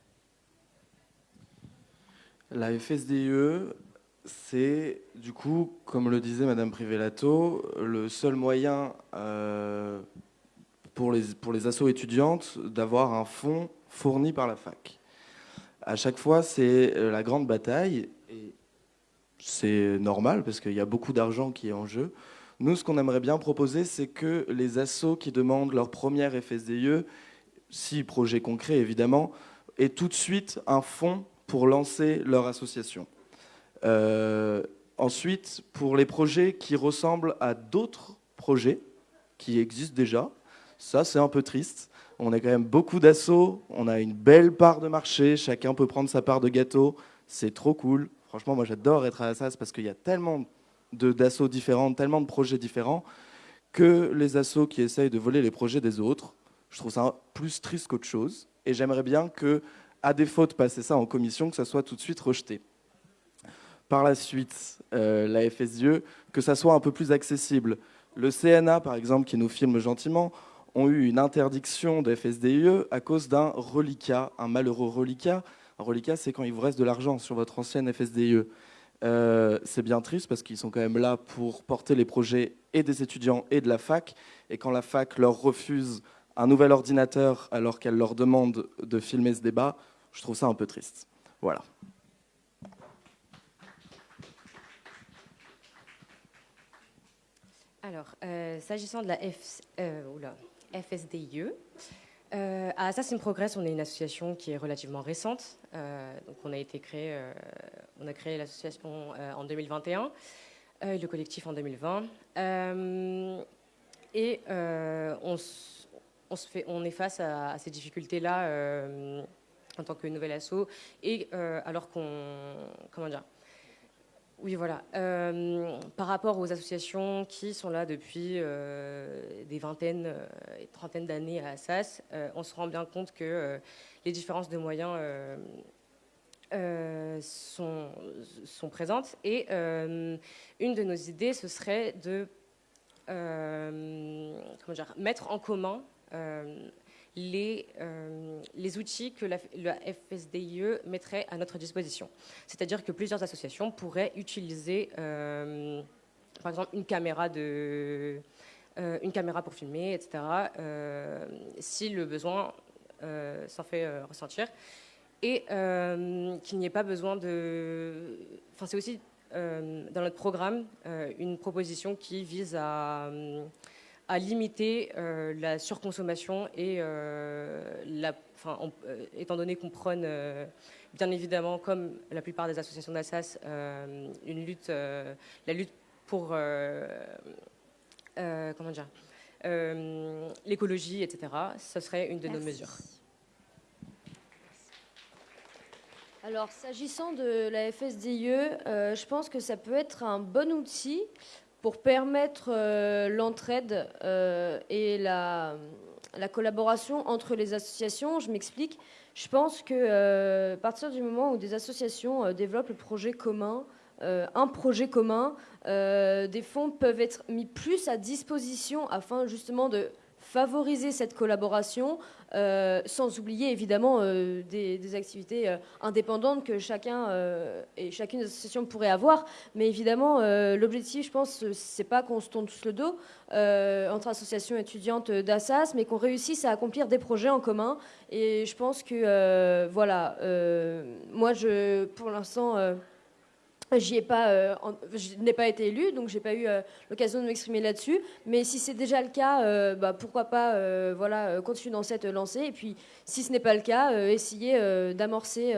La FSDIE, c'est du coup, comme le disait Madame Privelato, le seul moyen euh, pour, les, pour les assos étudiantes d'avoir un fonds fourni par la fac. À chaque fois, c'est la grande bataille, et c'est normal parce qu'il y a beaucoup d'argent qui est en jeu. Nous, ce qu'on aimerait bien proposer, c'est que les assos qui demandent leur première FSDE, si projet concret évidemment, aient tout de suite un fonds pour lancer leur association. Euh, ensuite, pour les projets qui ressemblent à d'autres projets qui existent déjà, ça c'est un peu triste. On a quand même beaucoup d'assauts, on a une belle part de marché, chacun peut prendre sa part de gâteau, c'est trop cool. Franchement, moi j'adore être à Assas parce qu'il y a tellement d'assauts différents, tellement de projets différents, que les assos qui essayent de voler les projets des autres, je trouve ça plus triste qu'autre chose. Et j'aimerais bien que, à défaut de passer ça en commission, que ça soit tout de suite rejeté par la suite euh, la FSIE, que ça soit un peu plus accessible. Le CNA, par exemple, qui nous filme gentiment, ont eu une interdiction de FSDIE à cause d'un reliquat, un malheureux reliquat. Un reliquat, c'est quand il vous reste de l'argent sur votre ancienne FSDIE. Euh, c'est bien triste parce qu'ils sont quand même là pour porter les projets et des étudiants et de la fac. Et quand la fac leur refuse un nouvel ordinateur alors qu'elle leur demande de filmer ce débat, je trouve ça un peu triste. Voilà. Alors, euh, s'agissant de la FSDIE, euh, euh, à Assassin Progress, on est une association qui est relativement récente. donc, on a été créé, on a créé l'association en 2021 et le collectif en 2020. et on est face à, à ces difficultés-là en tant que nouvel asso, et alors qu'on, comment dire, oui, voilà. Euh, par rapport aux associations qui sont là depuis euh, des vingtaines euh, et trentaines d'années à Assas, on se rend bien compte que les différences de moyens sont, présentes. Et une de nos idées, ce serait de mettre en commun les, euh, les outils que la, FSDIE mettrait à notre disposition. C'est-à-dire que plusieurs associations pourraient utiliser euh, par exemple une caméra, de, une caméra pour filmer, etc., si le besoin s'en fait ressentir. Et qu'il n'y ait pas besoin de... Enfin, c'est aussi dans notre programme une proposition qui vise à à limiter euh, la surconsommation et euh, la, euh, étant donné qu'on prône bien évidemment, comme la plupart des associations d'Assas, une lutte, la lutte pour comment dire, l'écologie, etc. Ce serait une de nos mesures. Alors, s'agissant de la FSDIE, je pense que ça peut être un bon outil pour permettre euh, l'entraide euh, et la, collaboration entre les associations. Je m'explique. Je pense que euh, à partir du moment où des associations développent le projet commun, un projet commun, des fonds peuvent être mis plus à disposition afin justement de favoriser cette collaboration, euh, sans oublier évidemment euh, des, activités euh, indépendantes que chacun et chacune des associations pourrait avoir. Mais évidemment, l'objectif, je pense, c'est pas qu'on se tourne tous le dos entre associations étudiantes d'Assas, mais qu'on réussisse à accomplir des projets en commun. Et je pense que, voilà, moi, je, pour l'instant, ai pas, euh, je n'ai pas été élue, donc j'ai pas eu euh, l'occasion de m'exprimer là-dessus. Mais si c'est déjà le cas, euh, bah, pourquoi pas, voilà, continuer dans cette lancée. Et puis, si ce n'est pas le cas, essayer d'amorcer,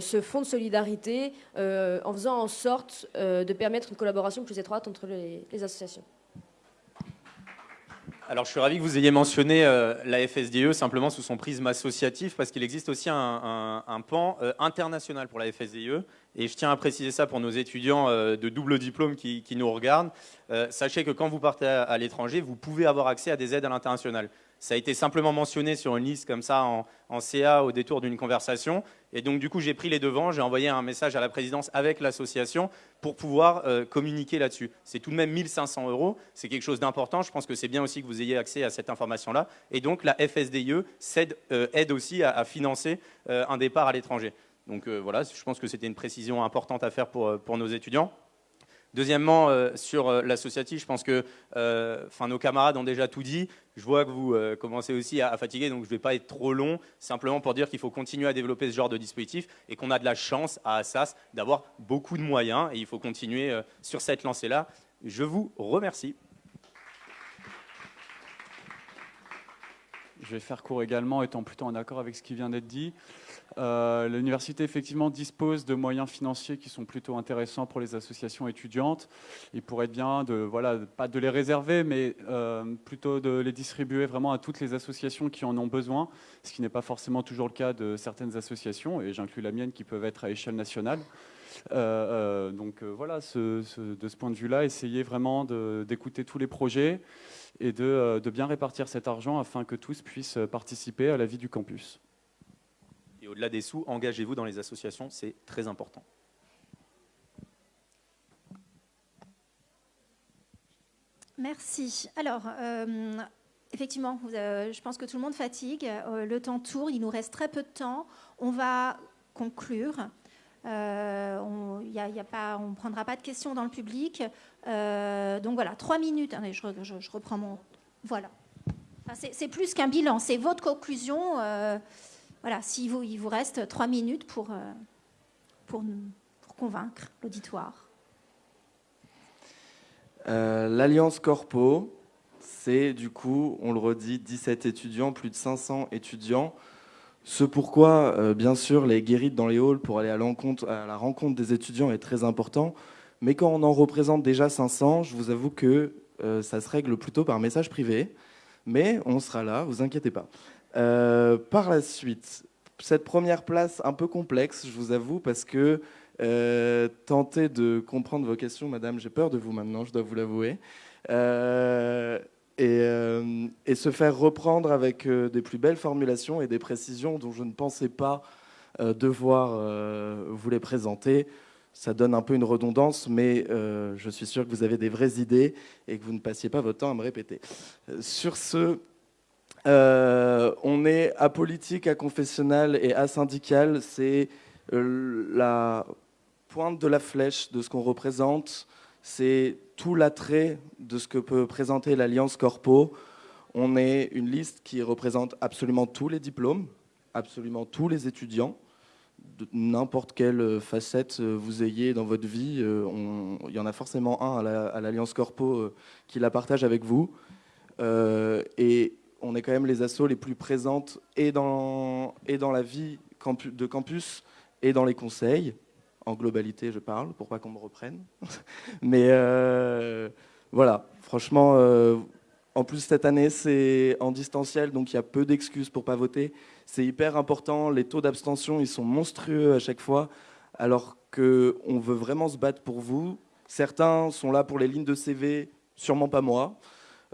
ce fonds de solidarité en faisant en sorte de permettre une collaboration plus étroite entre les associations. Alors, je suis ravi que vous ayez mentionné euh, la FSDE simplement sous son prisme associatif, parce qu'il existe aussi un, pan euh, international pour la FSDE. Et je tiens à préciser ça pour nos étudiants euh, de double diplôme qui, nous regardent. sachez que quand vous partez à l'étranger, vous pouvez avoir accès à des aides à l'international. Ça a été simplement mentionné sur une liste comme ça en, CA au détour d'une conversation. Et donc du coup, j'ai pris les devants, j'ai envoyé un message à la présidence avec l'association pour pouvoir euh, communiquer là-dessus. C'est tout de même 1500 euros, c'est quelque chose d'important. Je pense que c'est bien aussi que vous ayez accès à cette information-là. Et donc la FSDIE euh, aide aussi à, financer euh, un départ à l'étranger. Donc voilà, je pense que c'était une précision importante à faire pour, pour nos étudiants. Deuxièmement, euh, sur euh, l'associatif, je pense que euh, nos camarades ont déjà tout dit. Je vois que vous commencez aussi à, fatiguer, donc je ne vais pas être trop long. Simplement pour dire qu'il faut continuer à développer ce genre de dispositif et qu'on a de la chance à Assas d'avoir beaucoup de moyens et il faut continuer sur cette lancée-là. Je vous remercie. Je vais faire court également, étant plutôt en accord avec ce qui vient d'être dit. Euh, l'université effectivement dispose de moyens financiers qui sont plutôt intéressants pour les associations étudiantes. Il pourrait être bien de, voilà, pas de les réserver, mais euh, plutôt de les distribuer vraiment à toutes les associations qui en ont besoin, ce qui n'est pas forcément toujours le cas de certaines associations, et j'inclus la mienne qui peuvent être à échelle nationale. Euh, donc voilà, de ce point de vue-là, essayer vraiment d'écouter tous les projets et de bien répartir cet argent afin que tous puissent participer à la vie du campus. Et au-delà des sous, engagez-vous dans les associations, c'est très important. Merci. Alors, euh, effectivement, euh, je pense que tout le monde fatigue. Euh, le temps tourne, il nous reste très peu de temps. On va conclure. on ne prendra pas de questions dans le public. donc voilà, trois minutes. je, reprends mon... Voilà. c'est plus qu'un bilan, c'est votre conclusion voilà, s'il vous, il vous reste trois minutes pour, euh, convaincre l'auditoire. Euh, L'Alliance Corpo, c'est du coup, on le redit, 17 étudiants, plus de 500 étudiants. Ce pourquoi, euh, bien sûr, les guérites dans les halls pour aller à, à, la rencontre des étudiants est très important. Mais quand on en représente déjà 500, je vous avoue que ça se règle plutôt par message privé. Mais on sera là, vous inquiétez pas. Euh, par la suite, cette première place un peu complexe, je vous avoue, parce que euh, tenter de comprendre vos questions, madame, j'ai peur de vous maintenant, je dois vous l'avouer. Euh, et, se faire reprendre avec des plus belles formulations et des précisions dont je ne pensais pas devoir vous les présenter. Ça donne un peu une redondance, mais je suis sûr que vous avez des vraies idées et que vous ne passiez pas votre temps à me répéter. Sur ce, euh, on est apolitique, aconfessionnel et asyndical. C'est euh, la, pointe de la flèche de ce qu'on représente. C'est tout l'attrait de ce que peut présenter l'Alliance Corpo. On est une liste qui représente absolument tous les diplômes, absolument tous les étudiants, n'importe quelle facette vous ayez dans votre vie. Euh, il y en a forcément un à l'Alliance Corpo euh, qui la partage avec vous. Euh, et on est quand même les assos les plus présentes et dans, et dans la vie de campus et dans les conseils. En globalité, je parle, pour pas qu'on me reprenne. Mais euh, voilà, franchement, euh, en plus cette année, c'est en distanciel, donc il y a peu d'excuses pour pas voter. C'est hyper important. Les taux d'abstention, ils sont monstrueux à chaque fois, alors qu'on veut vraiment se battre pour vous. Certains sont là pour les lignes de CV, sûrement pas moi.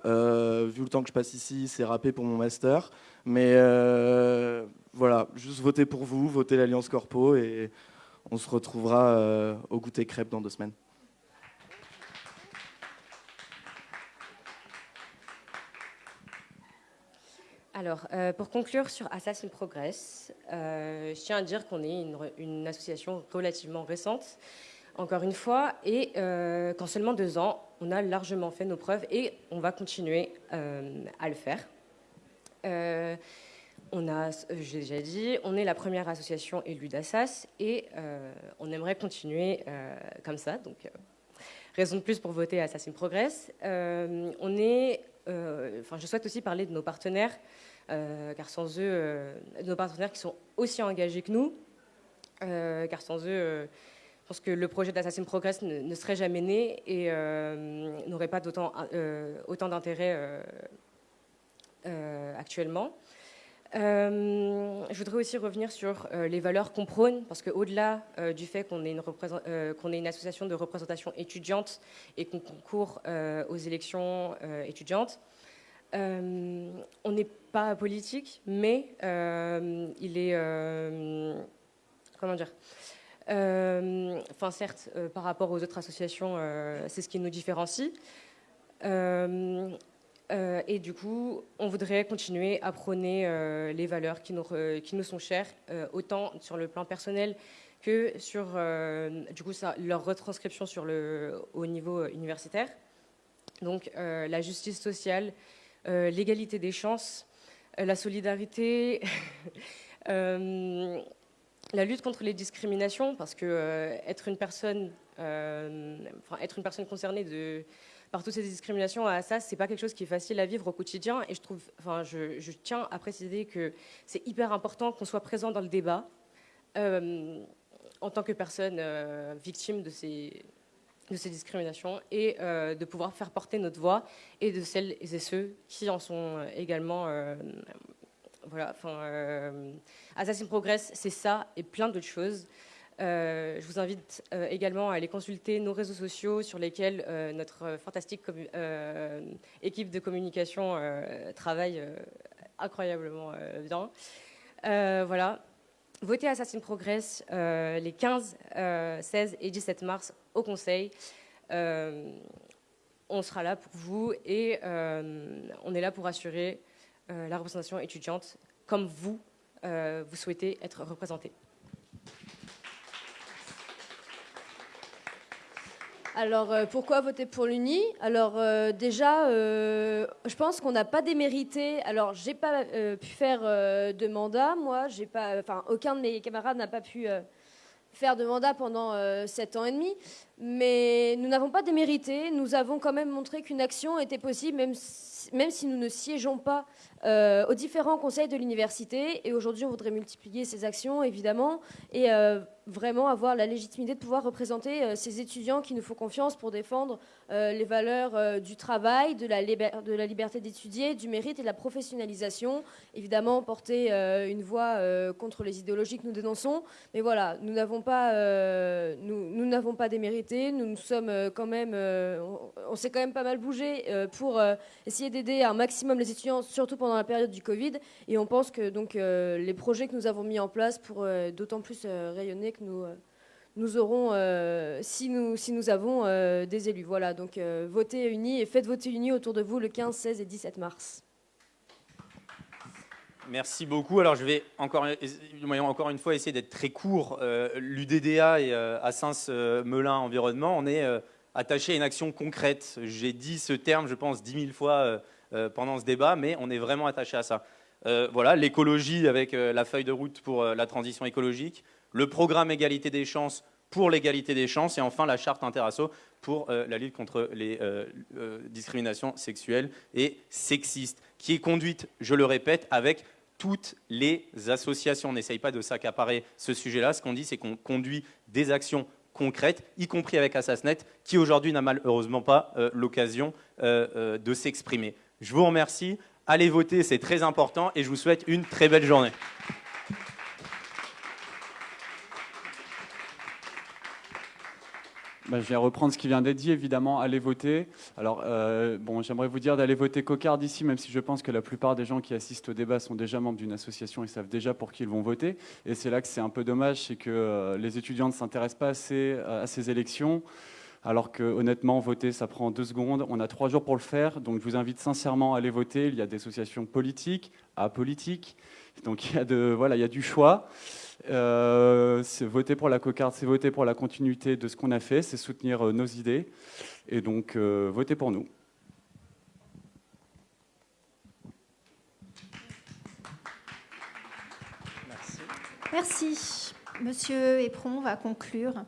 Euh, vu le temps que je passe ici, c'est râpé pour mon master. Mais euh, voilà, juste votez pour vous, votez l'Alliance Corpo et on se retrouvera euh, au goûter crêpe dans deux semaines. Alors, pour conclure sur Assassin Progress, je tiens à dire qu'on est une, association relativement récente encore une fois, et qu'en seulement deux ans, on a largement fait nos preuves et on va continuer euh, à le faire. Euh, on j'ai déjà dit, on est la première association élue d'Assas et on aimerait continuer comme ça. Donc, raison de plus pour voter Assassin Progress. on je souhaite aussi parler de nos partenaires, car sans eux, nos partenaires qui sont aussi engagés que nous, car sans eux, pense que le projet d'Assassin Progress ne, serait jamais né et euh, n'aurait pas d'autant, euh, autant d'intérêt euh, actuellement. je voudrais aussi revenir sur les valeurs qu'on prône, parce qu'au-delà du fait qu'on ait, une association de représentation étudiante et qu'on concourt aux élections étudiantes, on n'est pas politique, mais il est... comment dire enfin, certes, euh, par rapport aux autres associations, euh, c'est ce qui nous différencie. et du coup, on voudrait continuer à prôner les valeurs qui nous, qui nous sont chères, autant sur le plan personnel que sur du coup, leur retranscription au niveau universitaire. Donc la justice sociale, l'égalité des chances, la solidarité, la lutte contre les discriminations, parce que euh, être, une personne, euh, être une personne concernée par toutes ces discriminations à ça, c'est pas quelque chose qui est facile à vivre au quotidien. Et je trouve, je, tiens à préciser que c'est hyper important qu'on soit présent dans le débat euh, en tant que personne victime de ces, de ces discriminations et de pouvoir faire porter notre voix et de celles et ceux qui en sont également voilà, euh, Assassin Progress, c'est ça et plein d'autres choses. Euh, je vous invite euh, également à aller consulter nos réseaux sociaux sur lesquels notre fantastique équipe de communication travaille incroyablement bien. voilà. Votez Assassin Progress les 15, 16 et 17 mars au Conseil. on sera là pour vous et on est là pour assurer la représentation étudiante comme vous, euh, vous souhaitez être représenté. Alors, euh, pourquoi voter pour l'UNI? Alors, déjà, je pense qu'on n'a pas démérité. Alors, j'ai pas pu faire de mandat, moi. J'ai pas, enfin, aucun de mes camarades n'a pas pu faire de mandat pendant sept ans et demi. Mais nous n'avons pas démérité. Nous avons quand même montré qu'une action était possible, même même si nous ne siégeons pas euh, aux différents conseils de l'université. Et aujourd'hui, on voudrait multiplier ces actions, évidemment, et euh, vraiment avoir la légitimité de pouvoir représenter euh, ces étudiants qui nous font confiance pour défendre les valeurs du travail, de la, liberté d'étudier, du mérite et de la professionnalisation. Évidemment, porter une voix contre les idéologies que nous dénonçons. Mais voilà, nous n'avons pas, nous, n'avons pas démérité. Nous, nous sommes quand même, on s'est quand même pas mal bougé pour essayer d'aider un maximum les étudiants, surtout pendant la période du Covid. Et on pense que donc, euh, les projets que nous avons mis en place pour euh, d'autant plus euh, rayonner que nous, nous aurons, si, nous, si nous avons des élus. Voilà, donc votez unis et faites voter unis autour de vous le 15, 16 et 17 mars. Merci beaucoup. Alors, je vais encore, encore une fois essayer d'être très court. L'UDDA et Assens-Melun Environnement, on est attaché à une action concrète. J'ai dit ce terme, je pense, dix mille fois pendant ce débat, mais on est vraiment attaché à ça. voilà, l'écologie avec la feuille de route pour la transition écologique, le programme égalité des chances pour l'égalité des chances, et enfin la charte interasso pour euh, la lutte contre les euh, euh, discriminations sexuelles et sexistes, qui est conduite, je le répète, avec toutes les associations. On n'essaye pas de s'accaparer ce sujet-là. Ce qu'on dit, c'est qu'on conduit des actions concrètes, y compris avec Assasnet, qui aujourd'hui n'a malheureusement pas l'occasion de s'exprimer. Je vous remercie. Allez voter, c'est très important, et je vous souhaite une très belle journée. Bah, je vais reprendre ce qui vient d'être dit, évidemment, allez voter. Alors, euh, bon, j'aimerais vous dire d'aller voter Cocarde ici, même si je pense que la plupart des gens qui assistent au débat sont déjà membres d'une association et savent déjà pour qui ils vont voter. Et c'est là que c'est un peu dommage, c'est que euh, les étudiants ne s'intéressent pas assez à ces élections. Alors que honnêtement, voter, ça prend deux secondes. On a trois jours pour le faire, donc je vous invite sincèrement à aller voter. Il y a des associations politiques, apolitiques, donc il y a, de, voilà, il y a du choix. Euh, c'est voter pour la cocarde, c'est voter pour la continuité de ce qu'on a fait, c'est soutenir euh, nos idées. Et donc, euh, votez pour nous. Merci. Merci. Monsieur Epron va conclure.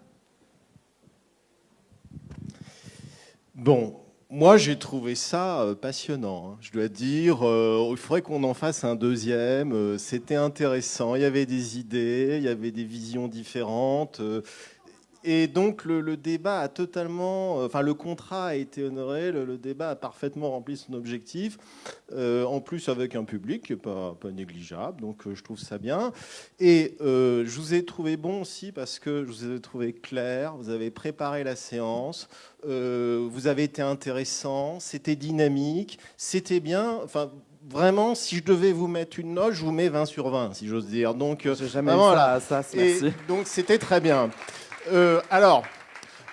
Bon, moi, j'ai trouvé ça euh, passionnant. Hein. Je dois dire, euh, il faudrait qu'on en fasse un deuxième. Euh, c'était intéressant. Il y avait des idées, il y avait des visions différentes. Et donc le, débat a totalement, enfin le contrat a été honoré, le, débat a parfaitement rempli son objectif, en plus avec un public qui n'est pas, pas, négligeable, donc je trouve ça bien. Et je vous ai trouvé bon aussi parce que je vous ai trouvé clair, vous avez préparé la séance, euh, vous avez été intéressant, c'était dynamique, c'était bien. Enfin, vraiment, si je devais vous mettre une note, je vous mets 20 sur 20, si j'ose dire. Donc, jamais ça, ça, merci. donc, c'était très bien. Euh, alors,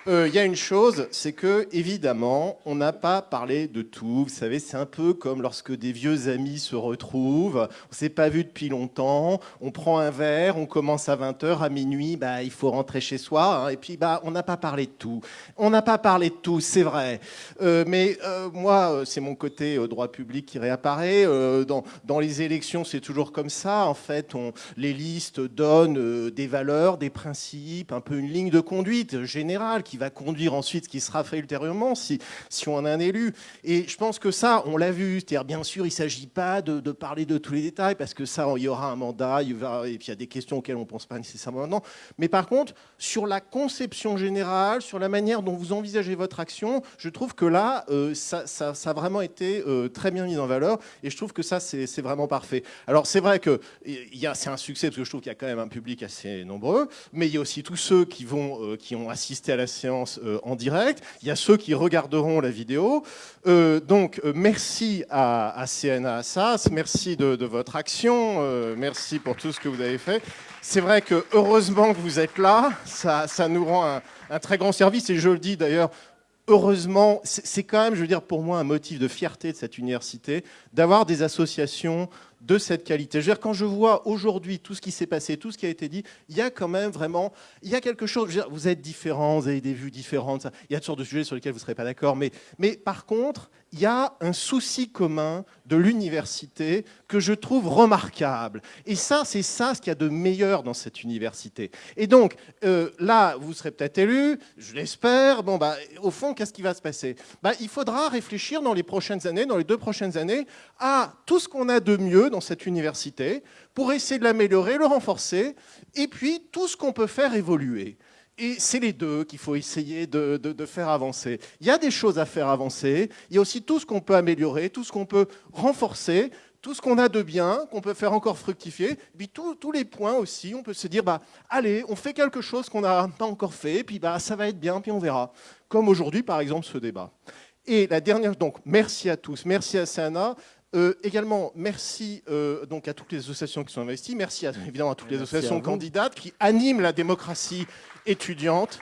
euh, il y a une chose, c'est que évidemment, on n'a pas parlé de tout. Vous savez, c'est un peu comme lorsque des vieux amis se retrouvent. On s'est pas vu depuis longtemps. On prend un verre, on commence à 20h, à minuit, bah, il faut rentrer chez soi. Hein. et puis, bah, on n'a pas parlé de tout. On n'a pas parlé de tout, c'est vrai. Euh, mais euh, moi, c'est mon côté droit public qui réapparaît. Dans, les élections, c'est toujours comme ça. En fait, les listes donnent des valeurs, des principes, un peu une ligne de conduite générale qui va conduire ensuite qui sera fait ultérieurement si, si on a un élu. Et je pense que ça, on l'a vu. C'est-à-dire, bien sûr, il ne s'agit pas de, parler de tous les détails parce que ça, il y aura un mandat, et puis il y a des questions auxquelles on ne pense pas nécessairement maintenant. Mais par contre, sur la conception générale, sur la manière dont vous envisagez votre action, je trouve que là, euh, ça, ça, a vraiment été euh, très bien mis en valeur. Et je trouve que ça, c'est vraiment parfait. Alors, c'est vrai que c'est un succès parce que je trouve qu'il y a quand même un public assez nombreux, mais il y a aussi tous ceux qui, vont, euh, qui ont assisté à la euh, en direct. Il y a ceux qui regarderont la vidéo. Euh, donc, euh, merci à, CNA Assas, merci de, votre action, merci pour tout ce que vous avez fait. C'est vrai que heureusement que vous êtes là, ça, nous rend un très grand service, et je le dis d'ailleurs heureusement, c'est quand même, je veux dire, pour moi, un motif de fierté de cette université, d'avoir des associations de cette qualité. Quand je vois aujourd'hui tout ce qui s'est passé, tout ce qui a été dit, il y a quand même vraiment, il y a quelque chose, vous êtes différents, vous avez des vues différentes, il y a toutes sortes de sujets sur lesquels vous ne serez pas d'accord, mais par contre, il y a un souci commun de l'université que je trouve remarquable. Et ça, c'est ça ce qu'il y a de meilleur dans cette université. Et donc, euh, là, vous serez peut-être élu, je l'espère. Bon, bah, au fond, qu'est-ce qui va se passer? Bah, Il faudra réfléchir dans les prochaines années, dans les deux prochaines années, à tout ce qu'on a de mieux dans cette université pour essayer de l'améliorer, le renforcer, et puis tout ce qu'on peut faire évoluer. Et c'est les deux qu'il faut essayer de, faire avancer. Il y a des choses à faire avancer, il y a aussi tout ce qu'on peut améliorer, tout ce qu'on peut renforcer, tout ce qu'on a de bien, qu'on peut faire encore fructifier, et puis tous les points aussi, on peut se dire, bah, allez, on fait quelque chose qu'on n'a pas encore fait, puis bah, ça va être bien, puis on verra. Comme aujourd'hui, par exemple, ce débat. Et la dernière, donc, merci à tous, merci à Sana. Euh, également, merci euh, donc à toutes les associations qui sont investies. Merci évidemment à toutes les associations candidates qui animent la démocratie étudiante.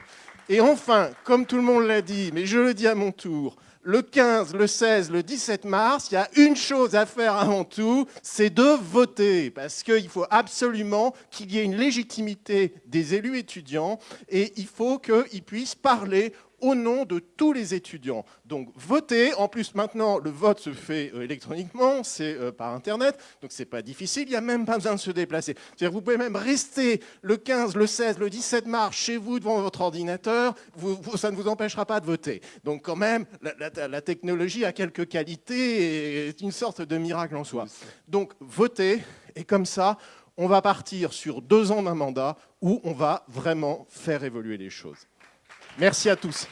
Et enfin, comme tout le monde l'a dit, mais je le dis à mon tour, le 15, le 16, le 17 mars, il y a une chose à faire avant tout, c'est de voter, parce qu'il faut absolument qu'il y ait une légitimité des élus étudiants et il faut qu'ils puissent parler au nom de tous les étudiants. Donc votez, en plus maintenant le vote se fait euh, électroniquement, c'est euh, par internet, donc c'est pas difficile, il n'y a même pas besoin de se déplacer. C'est-à-dire vous pouvez même rester le 15, le 16, le 17 mars chez vous devant votre ordinateur, ça ne vous empêchera pas de voter. Donc quand même, la, technologie a quelques qualités et est une sorte de miracle en soi. Donc votez, et comme ça, on va partir sur deux ans d'un mandat où on va vraiment faire évoluer les choses. Merci à tous.